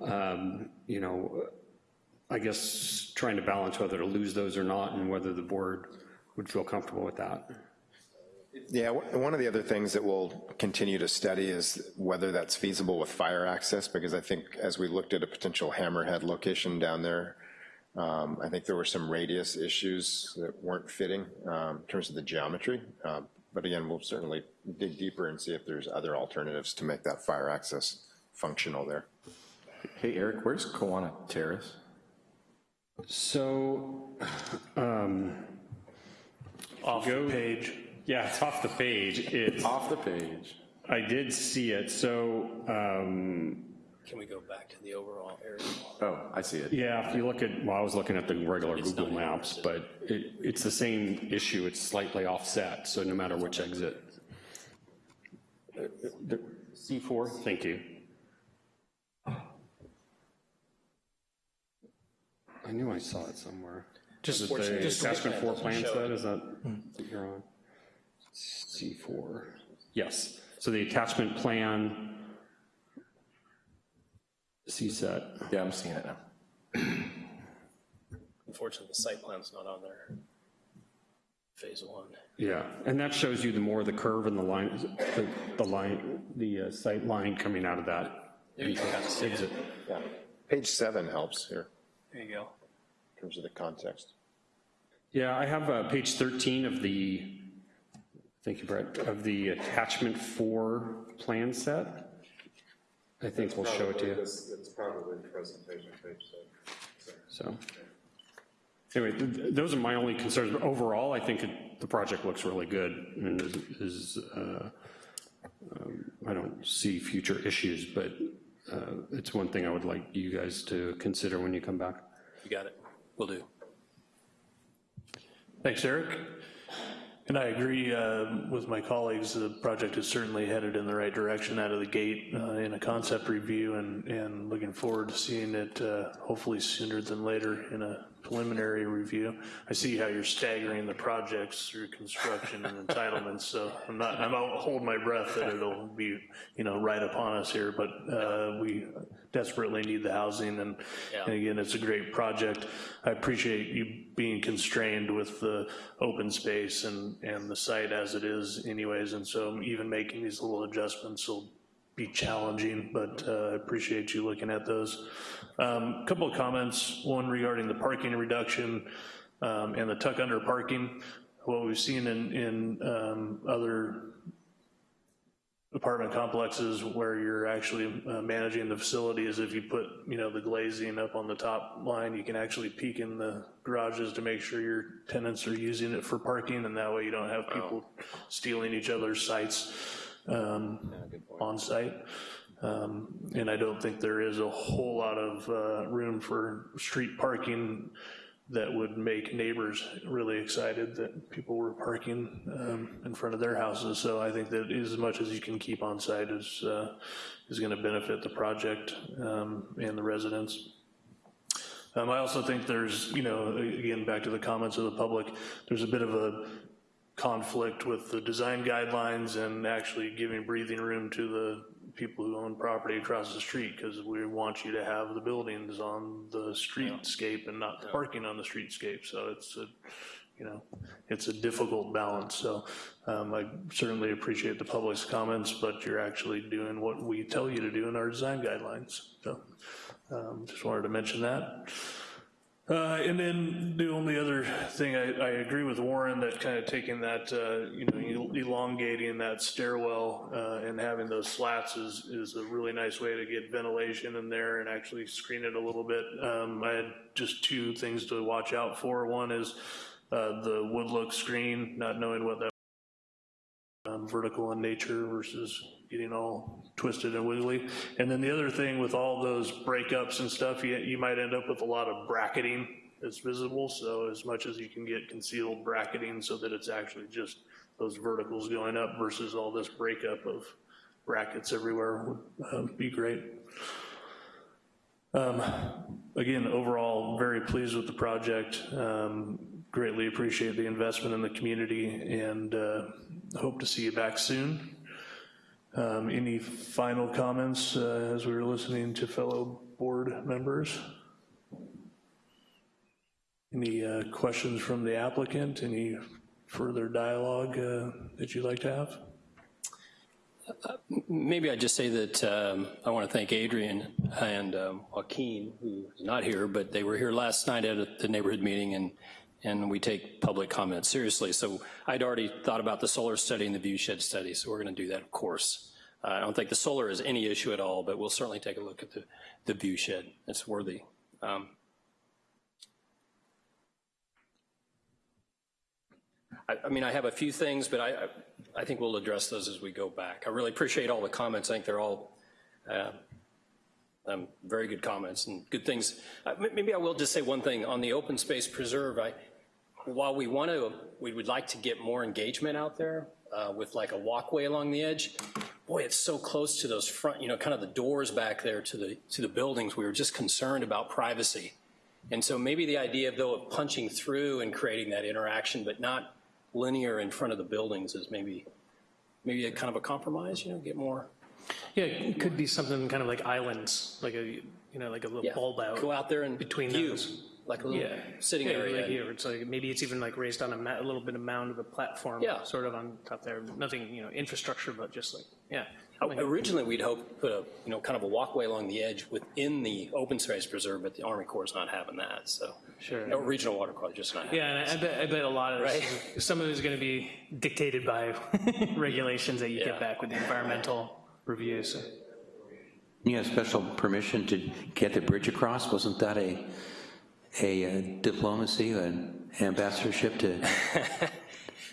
Um, You know, I guess trying to balance whether to lose those or not and whether the board would feel comfortable with that. Yeah, one of the other things that we'll continue to study is whether that's feasible with fire access, because I think as we looked at a potential hammerhead location down there, um, I think there were some radius issues that weren't fitting um, in terms of the geometry. Uh, But again, we'll certainly dig deeper and see if there's other alternatives to make that fire access functional there. Hey, Eric, where's Kawana Terrace? So, um. Off the page. Yeah, it's off the page. It's. Off the page. I did see it, so, um, Can we go back to the overall area? Oh, I see it. yeah, if you look at, well, I was looking at the regular Google Maps, but it, it's the same issue, it's slightly offset, so no matter which exit. Uh, C4, thank you. I knew I saw it somewhere. Just- Is it the just- attachment four plan show set, it. is that what you're on? C4, yes, so the attachment plan, C set. Yeah, I'm seeing it now. Unfortunately, the site plan's not on there. Phase one. Yeah, and that shows you the more the curve and the line, the, the line, the uh, sight line coming out of that. There you can kind of see it. exit. Yeah. Page seven helps here There you go. in terms of the context. Yeah, I have uh, page 13 of the, thank you, Brett, of the attachment four plan set. I think we'll show it to you. It's probably presentation page six. So, anyway, th- th- those are my only concerns, but overall, I think it- the project looks really good, and is, is, uh, um, I don't see future issues, but uh, it's one thing I would like you guys to consider when you come back. You got it. Will do. Thanks, Eric. And I agree uh, with my colleagues, the project is certainly headed in the right direction out of the gate uh, in a concept review and, and looking forward to seeing it uh, hopefully sooner than later in a preliminary review. I see how you're staggering the projects through construction and entitlements, so I'm not, I won't hold my breath that it'll be, you know, right upon us here, but uh, we desperately need the housing, and, and again, it's a great project. I appreciate you being constrained with the open space and, and the site as it is anyways, and so even making these little adjustments will be challenging, but uh, I appreciate you looking at those. Um, Couple of comments, one regarding the parking reduction um, and the tuck under parking. What we've seen in, in um, other apartment complexes where you're actually uh, managing the facility is if you put, you know, the glazing up on the top line, you can actually peek in the garages to make sure your tenants are using it for parking, and that way you don't have people stealing each other's sites um, on site. Um, And I don't think there is a whole lot of uh, room for street parking that would make neighbors really excited that people were parking um, in front of their houses. So I think that as much as you can keep on site is, uh, is gonna benefit the project um, and the residents. Um, I also think there's, you know, again, back to the comments of the public, there's a bit of a conflict with the design guidelines and actually giving breathing room to the people who own property across the street, because we want you to have the buildings on the streetscape and not the parking on the streetscape, so it's a, you know, it's a difficult balance, so um, I certainly appreciate the public's comments, but you're actually doing what we tell you to do in our design guidelines, so um, just wanted to mention that. Uh, And then the only other thing, I, I agree with Warren that kind of taking that, uh, you know, elongating that stairwell uh, and having those slats is, is a really nice way to get ventilation in there and actually screen it a little bit. Um, I had just two things to watch out for. One is uh, the wood look screen, not knowing what that um, vertical in nature versus getting all twisted and wiggly. And then the other thing with all those breakups and stuff, you, you might end up with a lot of bracketing that's visible. So as much as you can get concealed bracketing so that it's actually just those verticals going up versus all this breakup of brackets everywhere would um, be great. Um, Again, overall, very pleased with the project. Um, Greatly appreciate the investment in the community and uh, hope to see you back soon. Um, Any final comments uh, as we were listening to fellow board members? Any uh, questions from the applicant? Any further dialogue uh, that you'd like to have? Maybe I'd just say that um, I want to thank Adrian and um, Joaquin, who's not here, but they were here last night at the neighborhood meeting, and, and we take public comments seriously. So I'd already thought about the solar study and the viewshed study, so we're going to do that, of course. Uh, I don't think the solar is any issue at all, but we'll certainly take a look at the, the view shed. It's worthy. Um, I, I mean, I have a few things, but I, I, I think we'll address those as we go back. I really appreciate all the comments. I think they're all uh, um, very good comments and good things. Uh, maybe I will just say one thing on the open space preserve. I, while we want to, we would like to get more engagement out there uh, with like a walkway along the edge. Boy, it's so close to those front, you know, kind of the doors back there to the to the buildings. We were just concerned about privacy, and so maybe the idea of though of punching through and creating that interaction, but not linear in front of the buildings, is maybe maybe a kind of a compromise. You know, get more. Yeah, it could be something kind of like islands, like a, you know, like a little Yeah, bulb out. go out there and between view, those. Like a little Yeah. sitting Yeah, area. Like here, it's like, maybe it's even like raised on a ma, a little bit of mound of a platform. Yeah. Sort of on top there, nothing, you know, infrastructure, but just like, yeah. Uh, Originally, we'd hoped to put a, you know, kind of a walkway along the edge within the open space preserve, but the Army Corps is not having that, so. Sure. No, Regional Water Quality just not having Yeah, and I bet, I bet a lot of this, some of it is gonna be dictated by *laughs* regulations that you Yeah. get back with the environmental reviews. so. You have special permission to get the bridge across? Wasn't that a, a uh, diplomacy, an ambassadorship to? *laughs*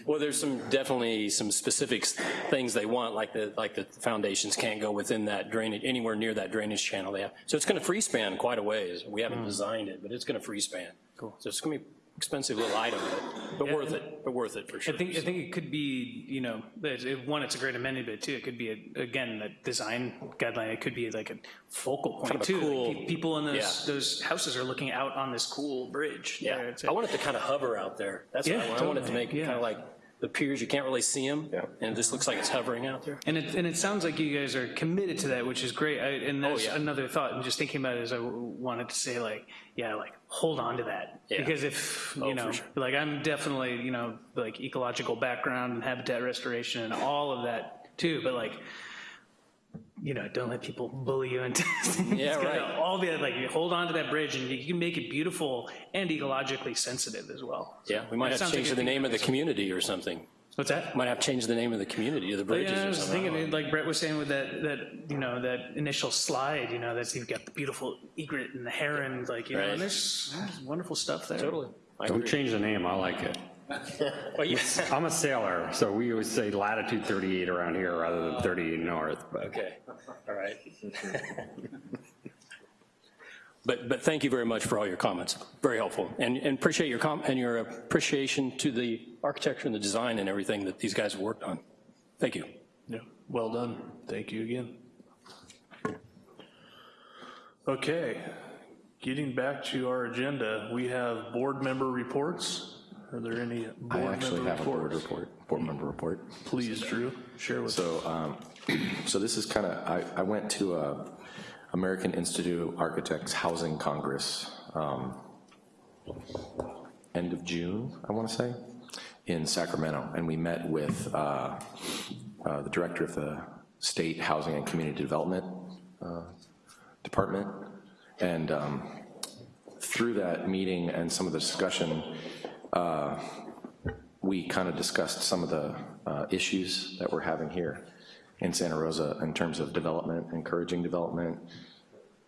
Well, there's some, definitely some specific things they want, like the, like the foundations can't go within that drainage, anywhere near that drainage channel they have. So it's gonna free span quite a ways. We haven't Mm. designed it, but it's gonna free span. Cool. So it's gonna be expensive little item, but, but Yeah, worth it, but worth it for sure. I think, I think it could be, you know, it's- it- one, it's a great amenity, but two, it could be, a- again, a design guideline, it could be like a focal Kind point of too. Cool- pe- People in those, yeah. those houses are looking out on this cool bridge. Yeah, there. It's I a- want it to kind of hover out there. That's what Yeah, I want. I want it to make yeah. kind of like the piers, you can't really see them, and it just looks like it's hovering out there. And it, and it sounds like you guys are committed to that, which is great. I, and Oh, that's yeah. another thought. And just thinking about it is I wanted to say like, yeah, like hold on to that Yeah. because if Oh, you know, sure. like I'm definitely you know like ecological background and habitat restoration and all of that too. But like, you know, don't let people bully you into *laughs* Yeah, right. all the like you hold on to that bridge and you can make it beautiful and ecologically sensitive as well. Yeah, we might have to change the name of the community or something. What's that? Might have to change the name of the community or the But bridges yeah, I or was something. thinking, like Brett was saying with that, that, you know, that initial slide, you know, that's, you've got the beautiful egret and the heron, like, you know, Right. and there's, there's wonderful stuff there. Totally. I Don't agree. change the name, I like it. *laughs* Well, yes. *laughs* I'm a sailor, so we always say latitude 38 around here rather than 38 north, but. Okay, all right. *laughs* But, but thank you very much for all your comments, very helpful. And, and appreciate your com, and your appreciation to the architecture and the design and everything that these guys have worked on. Thank you. Yeah, well done. Thank you again. Okay, getting back to our agenda, we have board member reports. Are there any board I actually member have a board report, board member report. Please, Drew, share with us. So, um, *clears throat* so this is kind of, I, I went to a American Institute of Architects Housing Congress, um, end of June, I want to say, in Sacramento, and we met with uh, uh, the director of the State Housing and Community Development uh, Department, and um, through that meeting and some of the discussion, uh, we kind of discussed some of the uh, issues that we're having here in Santa Rosa in terms of development, encouraging development,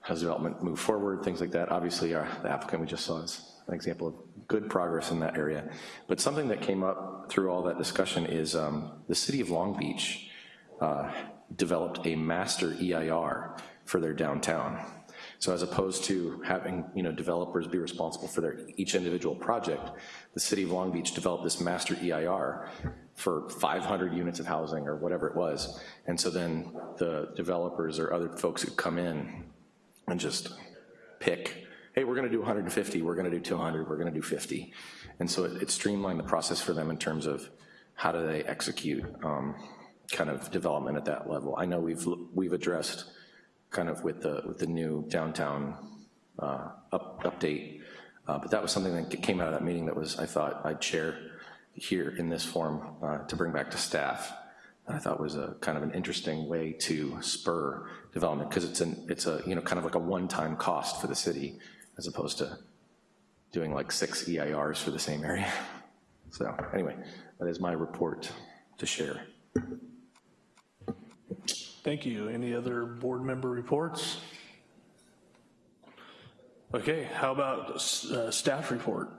has development move forward, things like that. Obviously, our, the applicant we just saw is an example of good progress in that area. But something that came up through all that discussion is um, the city of Long Beach uh, developed a master EIR for their downtown. So as opposed to having, you know, developers be responsible for their, each individual project, the city of Long Beach developed this master EIR for 500 units of housing or whatever it was. And so then the developers or other folks who come in and just pick, hey, we're gonna do 150, we're gonna do 200, we're gonna do 50. And so it it streamlined the process for them in terms of how do they execute um, kind of development at that level. I know we've, we've addressed kind of with the, with the new downtown uh, up, update, uh, but that was something that came out of that meeting that was, I thought I'd share here in this form uh, to bring back to staff. I thought was a kind of an interesting way to spur development, because it's an, it's a, you know, kind of like a one-time cost for the city, as opposed to doing like six EIRs for the same area. So anyway, that is my report to share. Thank you. Any other board member reports? Okay, how about uh, staff report?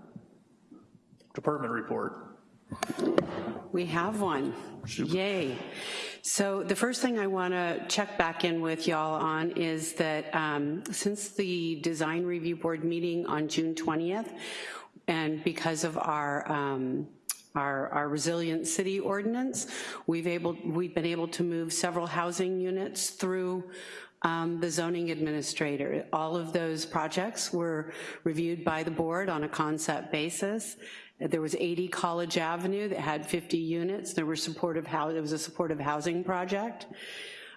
Department report? We have one. Yay. So the first thing I want to check back in with y'all on is that um, since the design review board meeting on June 20th, and because of our um, our, our resilient city ordinance, we've able we've been able to move several housing units through um, the zoning administrator. All of those projects were reviewed by the board on a concept basis. There was 80 College Avenue that had 50 units. There were supportive house, it was a supportive housing project.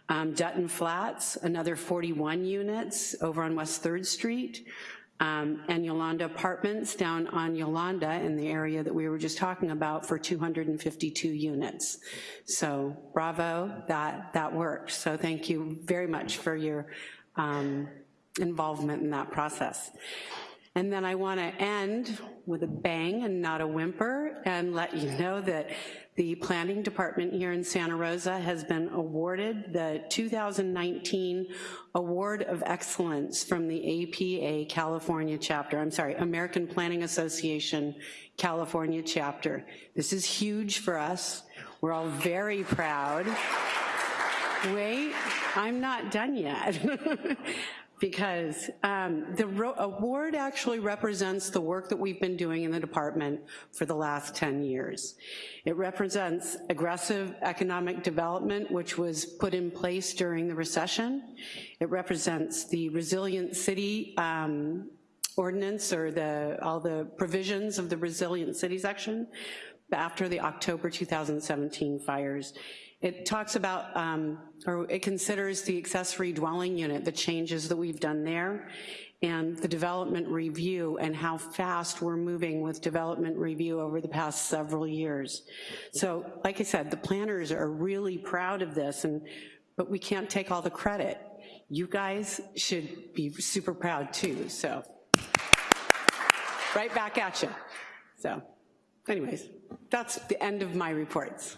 Um, Dutton Flats, another 41 units over on West 3rd Street. Um, and Yolanda Apartments down on Yolanda in the area that we were just talking about for 252 units. So bravo, that, that worked. So thank you very much for your um, involvement in that process. And then I want to end with a bang and not a whimper and let you know that The planning department here in Santa Rosa has been awarded the 2019 Award of Excellence from the APA California chapter, I'm sorry, American Planning Association California chapter. This is huge for us. We're all very proud. Wait, I'm not done yet. *laughs* because um, the award actually represents the work that we've been doing in the department for the last 10 years. It represents aggressive economic development, which was put in place during the recession. It represents the resilient city um, ordinance or the all the provisions of the resilient city section after the October 2017 fires. It talks about, um, or it considers the accessory dwelling unit, the changes that we've done there, and the development review and how fast we're moving with development review over the past several years. So, like I said, the planners are really proud of this, and but we can't take all the credit. You guys should be super proud too, so. Right back at you. So, anyways, that's the end of my reports.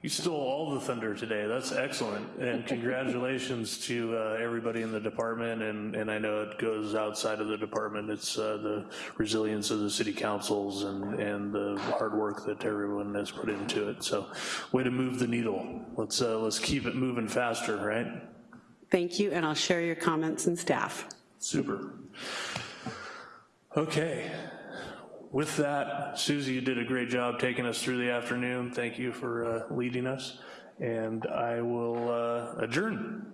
You stole all the thunder today. That's excellent. And congratulations to uh, everybody in the department. And, and I know it goes outside of the department. It's uh, the resilience of the city councils and, and the hard work that everyone has put into it. So way to move the needle. Let's, uh, let's keep it moving faster, right? Thank you, and I'll share your comments and staff. Super. Okay with that, Susie, you did a great job taking us through the afternoon. Thank you for uh, leading us, and I will uh, adjourn.